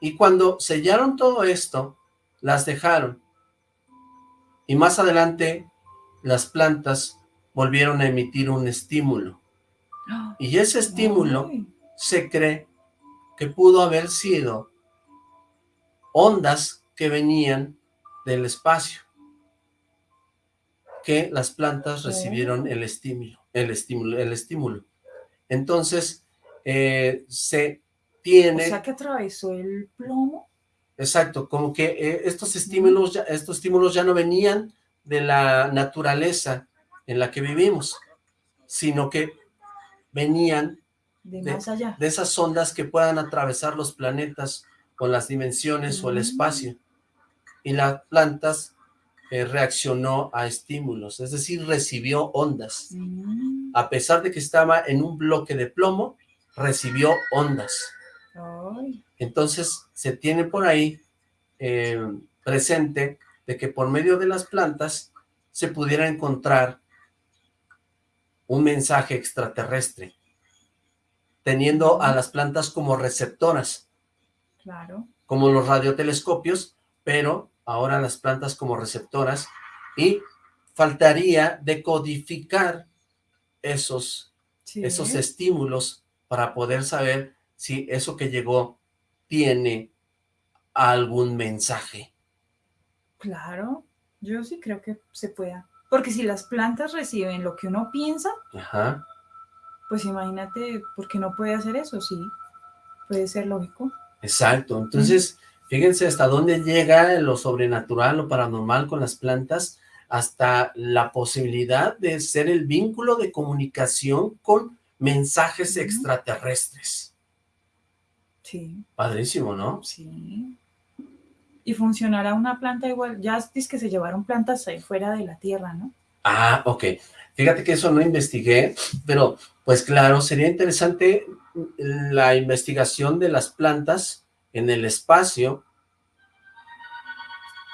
Speaker 3: Y cuando sellaron todo esto, las dejaron. Y más adelante, las plantas volvieron a emitir un estímulo. Y ese estímulo se cree que pudo haber sido ondas que venían del espacio, que las plantas recibieron el estímulo, el estímulo, el estímulo. Entonces, eh, se
Speaker 4: O
Speaker 3: tiene,
Speaker 4: sea que atravesó el plomo.
Speaker 3: exacto, como que eh, estos estímulos, ya, estos estímulos ya no venían de la naturaleza en la que vivimos, sino que venían
Speaker 4: De
Speaker 3: De-
Speaker 4: más allá.
Speaker 3: de esas ondas que puedan atravesar los planetas o las dimensiones o el
Speaker 4: Mm.
Speaker 3: espacio. Y las plantas eh, reaccionó a estímulos, es decir, recibió ondas.
Speaker 4: Mm,
Speaker 3: A pesar de que estaba en un bloque de plomo, recibió ondas.
Speaker 4: ay,
Speaker 3: Entonces, se tiene por ahí eh, presente de que por medio de las plantas se pudiera encontrar un mensaje extraterrestre, teniendo a las plantas como receptoras,
Speaker 4: claro.
Speaker 3: como los radiotelescopios, pero ahora las plantas como receptoras, y faltaría decodificar esos,
Speaker 4: Sí.
Speaker 3: esos estímulos para poder saber si eso que llegó tiene algún mensaje.
Speaker 4: Claro, yo sí creo que se pueda. Porque si las plantas reciben lo que uno piensa,
Speaker 3: Ajá.
Speaker 4: pues imagínate, ¿por qué no puede hacer eso? Sí, puede ser lógico.
Speaker 3: Exacto, entonces fíjense hasta dónde llega lo sobrenatural o paranormal con las plantas, hasta la posibilidad de ser el vínculo de comunicación con mensajes extraterrestres.
Speaker 4: Sí,
Speaker 3: Padrísimo, ¿no?
Speaker 4: sí. Y funcionará una planta igual. Ya es que se llevaron plantas ahí fuera de la Tierra, ¿no?
Speaker 3: Ah, ok. Fíjate que eso no investigué, pero pues claro, sería interesante la investigación de las plantas en el espacio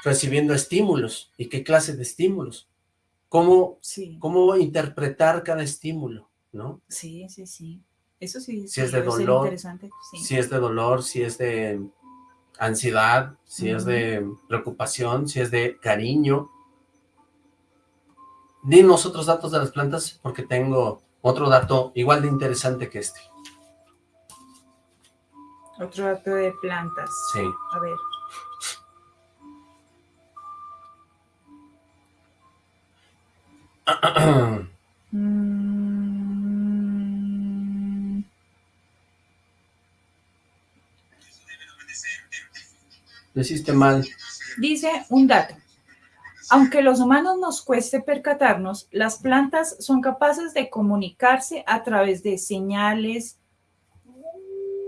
Speaker 3: recibiendo estímulos. ¿Y qué clase de estímulos? ¿Cómo,
Speaker 4: Sí,
Speaker 3: cómo interpretar cada estímulo, ¿no?
Speaker 4: sí, sí, sí. Eso sí,
Speaker 3: Si es de dolor,
Speaker 4: interesante. Sí.
Speaker 3: Si es de dolor, si es de ansiedad, si es de preocupación, si es de cariño. Dinos otros datos de las plantas porque tengo otro dato igual de interesante que este.
Speaker 4: Otro dato de plantas.
Speaker 3: Sí.
Speaker 4: A ver. Mm,
Speaker 3: Lo hiciste mal.
Speaker 4: Dice un dato. Aunque los humanos nos cueste percatarnos, las plantas son capaces de comunicarse a través de señales,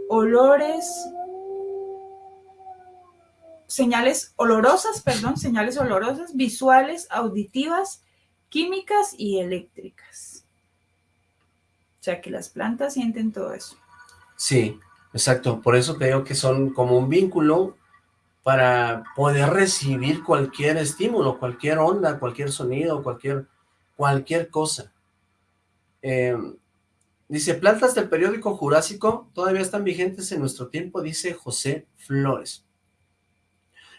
Speaker 4: olores, señales olorosas, perdón, señales olorosas, visuales, auditivas, químicas y eléctricas. O sea que las plantas sienten todo eso.
Speaker 3: Sí, exacto. Por eso digo que son como un vínculo para poder recibir cualquier estímulo, cualquier onda, cualquier sonido, cualquier, cualquier cosa. Eh, dice, plantas del periódico Jurásico todavía están vigentes en nuestro tiempo, dice José Flores.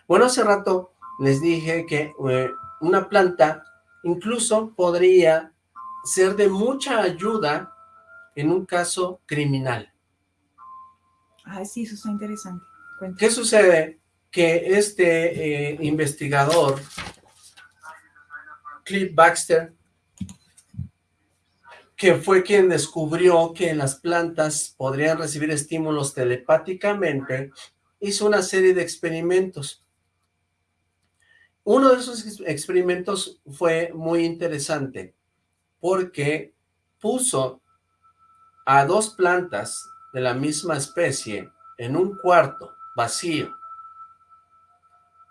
Speaker 3: Bueno, hace rato les dije que eh, una planta incluso podría ser de mucha ayuda en un caso criminal.
Speaker 4: Ah, sí, eso está interesante. Cuenta.
Speaker 3: ¿Qué sucede? Que este eh, investigador, Cliff Baxter, que fue quien descubrió que las plantas podrían recibir estímulos telepáticamente, hizo una serie de experimentos. Uno de esos ex- experimentos fue muy interesante, porque puso a dos plantas de la misma especie en un cuarto vacío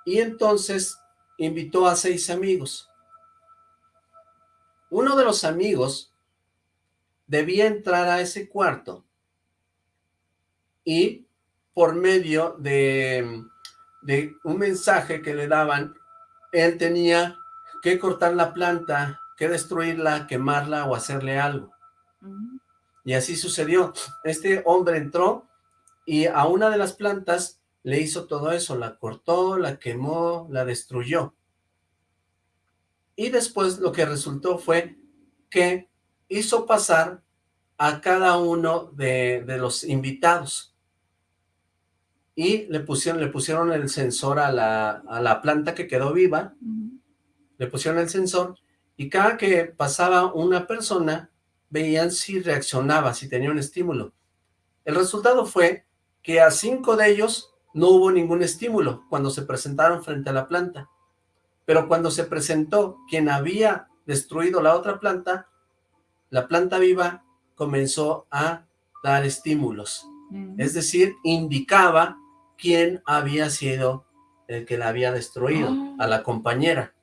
Speaker 3: y entonces invitó a seis amigos. Uno de los amigos debía entrar a ese cuarto y por medio de, de un mensaje que le daban, él tenía que cortar la planta, que destruirla, quemarla o hacerle algo. Y así sucedió. Este hombre entró y a una de las plantas le hizo todo eso, la cortó, la quemó, la destruyó. Y después lo que resultó fue que hizo pasar a cada uno de, de los invitados. Y le pusieron, le pusieron el sensor a la, a la planta que quedó viva, le pusieron el sensor, y cada que pasaba una persona, veían si reaccionaba, si tenía un estímulo. El resultado fue que a cinco de ellos no hubo ningún estímulo cuando se presentaron frente a la planta. Pero cuando se presentó quien había destruido la otra planta, la planta viva comenzó a dar estímulos. Es decir, indicaba quién había sido el que la había destruido, a la compañera.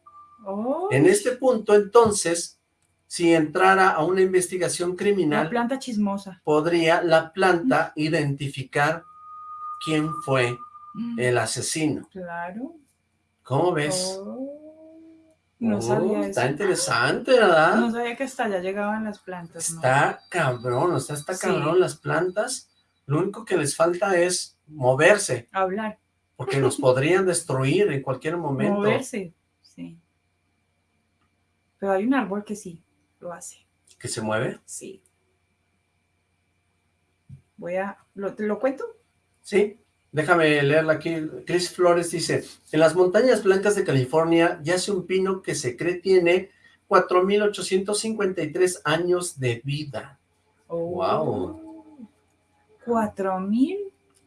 Speaker 4: Oh,
Speaker 3: En este punto, entonces, si entrara a una investigación
Speaker 4: la
Speaker 3: criminal,
Speaker 4: planta chismosa.
Speaker 3: podría la planta identificar quién fue
Speaker 4: Mm,
Speaker 3: el asesino.
Speaker 4: Claro.
Speaker 3: ¿Cómo ves?
Speaker 4: Oh, no
Speaker 3: Oh,
Speaker 4: sabía eso.
Speaker 3: está interesante, ¿verdad?
Speaker 4: No sabía que hasta allá llegaban las plantas. ¿no?
Speaker 3: Está cabrón, o sea, está
Speaker 4: Sí.
Speaker 3: cabrón las plantas. Lo único que les falta es moverse,
Speaker 4: Hablar,
Speaker 3: porque nos podrían destruir en cualquier momento.
Speaker 4: moverse. Sí. Pero hay un árbol que sí lo hace.
Speaker 3: ¿Que se mueve?
Speaker 4: Sí. Voy a... ¿Lo, ¿Te lo cuento?
Speaker 3: Sí. Déjame leerla aquí. Chris Flores dice, en las montañas blancas de California yace un pino que se cree tiene 4.853 años de vida. Wow.
Speaker 4: Cuatro mil.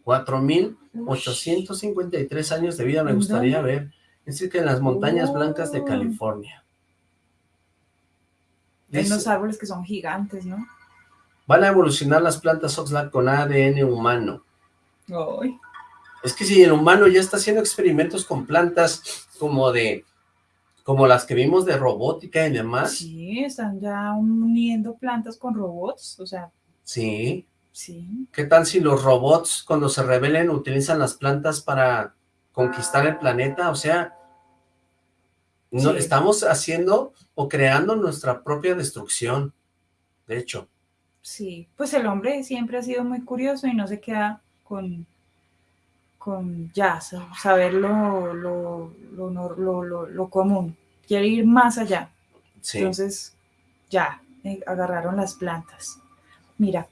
Speaker 3: 4.853 años de vida me
Speaker 4: ¿En
Speaker 3: gustaría
Speaker 4: dónde?
Speaker 3: ver. Es decir, que en las montañas blancas de
Speaker 4: Oh.
Speaker 3: California. Dice,
Speaker 4: unos árboles que son gigantes, ¿no?
Speaker 3: van a evolucionar las plantas Oxlack con ADN humano.
Speaker 4: Ay.
Speaker 3: Es que si el humano ya está haciendo experimentos con plantas como de, como las que vimos de robótica y demás,
Speaker 4: Sí, están ya uniendo plantas con robots. O sea,
Speaker 3: sí.
Speaker 4: sí.
Speaker 3: ¿Qué tal si los robots cuando se rebelen utilizan las plantas para conquistar el planeta? O sea, no,
Speaker 4: Sí.
Speaker 3: estamos haciendo o creando nuestra propia destrucción, de hecho.
Speaker 4: Sí, pues el hombre siempre ha sido muy curioso y no se queda con, con ya, sa- saber lo, lo, lo, nor- lo- lo- lo común. Quiere ir más allá.
Speaker 3: Sí.
Speaker 4: Entonces, ya, eh, agarraron las plantas. Mira,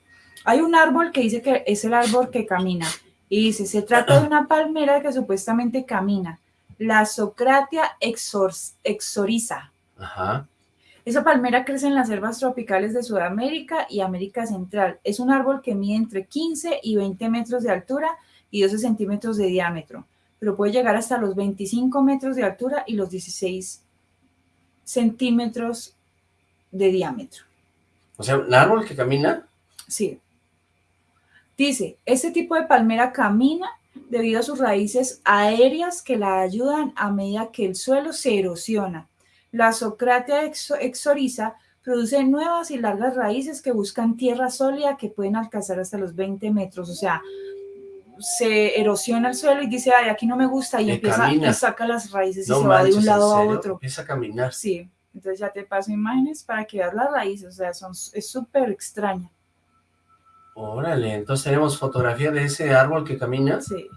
Speaker 4: hay un árbol que dice que es el árbol que camina. Y dice, se trata de una palmera que supuestamente camina. La Socratia exor- exoriza.
Speaker 3: Ajá.
Speaker 4: Esa palmera crece en las selvas tropicales de Sudamérica y América Central. Es un árbol que mide entre 15 y 20 metros de altura y 12 centímetros de diámetro, pero puede llegar hasta los 25 metros de altura y los 16 centímetros de diámetro.
Speaker 3: O sea, un árbol que camina.
Speaker 4: Sí. Dice, este tipo de palmera camina debido a sus raíces aéreas que la ayudan a medida que el suelo se erosiona. La Socratia exo- exoriza produce nuevas y largas raíces que buscan tierra sólida que pueden alcanzar hasta los 20 metros. O sea, se erosiona el suelo y dice, ay, aquí no me gusta, y empieza
Speaker 3: camina.
Speaker 4: y saca las raíces y se va de un
Speaker 3: ¿en
Speaker 4: lado a otro.
Speaker 3: Empieza a caminar.
Speaker 4: Sí, entonces ya te paso imágenes para que veas las raíces, o sea, son, es súper extraña.
Speaker 3: Órale, entonces tenemos fotografía de ese árbol que camina.
Speaker 4: Sí.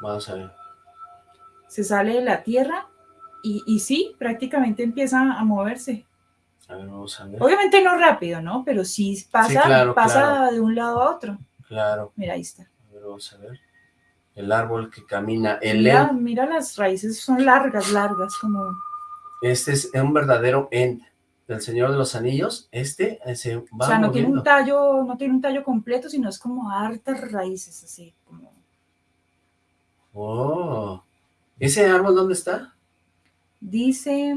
Speaker 3: Vamos a ver.
Speaker 4: Se sale de la tierra y, y sí, prácticamente empieza a moverse.
Speaker 3: A ver, vamos a ver.
Speaker 4: Obviamente no rápido, ¿no? Pero sí pasa,
Speaker 3: claro,
Speaker 4: pasa
Speaker 3: claro.
Speaker 4: de un lado a otro.
Speaker 3: Claro.
Speaker 4: Mira, ahí está.
Speaker 3: A ver, vamos a ver. El árbol que camina. El
Speaker 4: Mira, mira las raíces, son largas, largas, como...
Speaker 3: Este es un verdadero Ent del Señor de los Anillos. Este eh, se va
Speaker 4: o sea, no tiene un tallo, no tiene un tallo completo, sino es como hartas raíces, así, como...
Speaker 3: Oh. ¿Ese árbol dónde está?
Speaker 4: Dice...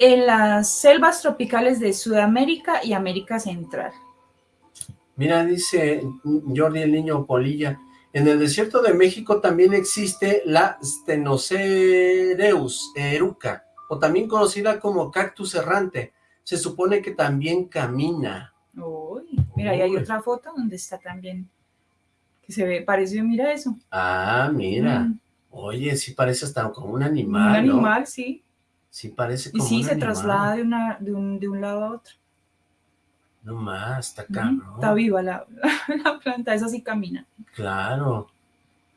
Speaker 4: En las selvas tropicales de Sudamérica y América Central.
Speaker 3: Mira, dice Jordi el niño Polilla, en el desierto de México también existe la Stenocereus eruca, o también conocida como cactus errante. Se supone que también camina.
Speaker 4: Uy, mira, ahí hay otra foto donde está también, que se ve, parecido, mira eso.
Speaker 3: Ah, mira.
Speaker 4: Mm,
Speaker 3: Oye, sí parece hasta como un
Speaker 4: un
Speaker 3: animal, ¿no?
Speaker 4: animal, sí.
Speaker 3: Sí parece
Speaker 4: Y
Speaker 3: como
Speaker 4: sí,
Speaker 3: un
Speaker 4: se
Speaker 3: animal.
Speaker 4: traslada de, una, de, un, de un lado a otro.
Speaker 3: No más, está cabrón.
Speaker 4: Está viva la, la planta, esa sí camina.
Speaker 3: Claro.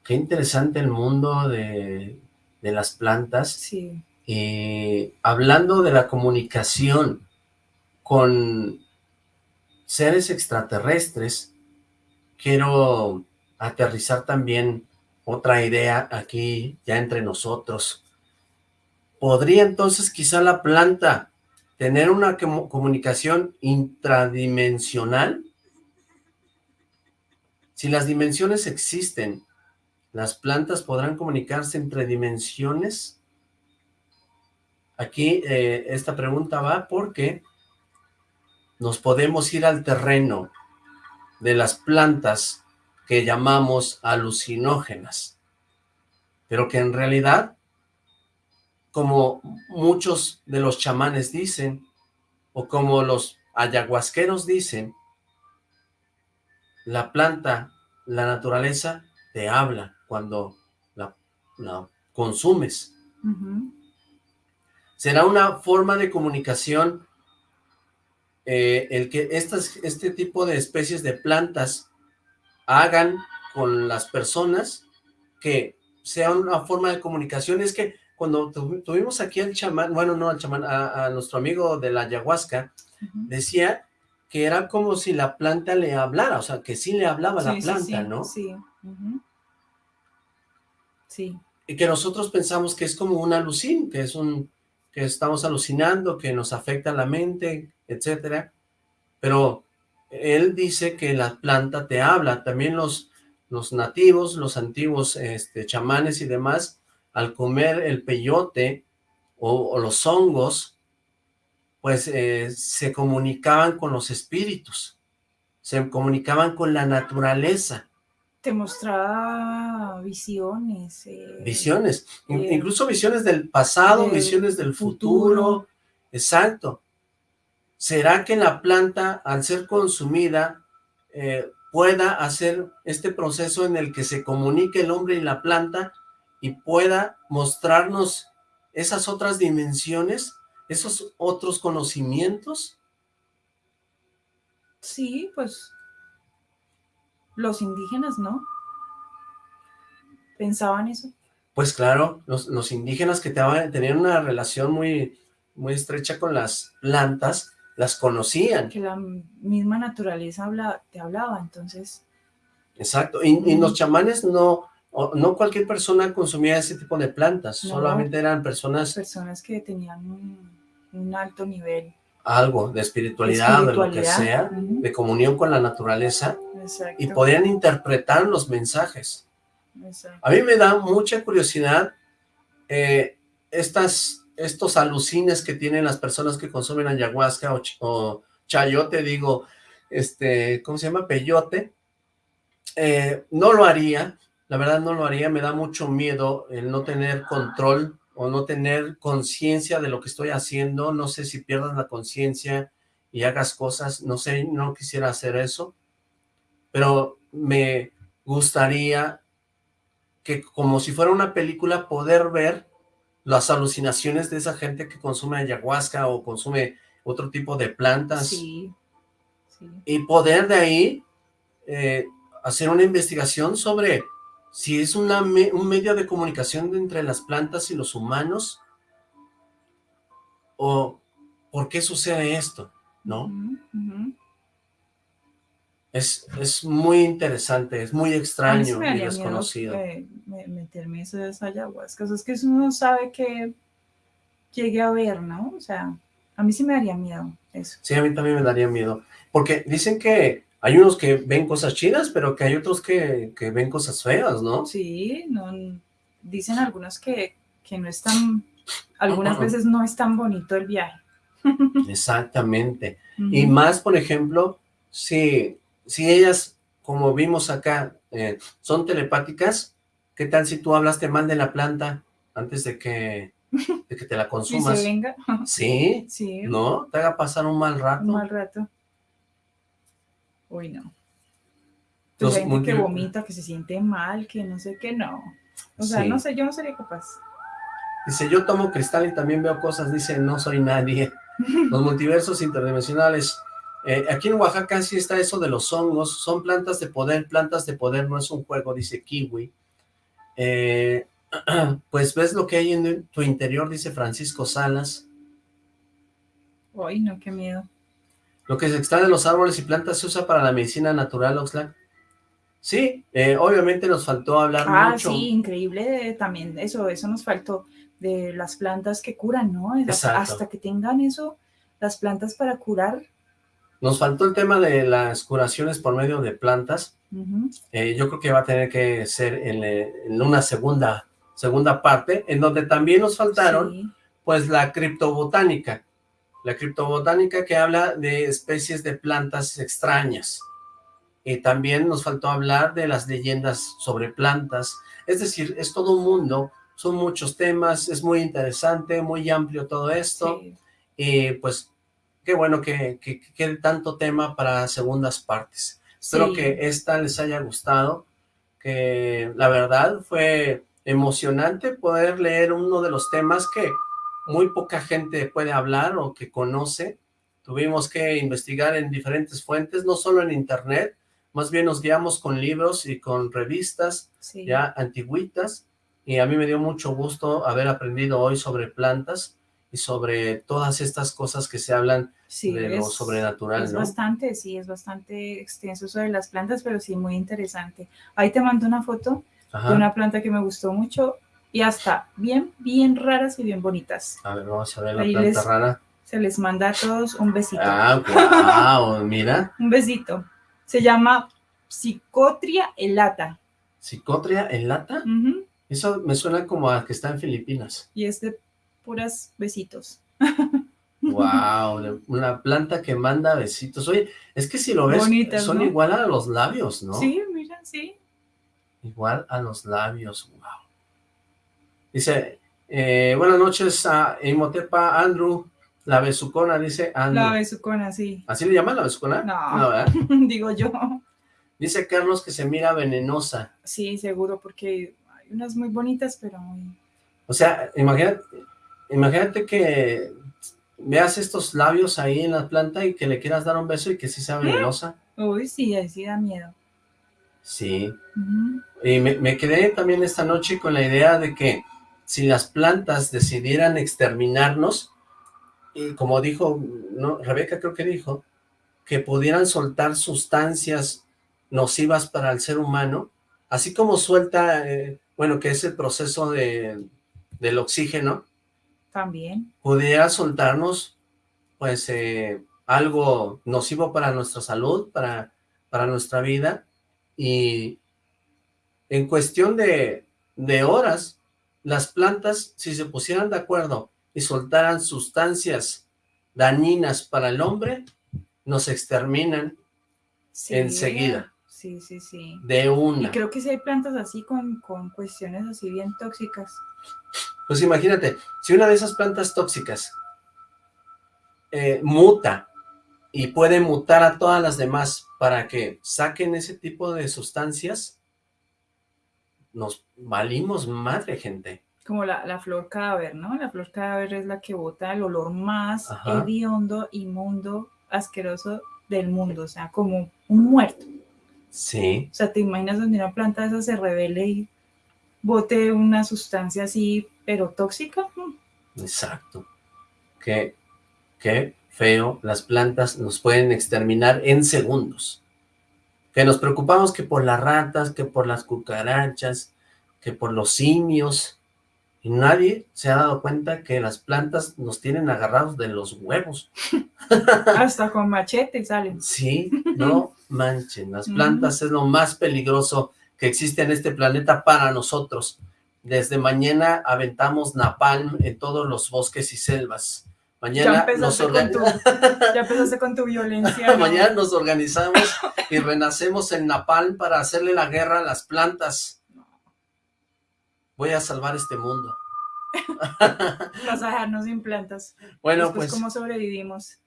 Speaker 3: Qué interesante el mundo de, de las plantas.
Speaker 4: Sí.
Speaker 3: Y hablando de la comunicación con seres extraterrestres, quiero aterrizar también otra idea aquí ya entre nosotros. ¿Podría entonces quizá la planta tener una comu- comunicación intradimensional? Si las dimensiones existen, ¿las plantas podrán comunicarse entre dimensiones? Aquí eh, esta pregunta va porque nos podemos ir al terreno de las plantas que llamamos alucinógenas, pero que en realidad, como muchos de los chamanes dicen, o como los ayahuasqueros dicen, la planta, la naturaleza, te habla cuando la, la consumes. Será una forma de comunicación eh, el que estas, este tipo de especies de plantas hagan con las personas que sea una forma de comunicación. Es que cuando tuvi- tuvimos aquí al chamán, bueno, no al chamán, a, a nuestro amigo de la ayahuasca, decía que era como si la planta le hablara, o sea, que sí le hablaba la
Speaker 4: Sí,
Speaker 3: planta,
Speaker 4: sí,
Speaker 3: ¿no?
Speaker 4: Sí. Sí.
Speaker 3: y que nosotros pensamos que es como un alucin, que es un, que estamos alucinando, que nos afecta la mente, etcétera, pero él dice que la planta te habla, también los, los nativos, los antiguos este, chamanes y demás, al comer el peyote o, o los hongos, pues eh, se comunicaban con los espíritus, se comunicaban con la naturaleza,
Speaker 4: Te mostraba visiones. eh,
Speaker 3: Visiones, in-
Speaker 4: eh,
Speaker 3: incluso visiones del pasado, visiones del
Speaker 4: futuro.
Speaker 3: futuro. Exacto. ¿Será que la planta, al ser consumida, eh, pueda hacer este proceso en el que se comunique el hombre y la planta y pueda mostrarnos esas otras dimensiones, esos otros conocimientos?
Speaker 4: Sí, pues los indígenas, ¿no? Pensaban eso.
Speaker 3: Pues claro, los, los indígenas que te- tenían una relación muy, muy estrecha con las plantas, las conocían.
Speaker 4: que la misma naturaleza habla, te hablaba, entonces,
Speaker 3: Exacto, y, y los chamanes no, no cualquier persona consumía ese tipo de plantas,
Speaker 4: No.
Speaker 3: solamente eran personas
Speaker 4: personas que tenían un, un alto nivel.
Speaker 3: algo de espiritualidad, de lo que sea, de comunión con la naturaleza,
Speaker 4: Exacto.
Speaker 3: y podían interpretar los mensajes.
Speaker 4: exacto.
Speaker 3: A mí me da mucha curiosidad eh, estas, estos alucines que tienen las personas que consumen ayahuasca o, ch- o chayote, digo, este, ¿cómo se llama? Peyote. Eh, no lo haría, la verdad no lo haría, me da mucho miedo el no tener control o no tener conciencia de lo que estoy haciendo, no sé si pierdas la conciencia y hagas cosas, no sé, no quisiera hacer eso, pero me gustaría que como si fuera una película poder ver las alucinaciones de esa gente que consume ayahuasca o consume otro tipo de plantas
Speaker 4: Sí, sí.
Speaker 3: y poder de ahí eh, hacer una investigación sobre si es una me- un medio de comunicación entre las plantas y los humanos o por qué sucede esto, ¿no? Es, es muy interesante, es muy extraño y desconocido.
Speaker 4: me- meterme eso de esa ayahuasca. O sea, es que uno no sabe que llegue a ver, ¿no? O sea, a mí sí me daría miedo eso.
Speaker 3: Sí, a mí también me daría miedo. Porque dicen que hay unos que ven cosas chidas, pero que hay otros que, que ven cosas feas, ¿no?
Speaker 4: Sí, no, dicen algunos que, que no es tan, algunas veces no es tan bonito el viaje.
Speaker 3: Exactamente. Y más, por ejemplo, si si ellas, como vimos acá, eh, son telepáticas, ¿qué tal si tú hablaste mal de la planta antes de que, de que te la consumas?
Speaker 4: se venga.
Speaker 3: ¿Sí?
Speaker 4: Sí,
Speaker 3: ¿No? ¿Te haga pasar un mal rato?
Speaker 4: un mal rato. Uy, no.
Speaker 3: Los
Speaker 4: Pues hay gente que vomita, que se siente mal, que no sé qué, no. O sea,
Speaker 3: Sí.
Speaker 4: no sé, yo no sería capaz.
Speaker 3: Dice, yo tomo cristal y también veo cosas, dice, no soy nadie. Los multiversos interdimensionales. Eh, aquí en Oaxaca sí está eso de los hongos, son plantas de poder, plantas de poder, no es un juego, dice Kiwi. Eh, pues ves lo que hay en tu interior, dice Francisco Salas.
Speaker 4: Uy, no, qué miedo.
Speaker 3: Lo que se extrae de los árboles y plantas se usa para la medicina natural, Oxlack. Sí, eh, obviamente nos faltó hablar
Speaker 4: Ah,
Speaker 3: mucho.
Speaker 4: sí, increíble también eso, eso nos faltó de las plantas que curan, ¿no? Hasta que tengan eso, las plantas para curar.
Speaker 3: Nos faltó el tema de las curaciones por medio de plantas. Eh, yo creo que va a tener que ser en, eh, en una segunda, segunda parte, en donde también nos faltaron,
Speaker 4: Sí,
Speaker 3: pues, la criptobotánica. La criptobotánica que habla de especies de plantas extrañas. Y también nos faltó hablar de las leyendas sobre plantas. Es decir, es todo un mundo, son muchos temas, es muy interesante, muy amplio todo esto.
Speaker 4: sí.
Speaker 3: Y pues, qué bueno que, que, que quede tanto tema para segundas partes. Espero
Speaker 4: Sí.
Speaker 3: que esta les haya gustado, que la verdad fue emocionante poder leer uno de los temas que muy poca gente puede hablar o que conoce. Tuvimos que investigar en diferentes fuentes, no solo en internet, más bien nos guiamos con libros y con revistas
Speaker 4: sí.
Speaker 3: ya antigüitas, y a mí me dio mucho gusto haber aprendido hoy sobre plantas y sobre todas estas cosas que se hablan
Speaker 4: Sí,
Speaker 3: de lo
Speaker 4: es-
Speaker 3: sobrenatural,
Speaker 4: Es
Speaker 3: ¿no?
Speaker 4: bastante, sí, es bastante extenso sobre las plantas, pero sí muy interesante. Ahí te mando una foto de una planta que me gustó mucho y hasta bien, bien raras y bien bonitas.
Speaker 3: A ver, vamos a ver la
Speaker 4: Ahí
Speaker 3: planta
Speaker 4: les-
Speaker 3: rara.
Speaker 4: Se les manda a todos un besito.
Speaker 3: Ah, wow, mira.
Speaker 4: Un besito. Se llama Psicotria elata.
Speaker 3: Psicotria en lata.
Speaker 4: Ujú,
Speaker 3: Eso me suena como a que está en Filipinas.
Speaker 4: Y es de puras besitos.
Speaker 3: Wow, una planta que manda besitos. Oye, es que si lo ves,
Speaker 4: Bonitas,
Speaker 3: son
Speaker 4: ¿no?
Speaker 3: igual a los labios, ¿no?
Speaker 4: Sí, mira, sí.
Speaker 3: Igual a los labios, wow. Dice, eh, buenas noches a Imotepa Andrew, la besucona, dice Andrew.
Speaker 4: La besucona, sí.
Speaker 3: ¿Así le llaman la besucona?
Speaker 4: No.
Speaker 3: ¿verdad?
Speaker 4: Digo yo.
Speaker 3: Dice Carlos que se mira venenosa.
Speaker 4: Sí, seguro, porque hay unas muy bonitas, pero muy...
Speaker 3: O sea, imagínate, imagínate que veas estos labios ahí en la planta y que le quieras dar un beso y que sí sea venenosa.
Speaker 4: Uy, sí, ahí sí da miedo.
Speaker 3: Sí. Y me, me quedé también esta noche con la idea de que si las plantas decidieran exterminarnos, y como dijo, no, Rebeca creo que dijo, que pudieran soltar sustancias nocivas para el ser humano, así como suelta, eh, bueno, que es el proceso de, del oxígeno,
Speaker 4: También.
Speaker 3: pudiera soltarnos, pues, eh, algo nocivo para nuestra salud, para, para nuestra vida, y en cuestión de, de horas, las plantas, si se pusieran de acuerdo y soltaran sustancias dañinas para el hombre, nos exterminan
Speaker 4: Sí.
Speaker 3: Enseguida.
Speaker 4: Sí, sí, sí.
Speaker 3: de
Speaker 4: Y
Speaker 3: una.
Speaker 4: creo que sí hay plantas así con, con cuestiones así bien tóxicas.
Speaker 3: Pues imagínate, si una de esas plantas tóxicas eh, muta y puede mutar a todas las demás para que saquen ese tipo de sustancias, nos valimos madre, gente.
Speaker 4: Como la, la flor cadáver, ¿no? La flor cadáver es la que bota el olor más
Speaker 3: Ajá.
Speaker 4: hediondo, inmundo, asqueroso del mundo. O sea, como un muerto.
Speaker 3: Sí,
Speaker 4: O sea, ¿te imaginas donde una planta de esa se revele y bote una sustancia así, pero tóxica? Mm.
Speaker 3: exacto. Qué, qué feo. Las plantas nos pueden exterminar en segundos. Que nos preocupamos que por las ratas, que por las cucarachas, que por los simios. Y nadie se ha dado cuenta que las plantas nos tienen agarrados de los huevos.
Speaker 4: Hasta con machete salen.
Speaker 3: Sí, no manchen. Las plantas es lo más peligroso que existe en este planeta para nosotros. Desde mañana aventamos napalm en todos los bosques y selvas Mañana
Speaker 4: ya,
Speaker 3: nos
Speaker 4: tu, ya empezaste con tu violencia. ¿no?
Speaker 3: Mañana nos organizamos y renacemos en Napalm para hacerle la guerra a las plantas. Voy a salvar este mundo.
Speaker 4: Vas a dejarnos sin plantas.
Speaker 3: Bueno,
Speaker 4: Después,
Speaker 3: pues...
Speaker 4: ¿cómo sobrevivimos?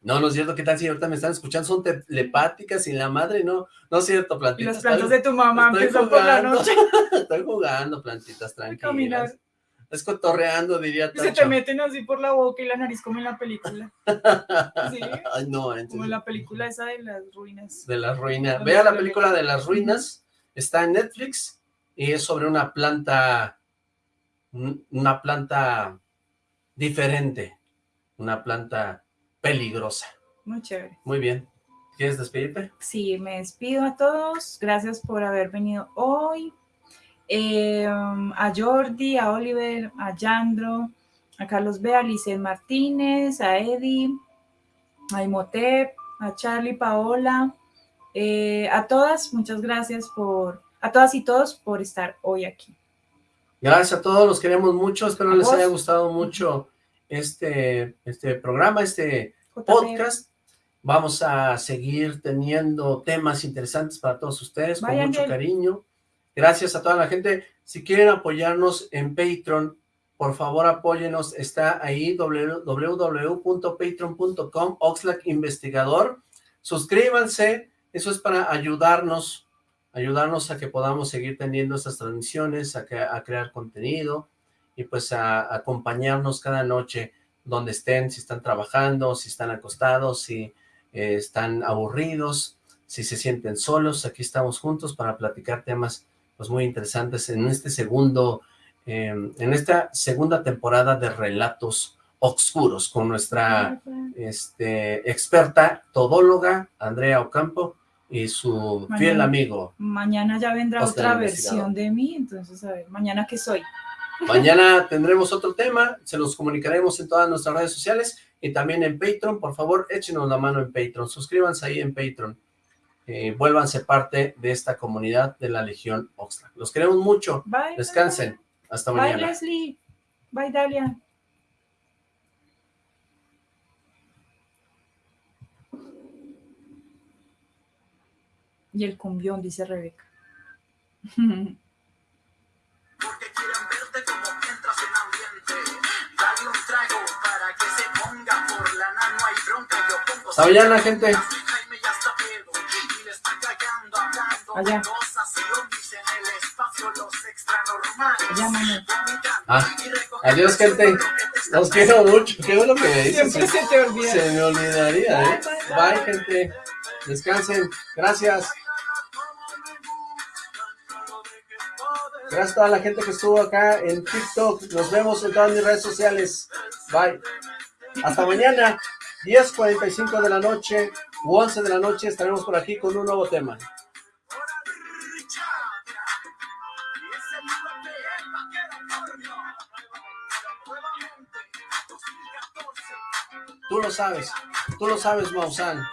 Speaker 3: No, no es cierto, ¿qué tal si ahorita me están escuchando? Son telepáticas y la madre, no, no es cierto,
Speaker 4: Y
Speaker 3: plantitas.
Speaker 4: las plantas de tu mamá empiezan por la noche
Speaker 3: Estoy jugando, plantitas, tranquilas. Es cotorreando, diría
Speaker 4: Y se te
Speaker 3: Tacho.
Speaker 4: meten así por la boca y la nariz como en la película. Sí,
Speaker 3: Ay, no, en
Speaker 4: como
Speaker 3: serio.
Speaker 4: en la película esa de las ruinas.
Speaker 3: de las ruinas.
Speaker 4: ¿Dónde
Speaker 3: Vea la película de las ruinas, está en Netflix y es sobre una planta, un- una planta diferente, una planta peligrosa.
Speaker 4: Muy chévere.
Speaker 3: Muy bien. ¿Quieres despedirte?
Speaker 4: Sí, me despido a todos. Gracias por haber venido hoy. Eh, a Jordi, a Oliver, a Yandro, a Carlos B, a Licen Martínez, a Eddie, a Imhotep, a Charlie, Paola, eh, a todas, muchas gracias por, a todas y todos por estar hoy aquí.
Speaker 3: Gracias a todos, los queremos mucho, espero les haya gustado mucho este, este programa, este podcast. Vamos a seguir teniendo temas interesantes para todos ustedes, con mucho cariño. Gracias a toda la gente. Si quieren apoyarnos en Patreon, por favor apóyenos. Está ahí www.patreon.com Oxlack Investigador. Suscríbanse, eso es para ayudarnos, ayudarnos a que podamos seguir teniendo estas transmisiones, a, que- a crear contenido y pues a, a acompañarnos cada noche donde estén, si están trabajando, si están acostados, si eh, están aburridos, si se sienten solos, aquí estamos juntos para platicar temas pues muy interesantes en este segundo, eh, en esta segunda temporada de Relatos Oscuros con nuestra este, experta todóloga Andrea Ocampo y su fiel amigo.
Speaker 4: Mañana ya vendrá otra versión de mí, entonces a ver, mañana qué soy.
Speaker 3: Mañana tendremos otro tema, se los comunicaremos en todas nuestras redes sociales y también en Patreon. Por favor, échenos la mano en Patreon, suscríbanse ahí en Patreon. Eh, vuélvanse parte de esta comunidad de la Legión Oxlack. Los queremos mucho.
Speaker 4: Bye.
Speaker 3: Descansen. Hasta
Speaker 4: Bye,
Speaker 3: mañana.
Speaker 4: Leslie. Bye, Dalia. Y el cumbión, dice Rebeca.
Speaker 8: el espacio, los extranormales.
Speaker 4: Llámame.
Speaker 3: Ah, adiós, gente. Los quiero mucho. Qué bueno que me dices.
Speaker 4: Siempre se te olvida.
Speaker 3: Se me olvidaría, ¿eh? Bye, gente. Descansen. Gracias. Gracias a toda la gente que estuvo acá en TikTok. Nos vemos en todas mis redes sociales. Bye. Hasta mañana, 10.45 de la noche u 11 de la noche, estaremos por aquí con un nuevo tema. Tú lo sabes, tú lo sabes, Maussan.